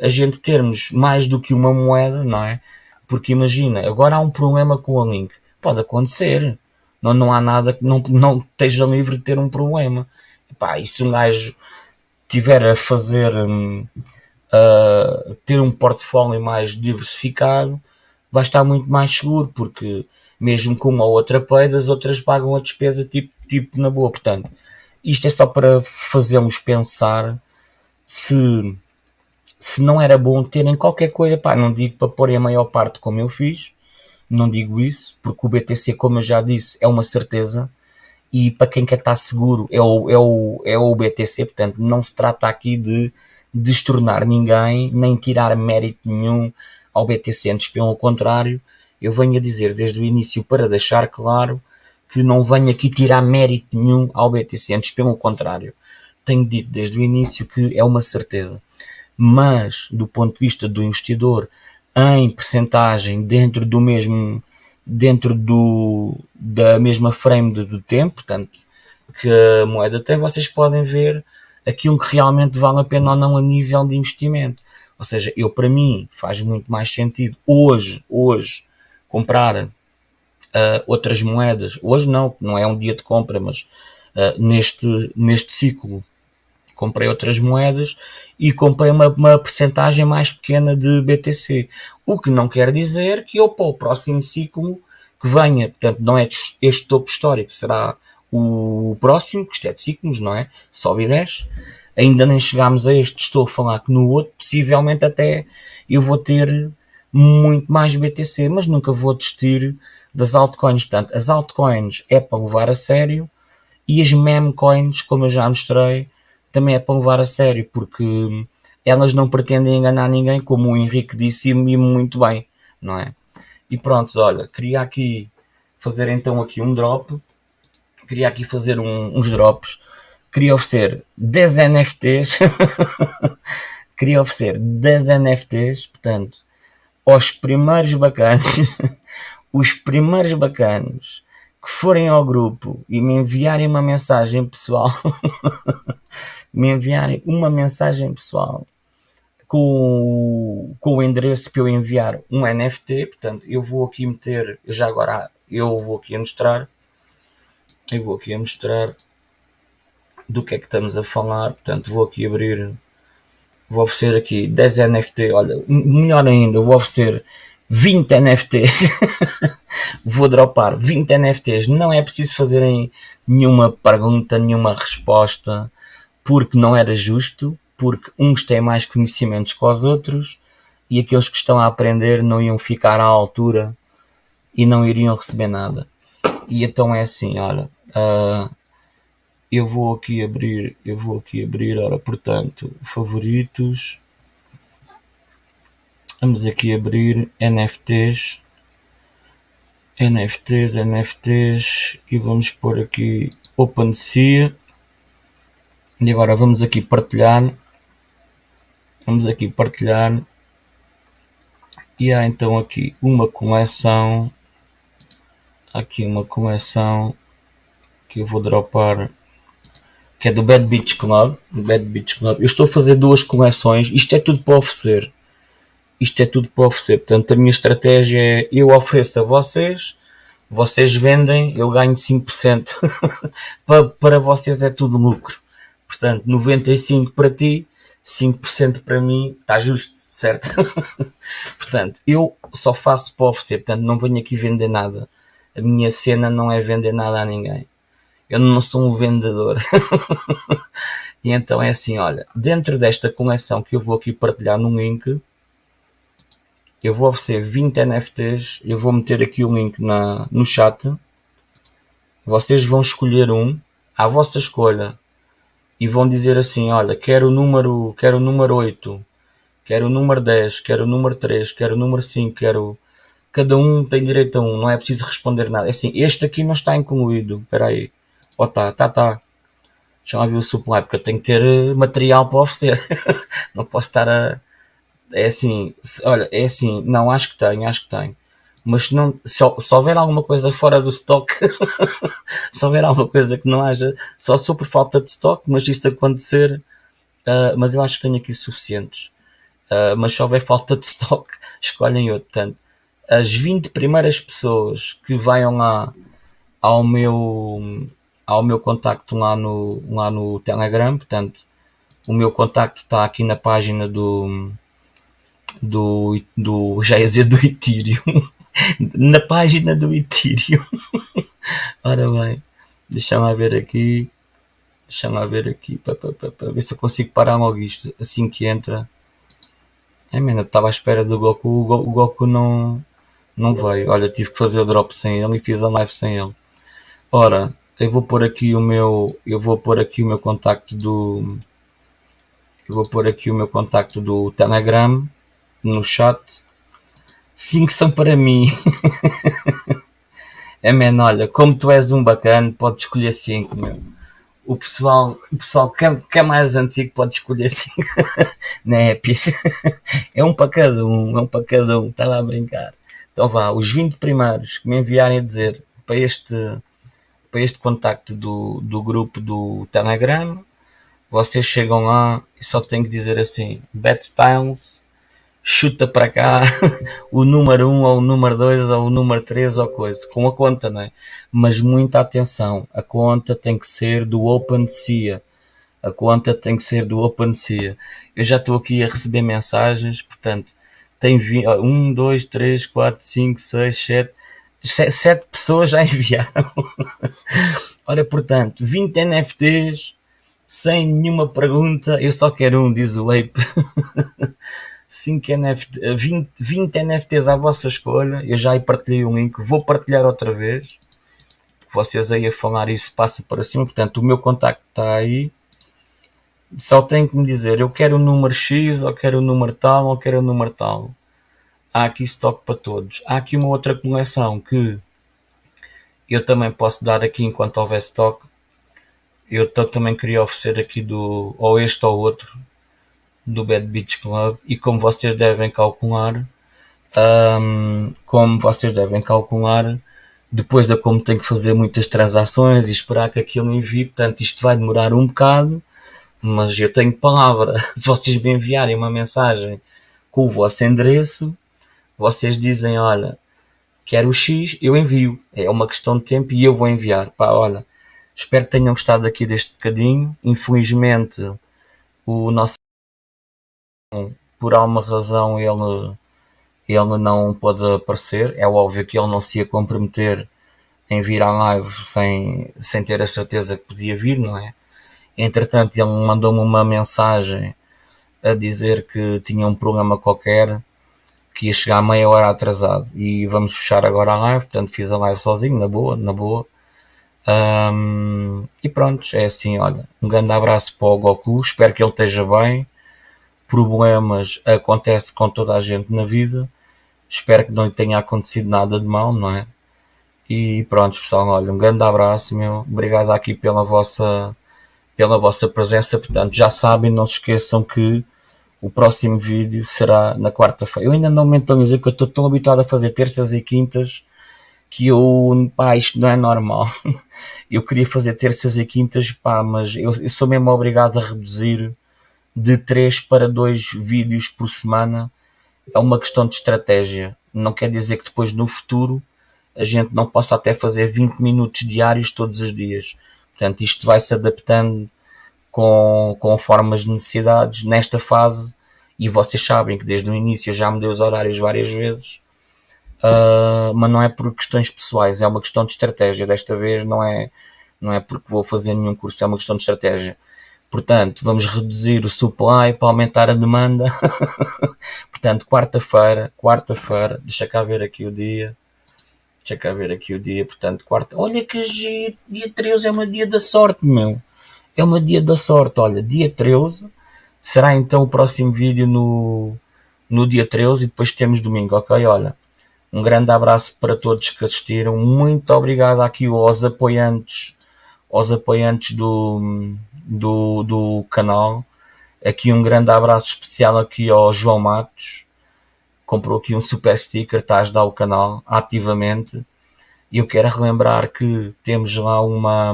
a gente termos mais do que uma moeda, não é? Porque imagina, agora há um problema com a Link. Pode acontecer. Não, não há nada que não, não esteja livre de ter um problema. Epá, e se um gajo tiver a fazer um, uh, ter um portfólio mais diversificado, vai estar muito mais seguro, porque mesmo com uma ou outra peida, as outras pagam a despesa tipo, tipo na boa. Portanto, isto é só para fazermos pensar se, se não era bom terem qualquer coisa, pá, não digo para pôr a maior parte como eu fiz, não digo isso, porque o BTC, como eu já disse, é uma certeza, e para quem quer estar seguro é o, é o, é o BTC, portanto não se trata aqui de destornar ninguém, nem tirar mérito nenhum ao BTC, antes pelo contrário, eu venho a dizer desde o início para deixar claro que não venho aqui tirar mérito nenhum ao BTC, antes pelo contrário, tenho dito desde o início que é uma certeza, mas do ponto de vista do investidor, em percentagem dentro do mesmo dentro do, da mesma frame de, de tempo, portanto, que a moeda tem, vocês podem ver aquilo que realmente vale a pena ou não a nível de investimento. Ou seja, eu para mim faz muito mais sentido hoje, hoje, comprar uh, outras moedas. Hoje não, não é um dia de compra, mas uh, neste, neste ciclo comprei outras moedas e comprei uma, uma percentagem mais pequena de BTC. O que não quer dizer que eu para o próximo ciclo que venha, portanto, não é este topo histórico, será o próximo, que isto é de ciclos, não é? Sobe e desce. Ainda nem chegámos a este, estou a falar que no outro, possivelmente até eu vou ter muito mais BTC, mas nunca vou desistir das altcoins. Portanto, as altcoins é para levar a sério e as meme coins, como eu já mostrei, também é para levar a sério, porque elas não pretendem enganar ninguém, como o Henrique disse e muito bem, não é? E pronto, olha, queria aqui fazer então aqui um drop queria aqui fazer um, uns drops. Queria oferecer 10 NFTs. (laughs) queria oferecer 10 NFTs, portanto, aos primeiros bacanos, (laughs) os primeiros bacanos que forem ao grupo e me enviarem uma mensagem pessoal, (laughs) me enviarem uma mensagem pessoal com, com o endereço para eu enviar um NFT, portanto, eu vou aqui meter, já agora eu vou aqui mostrar, eu vou aqui a mostrar do que é que estamos a falar. Portanto, vou aqui abrir, vou oferecer aqui 10 NFT. Olha, melhor ainda, vou oferecer 20 NFTs. (laughs) vou dropar 20 NFTs. Não é preciso fazerem nenhuma pergunta, nenhuma resposta, porque não era justo, porque uns têm mais conhecimentos que os outros e aqueles que estão a aprender não iam ficar à altura e não iriam receber nada. E então é assim, olha, Uh, eu vou aqui abrir, eu vou aqui abrir, ora, portanto, favoritos. Vamos aqui abrir NFTs. NFTs, NFTs e vamos pôr aqui OpenSea. E agora vamos aqui partilhar. Vamos aqui partilhar. E há então aqui uma coleção. Aqui uma coleção que eu vou dropar que é do Bad Beach Club. Bad Beach Club. Eu estou a fazer duas coleções. Isto é tudo para oferecer. Isto é tudo para oferecer. Portanto, a minha estratégia é eu ofereço a vocês, vocês vendem, eu ganho 5%. (laughs) para, para vocês é tudo lucro. Portanto, 95% para ti, 5% para mim, está justo, certo? (laughs) Portanto, eu só faço para oferecer. Portanto, não venho aqui vender nada. A minha cena não é vender nada a ninguém eu não sou um vendedor. (laughs) e então é assim, olha, dentro desta coleção que eu vou aqui partilhar no link, eu vou oferecer 20 NFTs, eu vou meter aqui o link na, no chat, vocês vão escolher um, à vossa escolha, e vão dizer assim, olha, quero o número, quero o número 8, quero o número 10, quero o número 3, quero o número 5, quero... Cada um tem direito a um, não é preciso responder nada. É assim, este aqui não está incluído, espera aí. Oh, tá, tá, tá. Já viu o supply, porque eu tenho que ter eh, material para oferecer. (laughs) não posso estar a. É assim, olha, é assim, não, acho que tenho, acho que tenho. mas não, se, se houver alguma coisa fora do stock, (laughs) se houver alguma coisa que não haja, só sou por falta de stock, mas isso acontecer, uh, mas eu acho que tenho aqui suficientes. Uh, mas se houver falta de stock, (laughs) escolhem outro. Portanto, as 20 primeiras pessoas que venham lá ao meu, ao meu contacto lá no, lá no Telegram, portanto, o meu contacto está aqui na página do, do, do já ia dizer do Ethereum, (laughs) na página do Ethereum. (laughs) Ora bem, deixa-me ver aqui, deixa-me ver aqui, para, para, para, ver se eu consigo parar logo isto, assim que entra. É, mano, estava à espera do Goku, o Goku não, não veio. Olha, tive que fazer o drop sem ele e fiz a live sem ele. Ora, eu vou pôr aqui o meu, eu vou pôr aqui o meu contacto do, eu vou pôr aqui o meu contacto do Telegram no chat. Cinco são para mim. (laughs) é man, olha, como tu és um bacana, pode escolher cinco, meu. O pessoal, o pessoal que, é, que é mais antigo pode escolher cinco. (laughs) né, (laughs) É um para cada um, é um para cada um. Está lá a brincar. Então vá, os 20 primeiros que me enviarem a dizer para este, para este contacto do, do grupo do Telegram, vocês chegam lá e só têm que dizer assim: Bad Styles, chuta para cá (laughs) o número 1 ou o número 2 ou o número 3 ou coisa, com a conta, não é? Mas muita atenção, a conta tem que ser do OpenSea. A conta tem que ser do OpenSea. Eu já estou aqui a receber mensagens, portanto, tem 1, 2, 3, 4, 5, 6, 7, 7 pessoas já (laughs) enviaram. Ora, portanto, 20 NFTs sem nenhuma pergunta, eu só quero um, diz o Ape. (laughs) 5 NFT, 20, 20 NFTs à vossa escolha. Eu já aí partilhei um link, vou partilhar outra vez. Vocês aí a falar isso passa para cima. Portanto, o meu contacto está aí. Só tem que me dizer, eu quero o número X, ou quero o número tal, ou quero o número tal. Há aqui estoque para todos. Há aqui uma outra coleção que eu também posso dar aqui enquanto houver estoque eu também queria oferecer aqui do ou este ou outro do Bad Beach Club e como vocês devem calcular um, como vocês devem calcular depois é como tenho que fazer muitas transações e esperar que aquilo envie portanto isto vai demorar um bocado mas eu tenho palavra. (laughs) Se vocês me enviarem uma mensagem com o vosso endereço vocês dizem olha quero o X eu envio. É uma questão de tempo e eu vou enviar. Pá olha Espero que tenham gostado aqui deste bocadinho. Infelizmente, o nosso por alguma razão ele, ele não pôde aparecer. É óbvio que ele não se ia comprometer em vir à live sem, sem ter a certeza que podia vir, não é? Entretanto, ele mandou-me uma mensagem a dizer que tinha um problema qualquer, que ia chegar meia hora atrasado. E vamos fechar agora a live, portanto fiz a live sozinho, na boa, na boa. Um, e pronto, é assim, olha, um grande abraço para o Goku, espero que ele esteja bem. Problemas acontece com toda a gente na vida. Espero que não lhe tenha acontecido nada de mal, não é? E pronto, pessoal, olha, um grande abraço, meu. Obrigado aqui pela vossa pela vossa presença. Portanto, já sabem, não se esqueçam que o próximo vídeo será na quarta-feira. Eu ainda não mentalizei porque eu estou tão habituado a fazer terças e quintas que eu, pá, isto não é normal. (laughs) Eu queria fazer terças e quintas, pá, mas eu, eu sou mesmo obrigado a reduzir de 3 para 2 vídeos por semana. É uma questão de estratégia. Não quer dizer que depois no futuro a gente não possa até fazer 20 minutos diários todos os dias. Portanto, isto vai se adaptando com, formas de necessidades nesta fase. E vocês sabem que desde o início já mudei os horários várias vezes uh, mas não é por questões pessoais, é uma questão de estratégia. Desta vez não é, não é porque vou fazer nenhum curso, é uma questão de estratégia. Portanto, vamos reduzir o supply para aumentar a demanda. (laughs) Portanto, quarta-feira, quarta-feira, deixa cá ver aqui o dia. Deixa cá ver aqui o dia, portanto, quarta. Olha que giro, dia 13 é uma dia da sorte, meu. É uma dia da sorte, olha, dia 13 será então o próximo vídeo no, no dia 13 e depois temos domingo, ok? Olha, um grande abraço para todos que assistiram. Muito obrigado aqui aos apoiantes, aos apoiantes do, do, do canal. Aqui um grande abraço especial aqui ao João Matos. comprou aqui um super sticker, está a ajudar o canal ativamente. E eu quero relembrar que temos lá uma,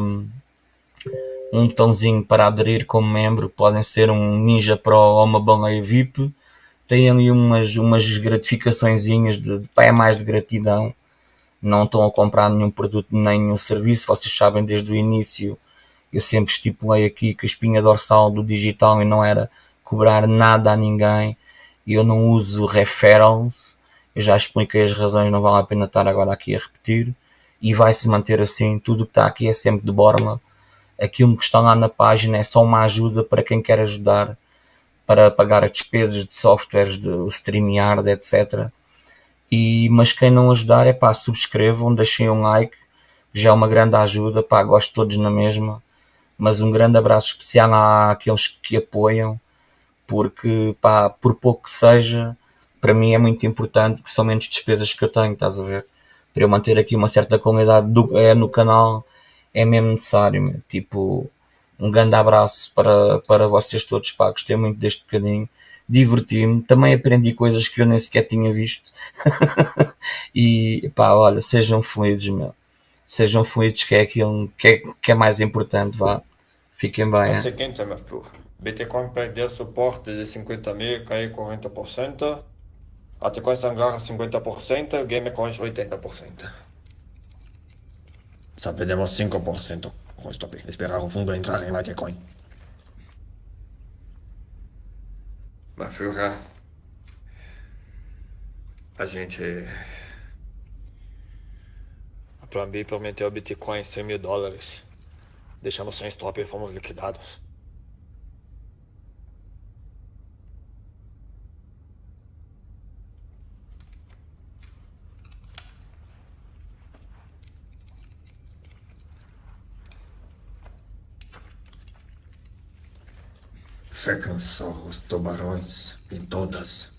um botãozinho para aderir como membro, podem ser um Ninja Pro ou uma baleia VIP. Tem ali umas, umas gratificações de é mais de gratidão. Não estão a comprar nenhum produto nem nenhum serviço. Vocês sabem desde o início, eu sempre estipulei aqui que a espinha dorsal do digital e não era cobrar nada a ninguém. Eu não uso referrals. Eu já expliquei as razões, não vale a pena estar agora aqui a repetir e vai se manter assim. Tudo que está aqui é sempre de borla. Aquilo que está lá na página é só uma ajuda para quem quer ajudar para pagar as despesas de softwares, de StreamYard, etc. E, mas quem não ajudar é pá, subscrevam, deixem um like, já é uma grande ajuda, pá, gosto todos na mesma. Mas um grande abraço especial àqueles que apoiam, porque pá, por pouco que seja, para mim é muito importante que são menos despesas que eu tenho, estás a ver? para eu manter aqui uma certa qualidade do, é, no canal é mesmo necessário. Meu. Tipo, um grande abraço para, para vocês todos, pá, gostei muito deste bocadinho, diverti-me, também aprendi coisas que eu nem sequer tinha visto. (laughs) e pá, olha, sejam felizes, meu. Sejam felizes que é aquilo que é, que é mais importante, vá. Fiquem bem. É
o seguinte, meu filho. Bitcoin perdeu suporte de 50 mil, caiu 40%. A sequência agarra 50%, Game Coins 80%. Só perdemos 5% com o stop. Esperar o fundo entrar em Litecoin. Mas, Führer, a gente... A Plan B prometeu Bitcoin 100 mil dólares. Deixamos sem stop e fomos liquidados. Ficam só os tubarões e todas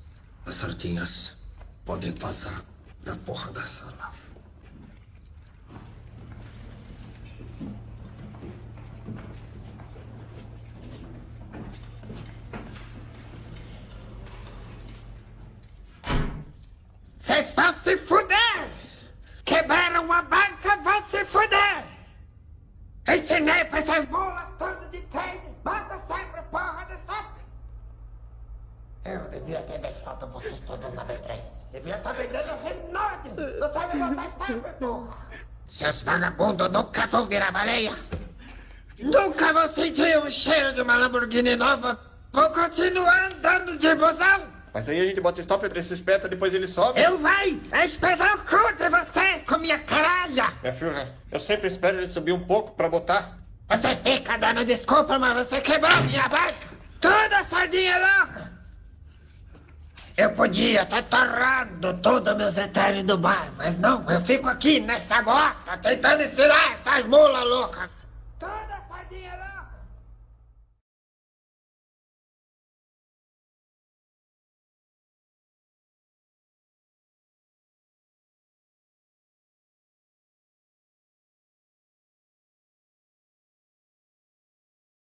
as sardinhas podem vazar da porra da sala.
Vocês vão se fuder! Quebraram a banca, vão se fuder! Ensinei pra essas bolas todas de trade, bota sempre porra de stop! Eu devia ter deixado vocês todos na B3. Devia estar vendendo Renault! Não sabe botar stop, porra! Seus vagabundos nunca vão virar baleia! Nunca vão sentir o cheiro de uma Lamborghini nova! Vou continuar andando de busão!
Mas aí a gente bota stop pra esse espeta, depois ele sobe.
Eu vai espetar o cu de vocês com minha caralha!
Minha filha, eu sempre espero ele subir um pouco pra botar.
Você fica dando desculpa, mas você quebrou minha banca! Toda sardinha louca! Eu podia estar torrando todos meus etéreos do bar, mas não, eu fico aqui nessa bosta tentando ensinar essas mulas loucas!